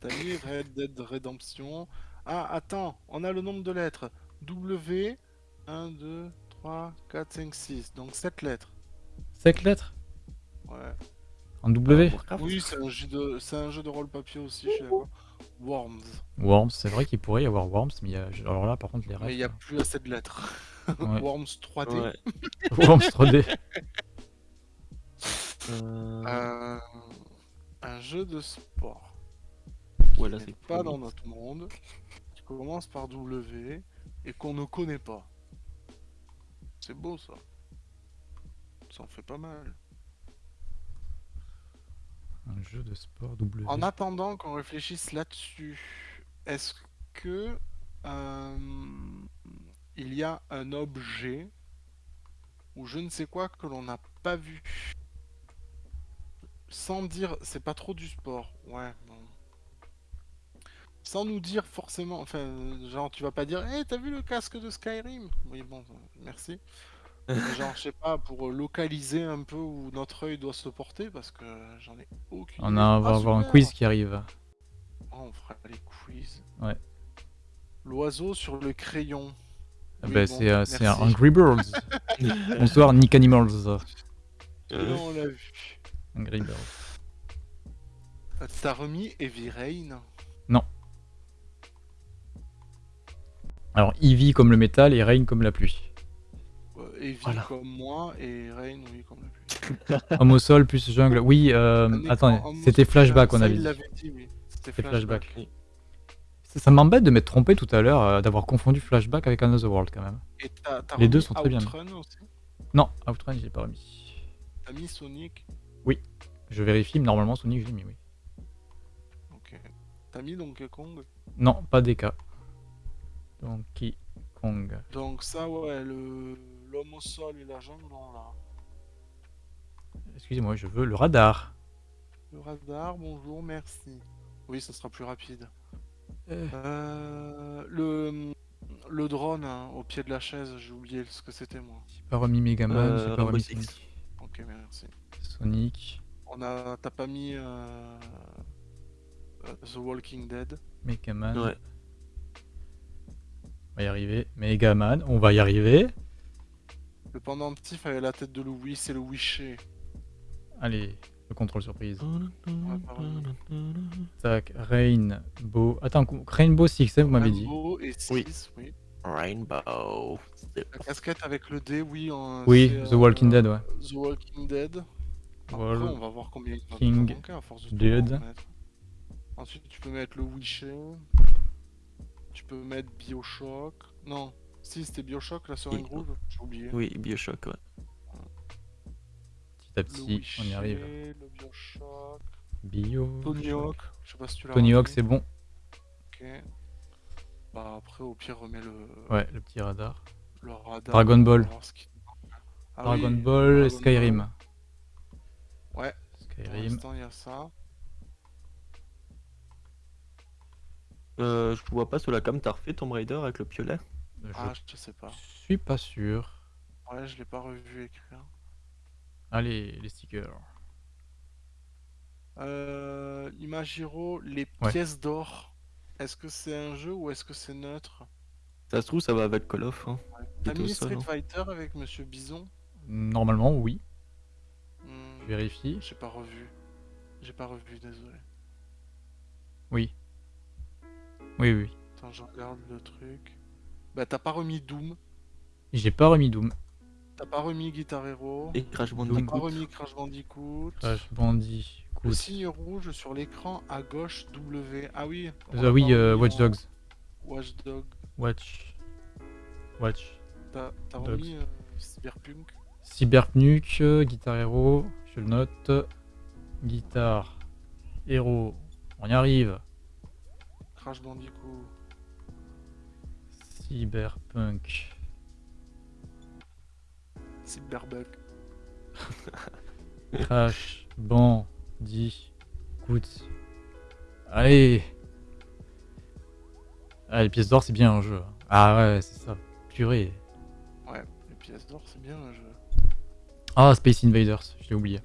T'as mis Red Dead Redemption. Ah, attends, on a le nombre de lettres. W. 1, 2, 3, 4, 5, 6. Donc 7 lettres. 7 lettres Ouais. En W Warcraft Oui, c'est un jeu de, c'est un jeu de rôle papier aussi, je suis d'accord. Worms. Worms, c'est vrai qu'il pourrait y avoir Worms, mais il y a... alors là par contre les Mais il n'y a rêves. plus assez de lettres. Ouais. Worms 3D. Ouais. <laughs> Worms 3D. Euh... Euh, un jeu de sport. Ouais, là, qui c'est n'est pas dans notre monde, qui commence par W et qu'on ne connaît pas. C'est beau ça. Ça en fait pas mal. Un jeu de sport W. En attendant qu'on réfléchisse là-dessus, est-ce que euh, il y a un objet ou je ne sais quoi que l'on n'a pas vu sans dire c'est pas trop du sport ouais bon. sans nous dire forcément enfin genre tu vas pas dire hé t'as vu le casque de Skyrim? Oui bon merci <laughs> genre je sais pas pour localiser un peu où notre œil doit se porter parce que j'en ai aucune On, a, on va Ah, avoir un super quiz qui arrive. Oh, on fera les quiz. Ouais. L'oiseau sur le crayon. Ah Oui, bah, bon, c'est euh, c'est un. Angry Birds. <laughs> Bonsoir Nick Animals. Celui-là, on l'a vu. Angry Birds. T'as remis Heavy Rain? Alors Eevee comme le métal et Rain comme la pluie. Euh, Heavy Voilà. comme moi et Rain, oui, comme la pluie. <laughs> Homme au sol plus jungle. Oui, euh, écran attendez, c'était flashback on avait dit. l'avait dit, oui. C'était flashback. Ça, m'embête de m'être trompé tout à l'heure, euh, d'avoir confondu Flashback avec Another World quand même. Et Les deux sont très bien. Outrun aussi? Non, Outrun, j'ai pas remis. T'as mis Sonic? Je vérifie, mais normalement Sonic, je l'ai mis, oui. Ok. T'as mis Donkey Kong? Non, pas DK. Donkey Kong. Donc ça, ouais, le... l'homme au sol et la jambe, non, là. Excusez-moi, je veux le radar. Le radar, bonjour, merci. Oui, ça sera plus rapide. Euh, Euh, le... le drone hein, au pied de la chaise, j'ai oublié ce que c'était, moi. J'ai pas remis Megaman, Euh, j'ai pas Rainbow remis. Sonic. Ok, merci. Sonic, On a... T'as pas mis... euh, euh, The Walking Dead Megaman. Ouais. On va y arriver. Megaman, on va y arriver. Le pendentif avait la tête de Louis, c'est le Wisher. Allez, le contrôle surprise. Tac, Rainbow. Attends, Rainbow Six, hein, vous m'avez dit. Rainbow et 6, Oui. oui. Rainbow. La casquette avec le D, oui. en- Oui, The Walking euh, Dead, ouais. The Walking Dead. Après, on va voir combien il à force de Dead. Ensuite, tu peux mettre le Wisher. Tu peux mettre Bioshock. Non, si c'était Bioshock, la seringue rouge, j'ai oublié. Oui, Bioshock, ouais. Petit à Le petit, on y arrive. Le Bioshock. Bio. Tony Hawk, je sais pas si tu l'as Tony Hawk, c'est bon. Ok. Bah après, au pire, remets le, Ouais, le petit radar. le radar. Dragon Ball. Ah Dragon oui, Ball, Dragon Skyrim. Ball. Ouais, pour Skyrim. l'instant, il y a ça. Euh, je vois pas sur la cam, t'as refait Tomb Raider avec le piolet? Je Ah, je sais pas. suis pas sûr. Ouais, je l'ai pas revu écrire. Allez, les stickers. Euh, Imagiro, les Ouais. pièces d'or. Est-ce que c'est un jeu ou est-ce que c'est neutre? Ça se trouve, ça va avec Call of. Hein. T'as mis Street non? Fighter avec Monsieur Bison? Normalement, oui. Je vérifie. J'ai pas revu. J'ai pas revu, désolé. Oui. Oui, oui. Attends, je regarde le truc. Bah, t'as pas remis Doom? J'ai pas remis Doom. T'as pas remis Guitar Hero. Et Crash T'as pas Bandicoot. remis Crash Bandicoot. Crash Bandicoot. Le signe rouge sur l'écran à gauche W. Ah oui. Ah oui, euh, Watch Dogs. Watch Dog. Watch. Watch. T'as t'as Dogs. remis euh, Cyberpunk. Cyberpunk, euh, Guitar Hero, je le note. Guitar Hero, on y arrive. Crash Bandicoot. Cyberpunk. Cyberbug. <laughs> Crash Bandicoot. Allez Ah, les pièces d'or, c'est bien un jeu. Ah ouais, c'est ça. Purée. Ouais, les pièces d'or, c'est bien un jeu. Ah, Space Invaders, je l'ai oublié.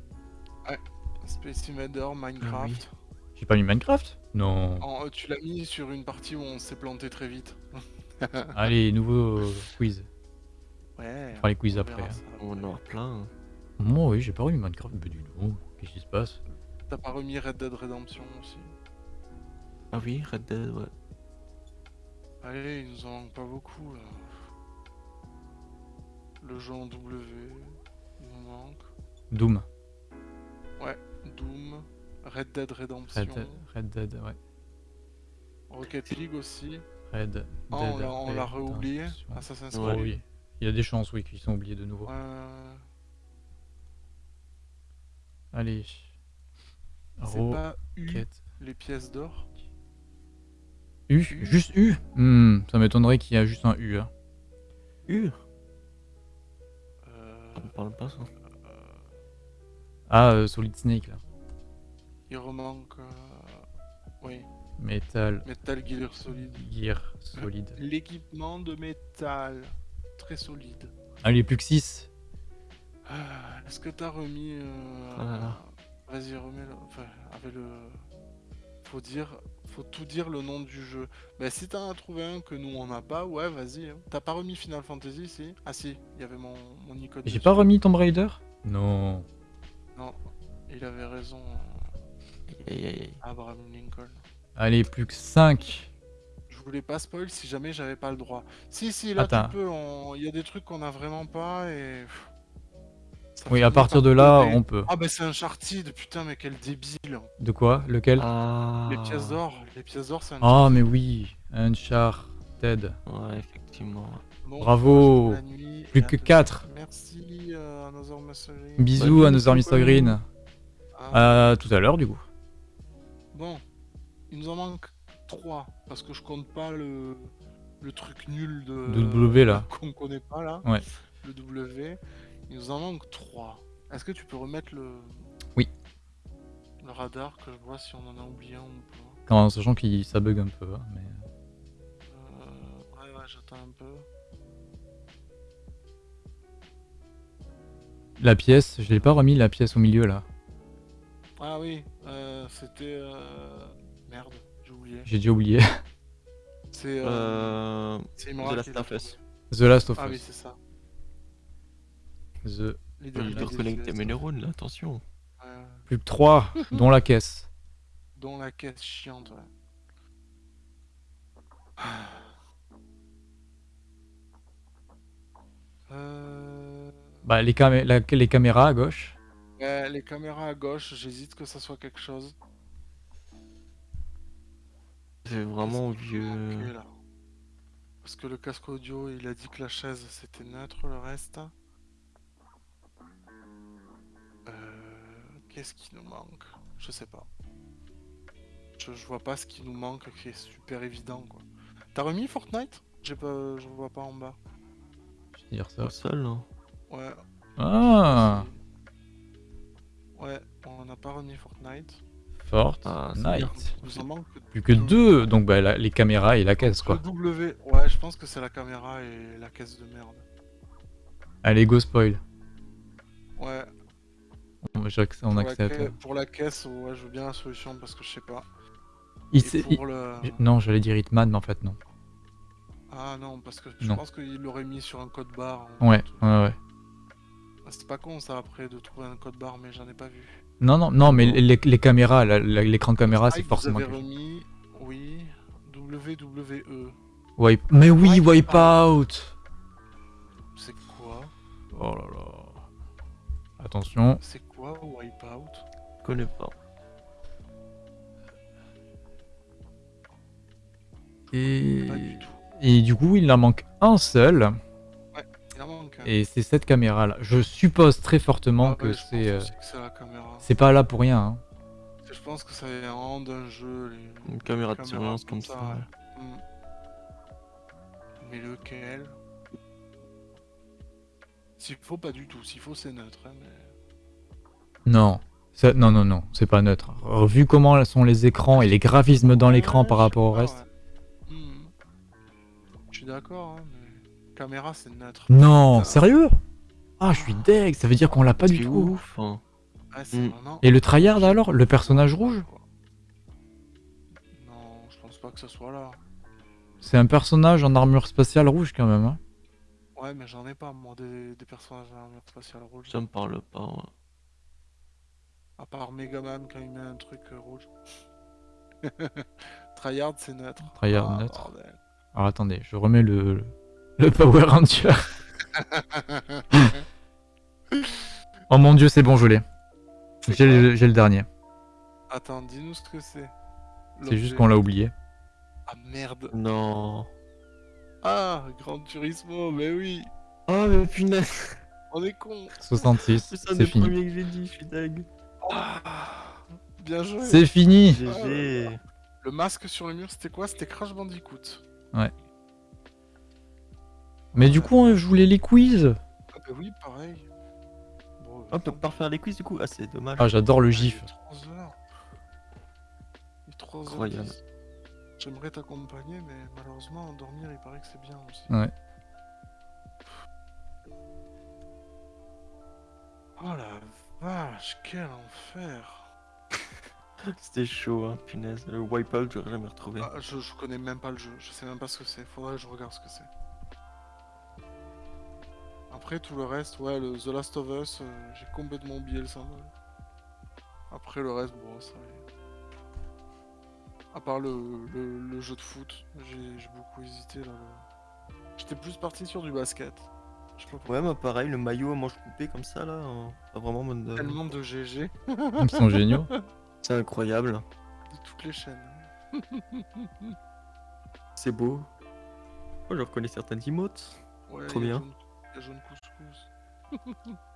Space Invader, Minecraft. J'ai pas mis Minecraft? Non. En- euh, tu l'as mis sur une partie où on s'est planté très vite. Allez, nouveau quiz. Ouais. Fera les quiz on après. hein. ça. On en a plein. Moi, oui, j'ai pas remis Minecraft. Mais du tout. Qu'est-ce qui se passe? T'as pas remis Red Dead Redemption aussi? Ah oui, Red Dead, ouais. Allez, il nous en manque pas beaucoup là. Le jeu en W, il nous manque. Doom. Doom, Red Dead Redemption, Red Dead, Red Dead, ouais. Rocket League aussi. Red Dead. Ah, on l'a- on l'a réoublié Assassin's Creed. oui. Il y a des chances, oui, qu'ils sont oubliés de nouveau. Euh, Allez. c'est pas U, les pièces d'or U U. Juste U Hmm, Ça m'étonnerait qu'il y a juste un U. hein. Uh, Euh, ça me parle pas ça. Ah, euh, Solid Snake, là. Il remanque. euh, Oui, Metal Metal Gear Solid. Gear Solid. L'équipement de métal. Très solide. Allez, plus que 6. Ah, Est-ce que t'as remis. euh, Ah. Vas-y, remets-le. Enfin, avec le. Faut dire. Faut tout dire le nom du jeu. Bah, si t'en as trouvé un que nous on n'a pas, ouais, vas-y. hein. T'as pas remis Final Fantasy, si? Ah, si, il y avait mon, mon icône. J'ai pas remis Tomb Raider? Non. Non, il avait raison, aïe. Abraham Lincoln. Allez, plus que 5. Je voulais pas spoil si jamais j'avais pas le droit. Si, si, là Attends. tu peux, on- il y a des trucs qu'on a vraiment pas et. Ça Oui, à partir par de là, donner- on peut. Ah bah c'est Uncharted, putain mais quel débile De quoi? Lequel? Ah. Les pièces d'or, les pièces d'or c'est Ah, mais oui, Uncharted. Ouais, effectivement. Bon, Bravo. Plus que tous. 4. Merci euh, Another. Bisous Bah, à nos amis Mr. Green. Ah, À tout à l'heure, du coup. Bon, il nous en manque 3 parce que je compte pas le, le truc nul de, W, là. <laughs> qu'on connaît pas là. Ouais. Le W. Il nous en manque 3. Est-ce que tu peux remettre le Oui. le radar que je vois si on en a oublié un ou pas? Quand, en sachant qu'il ça bug un peu. hein, mais... Euh, Ouais ouais j'attends un peu. La pièce, je l'ai pas remis la pièce au milieu là. Ah oui, euh, c'était euh... merde, oublié. J'ai déjà oublié. <laughs> C'est euh... Euh... c'est The Last of Us. The Last of Ah oui Us. c'est ça. The... Doit Leader- reconnecter mes neurones là, attention. Ouais, ouais. Plus que 3, <laughs> dont la caisse. Dont la caisse chiante, ouais. <sighs> Euh... Bah, les, camé- la- les caméras à gauche. ouais, les caméras à gauche, j'hésite que ça soit quelque chose. C'est vraiment vieux. là? Parce que le casque audio, il a dit que la chaise c'était neutre, le reste. Euh... Qu'est-ce qui nous manque? Je sais pas. Je, je vois pas ce qui nous manque qui est super évident quoi. T'as remis Fortnite? J'ai pas, je vois pas en bas. Je vais dire ça. Au sol, hein. Ouais. Ah. Ouais, on n'a pas remis Fortnite. Ah, manque Plus que deux, donc bah, la- les caméras et la caisse quoi. Le W. Ouais, je pense que c'est la caméra et la caisse de merde. Allez, go spoil. Ouais. On, pour la accepte. Pour la caisse, ouais, je veux bien la solution parce que je sais pas. Il pour le... Non, j'allais dire Hitman, mais en fait non. Ah non, parce que je Non. pense qu'il l'aurait mis sur un code barre. en Ouais, fait. ouais, ouais. Ah, C'est pas con ça après de trouver un code barre, mais j'en ai pas vu. Non, non, non, mais les, les caméras, l'écran de caméra, Ah, c'est vous forcément avez remis, oui, WWE. Wipe... Mais oui, Wipeout. Wipeout C'est quoi? Oh là là. Attention. C'est quoi Wipeout Je connais pas. Et... Pas du tout. Et du coup, il en manque un seul. Et c'est cette caméra-là. Je suppose très fortement Ah que ouais, je pense c'est... euh, que c'est la caméra. C'est pas là pour rien. hein. Je pense que ça vient d'un jeu. Les... Une caméra de surveillance comme ça. ça, ouais. Mais lequel? S'il faut, pas du tout. S'il faut, c'est neutre. hein, mais... Non. Ça- Non, non, non, c'est pas neutre. Vu comment sont les écrans et les graphismes dans l'écran Ouais, par rapport au reste. ouais. Hmm. Je suis d'accord, hein, caméra c'est neutre. Non, sérieux? Ah, je suis deg, ça veut dire qu'on l'a pas du tout. ouf. hein. Ouais, c'est Hmm. vraiment- Et le tryhard alors? Le personnage rouge? Non, je pense pas que ce soit là. C'est un personnage en armure spatiale rouge quand même. hein. Ouais, mais j'en ai pas moi des, des personnages à armure spatiale rouge. Ça me parle pas. ouais. À part Megaman quand il met un truc euh, rouge. <laughs> Tryhard c'est neutre. Tryhard Ah, neutre. bordel. Alors attendez, je remets le, le, le Power Ranger. oh mon dieu, c'est bon, je l'ai. J'ai le, dernier. Attends, dis-nous ce que c'est. C'est juste qu'on l'a oublié. Ah merde. Non. Ah, Grand Turismo, mais oui. Oh mais punaise. On est con. 66, C'est ça c'est le fini. premier que j'ai dit, je suis dingue. Ah, bien joué. C'est fini GG. Le masque sur le mur, c'était quoi? C'était Crash Bandicoot. Mais du coup, hein, je voulais les quiz. Ah bah oui, pareil. Bon, On peut pas refaire les quiz du coup Ah c'est dommage. Ah, j'adore le il gif. est 3 heures. Il est 3 heures. Incroyable. 10. J'aimerais t'accompagner, mais malheureusement, dormir, il paraît que c'est bien aussi. Ouais. Oh la vache, quel enfer. <laughs> C'était chaud hein, punaise. Le wipeout j'aurais jamais retrouvé. Ah, je, je connais même pas le jeu, je sais même pas ce que c'est. Faudrait que je regarde ce que c'est. Après tout le reste, ouais, le The Last of Us, euh, j'ai complètement oublié le symbole. Après le reste, bon, ça. y est. À part le, le- le jeu de foot, j'ai beaucoup hésité là. le- J'étais plus parti sur du basket. Je sais pas pourquoi. Ouais, moi pareil, le maillot à manches coupées comme ça là, euh, pas vraiment mode. euh, Tellement de GG Ils sont géniaux. <laughs> C'est incroyable, de toutes les chaînes. c'est beau. Oh, je reconnais certaines emotes. Ouais, Trop bien. Jaune- couscous. <laughs>